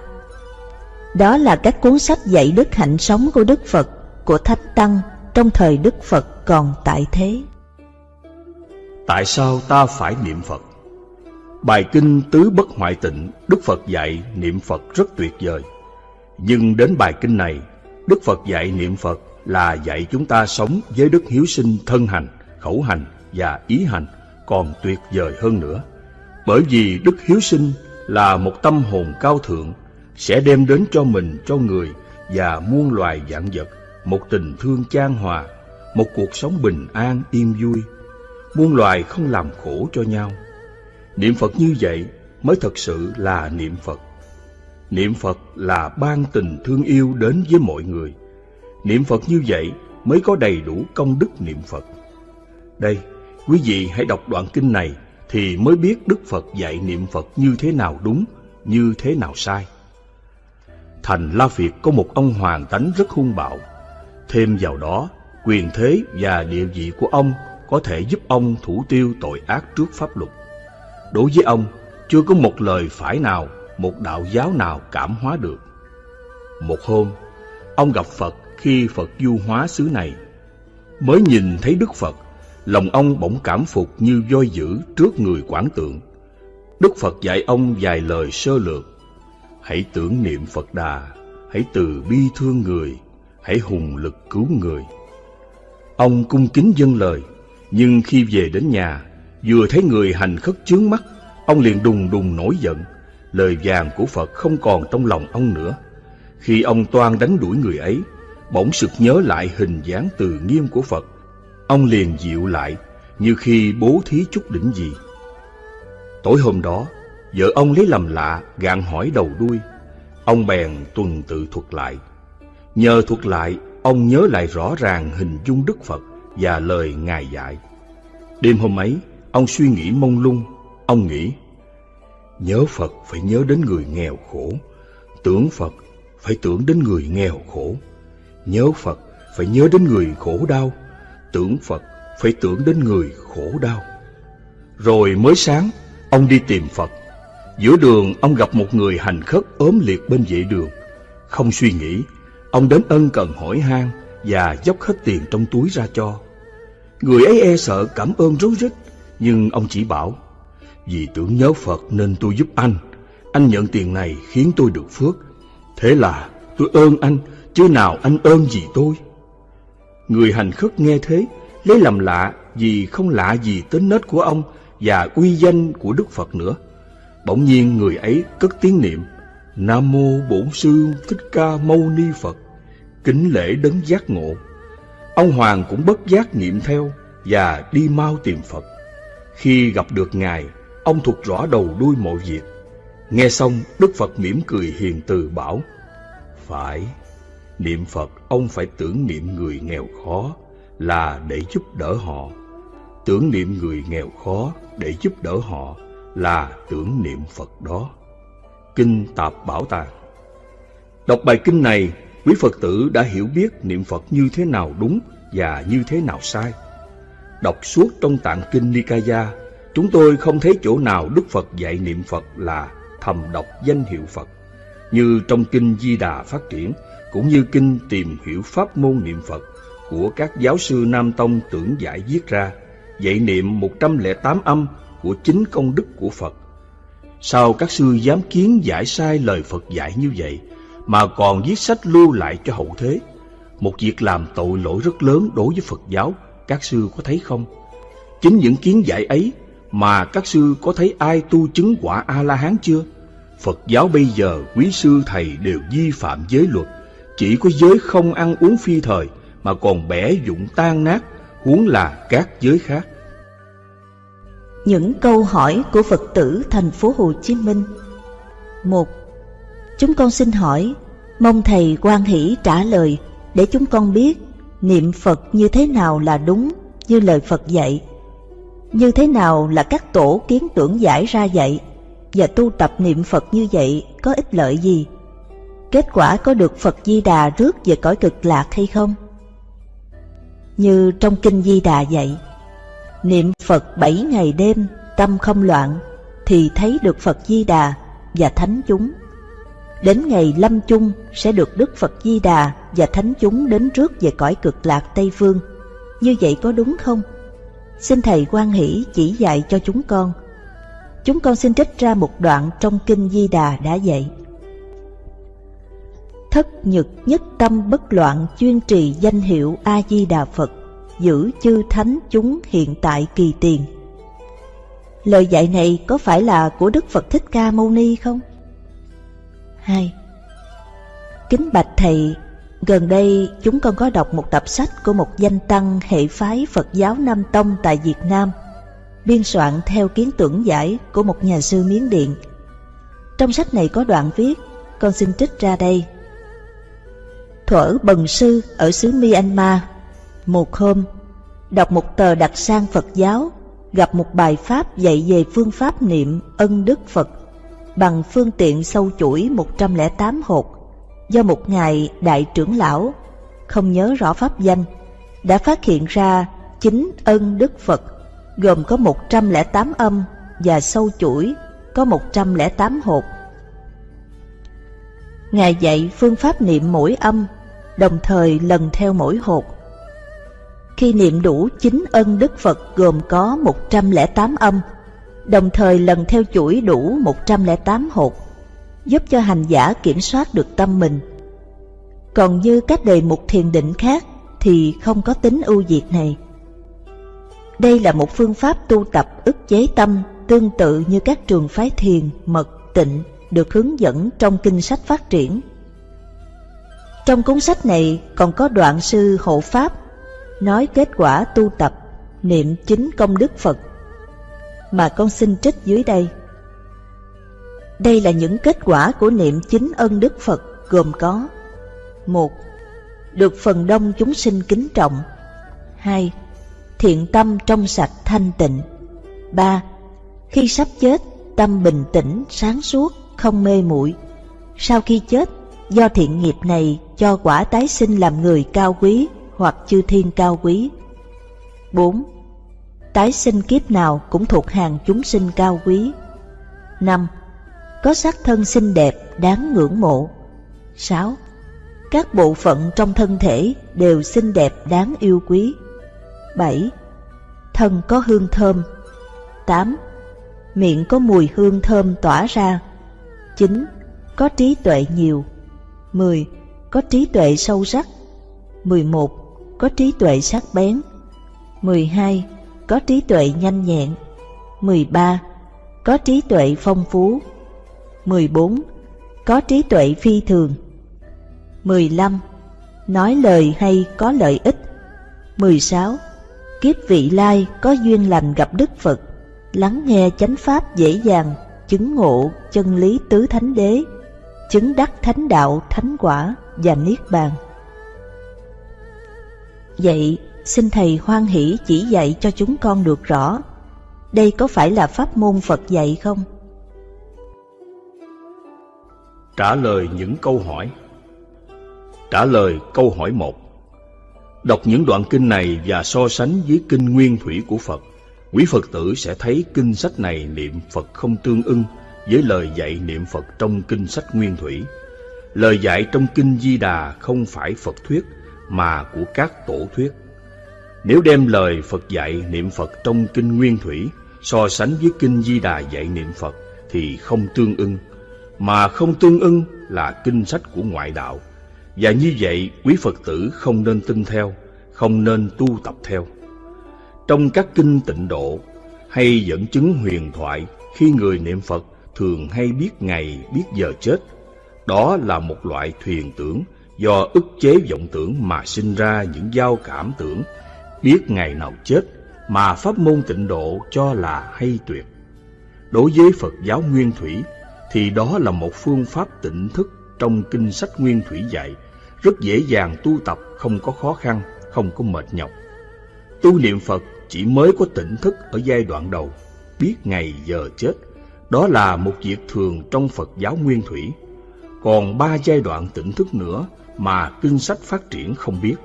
Đó là các cuốn sách dạy đức hạnh sống của Đức Phật, của Thánh Tăng trong thời Đức Phật còn tại thế. Tại sao ta phải niệm Phật? Bài kinh Tứ Bất Hoại Tịnh, Đức Phật dạy niệm Phật rất tuyệt vời. Nhưng đến bài kinh này, Đức Phật dạy niệm Phật là dạy chúng ta sống với đức hiếu sinh thân hành, khẩu hành và ý hành còn tuyệt vời hơn nữa. Bởi vì đức hiếu sinh là một tâm hồn cao thượng sẽ đem đến cho mình, cho người và muôn loài dạng vật một tình thương chan hòa, một cuộc sống bình an yên vui. Muôn loài không làm khổ cho nhau. Niệm Phật như vậy mới thật sự là niệm Phật. Niệm Phật là ban tình thương yêu đến với mọi người. Niệm Phật như vậy mới có đầy đủ công đức niệm Phật. Đây, quý vị hãy đọc đoạn kinh này thì mới biết Đức Phật dạy niệm Phật như thế nào đúng, như thế nào sai. Thành La Việt có một ông hoàng tánh rất hung bạo. Thêm vào đó, quyền thế và địa vị của ông có thể giúp ông thủ tiêu tội ác trước pháp luật. Đối với ông, chưa có một lời phải nào, một đạo giáo nào cảm hóa được. Một hôm, ông gặp Phật khi Phật du hóa xứ này. Mới nhìn thấy Đức Phật, lòng ông bỗng cảm phục như voi dữ trước người quảng tượng. Đức Phật dạy ông vài lời sơ lược. Hãy tưởng niệm Phật Đà, hãy từ bi thương người, hãy hùng lực cứu người. Ông cung kính dâng lời, nhưng khi về đến nhà, vừa thấy người hành khất chướng mắt, ông liền đùng đùng nổi giận. Lời vàng của Phật không còn trong lòng ông nữa. Khi ông toan đánh đuổi người ấy, bỗng sực nhớ lại hình dáng từ nghiêm của Phật. Ông liền dịu lại, như khi bố thí chút đỉnh gì. Tối hôm đó, vợ ông lấy làm lạ, gạn hỏi đầu đuôi. Ông bèn tuần tự thuật lại. Nhờ thuật lại, ông nhớ lại rõ ràng hình dung Đức Phật và lời Ngài dạy. Đêm hôm ấy, ông suy nghĩ mông lung. Ông nghĩ, nhớ Phật phải nhớ đến người nghèo khổ, tưởng Phật phải tưởng đến người nghèo khổ, nhớ Phật phải nhớ đến người khổ đau, tưởng Phật phải tưởng đến người khổ đau. Rồi mới sáng, ông đi tìm Phật. Giữa đường, ông gặp một người hành khất ốm liệt bên vệ đường. Không suy nghĩ, ông đến ân cần hỏi han và dốc hết tiền trong túi ra cho. Người ấy e sợ cảm ơn rối rít, nhưng ông chỉ bảo, vì tưởng nhớ Phật nên tôi giúp anh. Anh nhận tiền này khiến tôi được phước. Thế là tôi ơn anh, chứ nào anh ơn gì tôi. Người hành khất nghe thế, lấy làm lạ vì không lạ gì tính nết của ông và uy danh của Đức Phật nữa. Bỗng nhiên người ấy cất tiếng niệm Nam Mô Bổn Sư Thích Ca Mâu Ni Phật Kính lễ đấng giác ngộ Ông Hoàng cũng bất giác niệm theo Và đi mau tìm Phật khi gặp được Ngài Ông thuộc rõ đầu đuôi mọi việc Nghe xong Đức Phật mỉm cười hiền từ bảo Phải Niệm Phật ông phải tưởng niệm người nghèo khó Là để giúp đỡ họ Tưởng niệm người nghèo khó để giúp đỡ họ là tưởng niệm Phật đó. Kinh Tạp Bảo Tàng Đọc bài kinh này, quý Phật tử đã hiểu biết niệm Phật như thế nào đúng và như thế nào sai. Đọc suốt trong tạng kinh Nikaya, chúng tôi không thấy chỗ nào Đức Phật dạy niệm Phật là thầm đọc danh hiệu Phật. Như trong kinh Di Đà phát triển, cũng như kinh tìm hiểu pháp môn niệm Phật của các giáo sư Nam Tông tưởng giải viết ra, dạy niệm 108 âm của chính công đức của Phật. Sao các sư dám kiến giải sai lời Phật dạy như vậy, mà còn viết sách lưu lại cho hậu thế? Một việc làm tội lỗi rất lớn đối với Phật giáo, các sư có thấy không? Chính những kiến giải ấy mà các sư có thấy ai tu chứng quả A-la-hán chưa? Phật giáo bây giờ quý sư thầy đều vi phạm giới luật, chỉ có giới không ăn uống phi thời mà còn bẻ dụng tan nát, huống là các giới khác. Những câu hỏi của Phật tử thành phố Hồ Chí Minh một Chúng con xin hỏi, mong Thầy quan hỷ trả lời để chúng con biết niệm Phật như thế nào là đúng như lời Phật dạy, như thế nào là các tổ kiến tưởng giải ra dạy, và tu tập niệm Phật như vậy có ích lợi gì? Kết quả có được Phật Di Đà rước về cõi cực lạc hay không? Như trong Kinh Di Đà dạy, Niệm Phật bảy ngày đêm, tâm không loạn, thì thấy được Phật Di Đà và Thánh chúng. Đến ngày lâm chung sẽ được Đức Phật Di Đà và Thánh chúng đến trước về cõi cực lạc Tây Phương. Như vậy có đúng không? Xin Thầy quan hỷ chỉ dạy cho chúng con. Chúng con xin trích ra một đoạn trong Kinh Di Đà đã dạy. Thất nhật nhất tâm bất loạn chuyên trì danh hiệu A-di-đà Phật, giữ chư thánh chúng hiện tại kỳ tiền. Lời dạy này có phải là của Đức Phật Thích Ca Mâu Ni không? 2. Kính bạch Thầy, gần đây chúng con có đọc một tập sách của một danh tăng hệ phái Phật giáo Nam Tông tại Việt Nam, biên soạn theo kiến tưởng giải của một nhà sư Miến Điện. Trong sách này có đoạn viết, con xin trích ra đây. Thuở bần sư ở xứ Myanmar một hôm, đọc một tờ đặt sang Phật giáo, gặp một bài pháp dạy về phương pháp niệm ân đức Phật bằng phương tiện sâu chuỗi 108 hột do một ngài đại trưởng lão, không nhớ rõ pháp danh, đã phát hiện ra chính ân đức Phật gồm có 108 âm và sâu chuỗi có 108 hột. Ngài dạy phương pháp niệm mỗi âm, đồng thời lần theo mỗi hột khi niệm đủ chín ân Đức Phật gồm có 108 âm, đồng thời lần theo chuỗi đủ 108 hột, giúp cho hành giả kiểm soát được tâm mình, Còn như các đề mục thiền định khác thì không có tính ưu việt này. Đây là một phương pháp tu tập ức chế tâm tương tự như các trường phái thiền, mật, tịnh được hướng dẫn trong kinh sách phát triển. Trong cuốn sách này còn có đoạn sư hộ pháp nói kết quả tu tập niệm chính công đức Phật mà con xin trích dưới đây. Đây là những kết quả của niệm chính ân đức Phật gồm có một Được phần đông chúng sinh kính trọng 2. Thiện tâm trong sạch thanh tịnh 3. Khi sắp chết, tâm bình tĩnh, sáng suốt, không mê muội. Sau khi chết, do thiện nghiệp này cho quả tái sinh làm người cao quý hoặc chư thiên cao quý. 4. Tái sinh kiếp nào cũng thuộc hàng chúng sinh cao quý. 5. Có sắc thân xinh đẹp, đáng ngưỡng mộ. 6. Các bộ phận trong thân thể đều xinh đẹp đáng yêu quý. 7. Thân có hương thơm. 8. Miệng có mùi hương thơm tỏa ra. 9. Có trí tuệ nhiều. 10. Có trí tuệ sâu sắc. 11. Có trí tuệ sắc bén. 12. Có trí tuệ nhanh nhẹn. 13. Có trí tuệ phong phú. 14. Có trí tuệ phi thường. 15. Nói lời hay có lợi ích 16. Kiếp vị lai có duyên lành gặp Đức Phật, Lắng nghe chánh pháp dễ dàng, Chứng ngộ chân lý tứ thánh đế, Chứng đắc thánh đạo thánh quả và niết bàn Vậy xin Thầy hoan hỷ chỉ dạy cho chúng con được rõ Đây có phải là pháp môn Phật dạy không? Trả lời những câu hỏi Trả lời câu hỏi 1 Đọc những đoạn kinh này và so sánh với kinh nguyên thủy của Phật, quý Phật tử sẽ thấy kinh sách này niệm Phật không tương ưng với lời dạy niệm Phật trong kinh sách nguyên thủy. Lời dạy trong kinh Di Đà không phải Phật thuyết mà của các tổ thuyết. Nếu đem lời Phật dạy niệm Phật trong kinh nguyên thủy so sánh với kinh Di Đà dạy niệm Phật thì không tương ưng, mà không tương ưng là kinh sách của ngoại đạo và như vậy, quý Phật tử không nên tin theo, không nên tu tập theo. Trong các kinh tịnh độ hay dẫn chứng huyền thoại, khi người niệm Phật thường hay biết ngày, biết giờ chết. Đó là một loại thuyền tưởng do ức chế vọng tưởng mà sinh ra những giao cảm tưởng, biết ngày nào chết mà pháp môn tịnh độ cho là hay tuyệt. Đối với Phật giáo Nguyên Thủy thì đó là một phương pháp tỉnh thức trong kinh sách Nguyên Thủy dạy, rất dễ dàng tu tập, không có khó khăn, không có mệt nhọc. Tu niệm Phật chỉ mới có tỉnh thức ở giai đoạn đầu, biết ngày giờ chết. Đó là một việc thường trong Phật giáo Nguyên Thủy. Còn ba giai đoạn tỉnh thức nữa mà kinh sách phát triển không biết.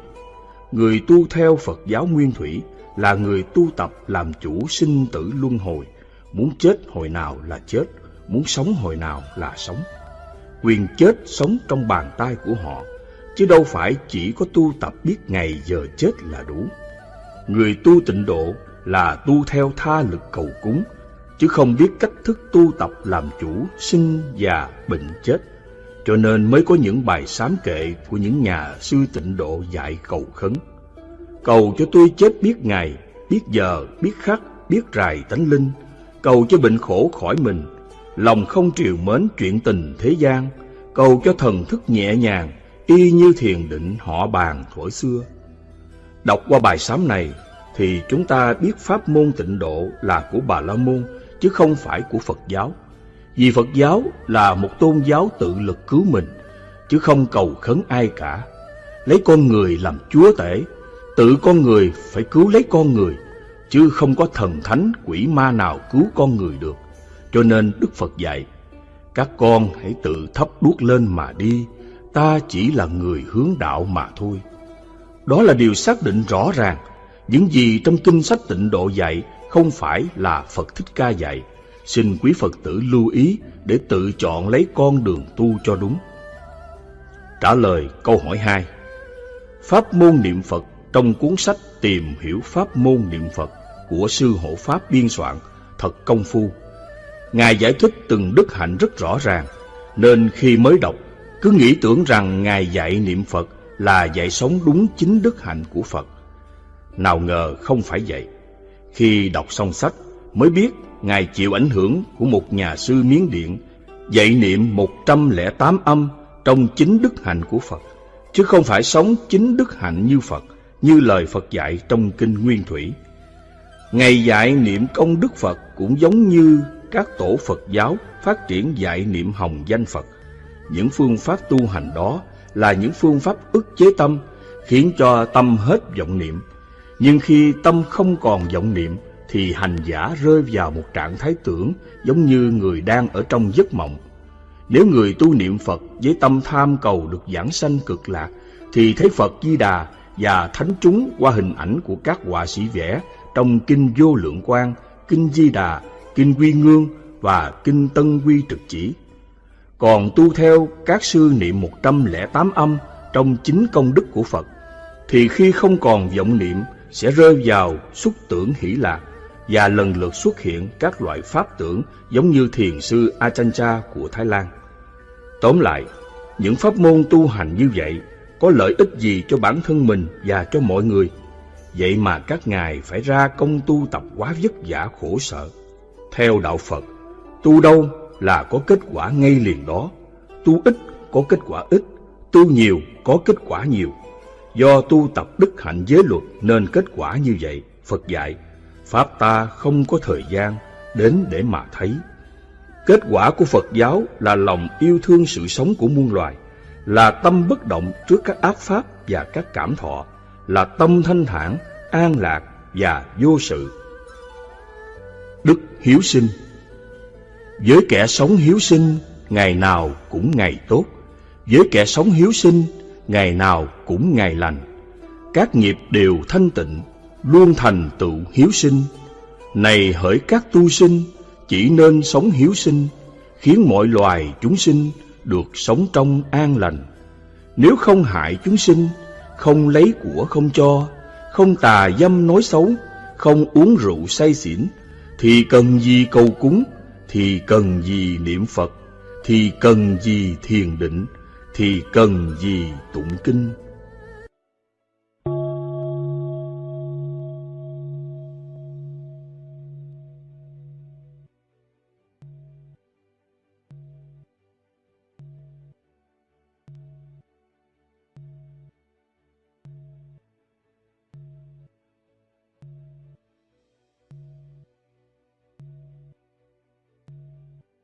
Người tu theo Phật giáo Nguyên Thủy là người tu tập làm chủ sinh tử luân hồi, muốn chết hồi nào là chết, muốn sống hồi nào là sống quyền chết sống trong bàn tay của họ, chứ đâu phải chỉ có tu tập biết ngày giờ chết là đủ. Người tu tịnh độ là tu theo tha lực cầu cúng, chứ không biết cách thức tu tập làm chủ sinh già bệnh chết. Cho nên mới có những bài sám kệ của những nhà sư tịnh độ dạy cầu khấn. Cầu cho tôi chết biết ngày, biết giờ, biết khắc, biết rài tánh linh, cầu cho bệnh khổ khỏi mình, lòng không triều mến chuyện tình thế gian, cầu cho thần thức nhẹ nhàng, y như thiền định họ bàn thuở xưa. Đọc qua bài sám này, thì chúng ta biết pháp môn tịnh độ là của Bà La Môn, chứ không phải của Phật giáo. Vì Phật giáo là một tôn giáo tự lực cứu mình, chứ không cầu khấn ai cả. Lấy con người làm chúa tể, tự con người phải cứu lấy con người, chứ không có thần thánh quỷ ma nào cứu con người được. Cho nên Đức Phật dạy, các con hãy tự thắp đuốc lên mà đi, ta chỉ là người hướng đạo mà thôi. Đó là điều xác định rõ ràng, những gì trong kinh sách tịnh độ dạy không phải là Phật Thích Ca dạy. Xin quý Phật tử lưu ý để tự chọn lấy con đường tu cho đúng. Trả lời câu hỏi 2 Pháp môn niệm Phật trong cuốn sách Tìm hiểu Pháp môn niệm Phật của Sư Hộ Pháp biên soạn thật công phu Ngài giải thích từng đức hạnh rất rõ ràng, nên khi mới đọc, cứ nghĩ tưởng rằng Ngài dạy niệm Phật là dạy sống đúng chính đức hạnh của Phật. Nào ngờ không phải vậy. Khi đọc xong sách mới biết Ngài chịu ảnh hưởng của một nhà sư Miến Điện dạy niệm 108 âm trong chính đức hạnh của Phật, chứ không phải sống chính đức hạnh như Phật, như lời Phật dạy trong Kinh Nguyên Thủy. Ngày dạy niệm công đức Phật cũng giống như các tổ Phật giáo phát triển dạy niệm hồng danh Phật. Những phương pháp tu hành đó là những phương pháp ức chế tâm, khiến cho tâm hết vọng niệm. Nhưng khi tâm không còn vọng niệm, thì hành giả rơi vào một trạng thái tưởng giống như người đang ở trong giấc mộng. Nếu người tu niệm Phật với tâm tham cầu được giảng sanh cực lạc, thì thấy Phật Di Đà và thánh chúng qua hình ảnh của các họa sĩ vẽ trong Kinh Vô Lượng Quang, Kinh Di Đà, Kinh Quy Ngương và Kinh Tân Quy Trực Chỉ. Còn tu theo các sư niệm 108 âm trong chính công đức của Phật, thì khi không còn vọng niệm sẽ rơi vào xúc tưởng hỷ lạc và lần lượt xuất hiện các loại pháp tưởng giống như thiền sư Achancha của Thái Lan. Tóm lại, những pháp môn tu hành như vậy có lợi ích gì cho bản thân mình và cho mọi người? Vậy mà các ngài phải ra công tu tập quá vất vả khổ sở. Theo đạo Phật, tu đâu là có kết quả ngay liền đó. Tu ít có kết quả ít, tu nhiều có kết quả nhiều. Do tu tập đức hạnh giới luật nên kết quả như vậy, Phật dạy, Pháp ta không có thời gian đến để mà thấy. Kết quả của Phật giáo là lòng yêu thương sự sống của muôn loài, là tâm bất động trước các ác pháp và các cảm thọ, là tâm thanh thản, an lạc và vô sự. Đức hiếu sinh Với kẻ sống hiếu sinh, ngày nào cũng ngày tốt. Với kẻ sống hiếu sinh, ngày nào cũng ngày lành. Các nghiệp đều thanh tịnh, luôn thành tựu hiếu sinh. Này hỡi các tu sinh, chỉ nên sống hiếu sinh, khiến mọi loài chúng sinh được sống trong an lành. Nếu không hại chúng sinh, không lấy của không cho, không tà dâm nói xấu, không uống rượu say xỉn, thì cần gì cầu cúng, thì cần gì niệm Phật, thì cần gì thiền định, thì cần gì tụng kinh.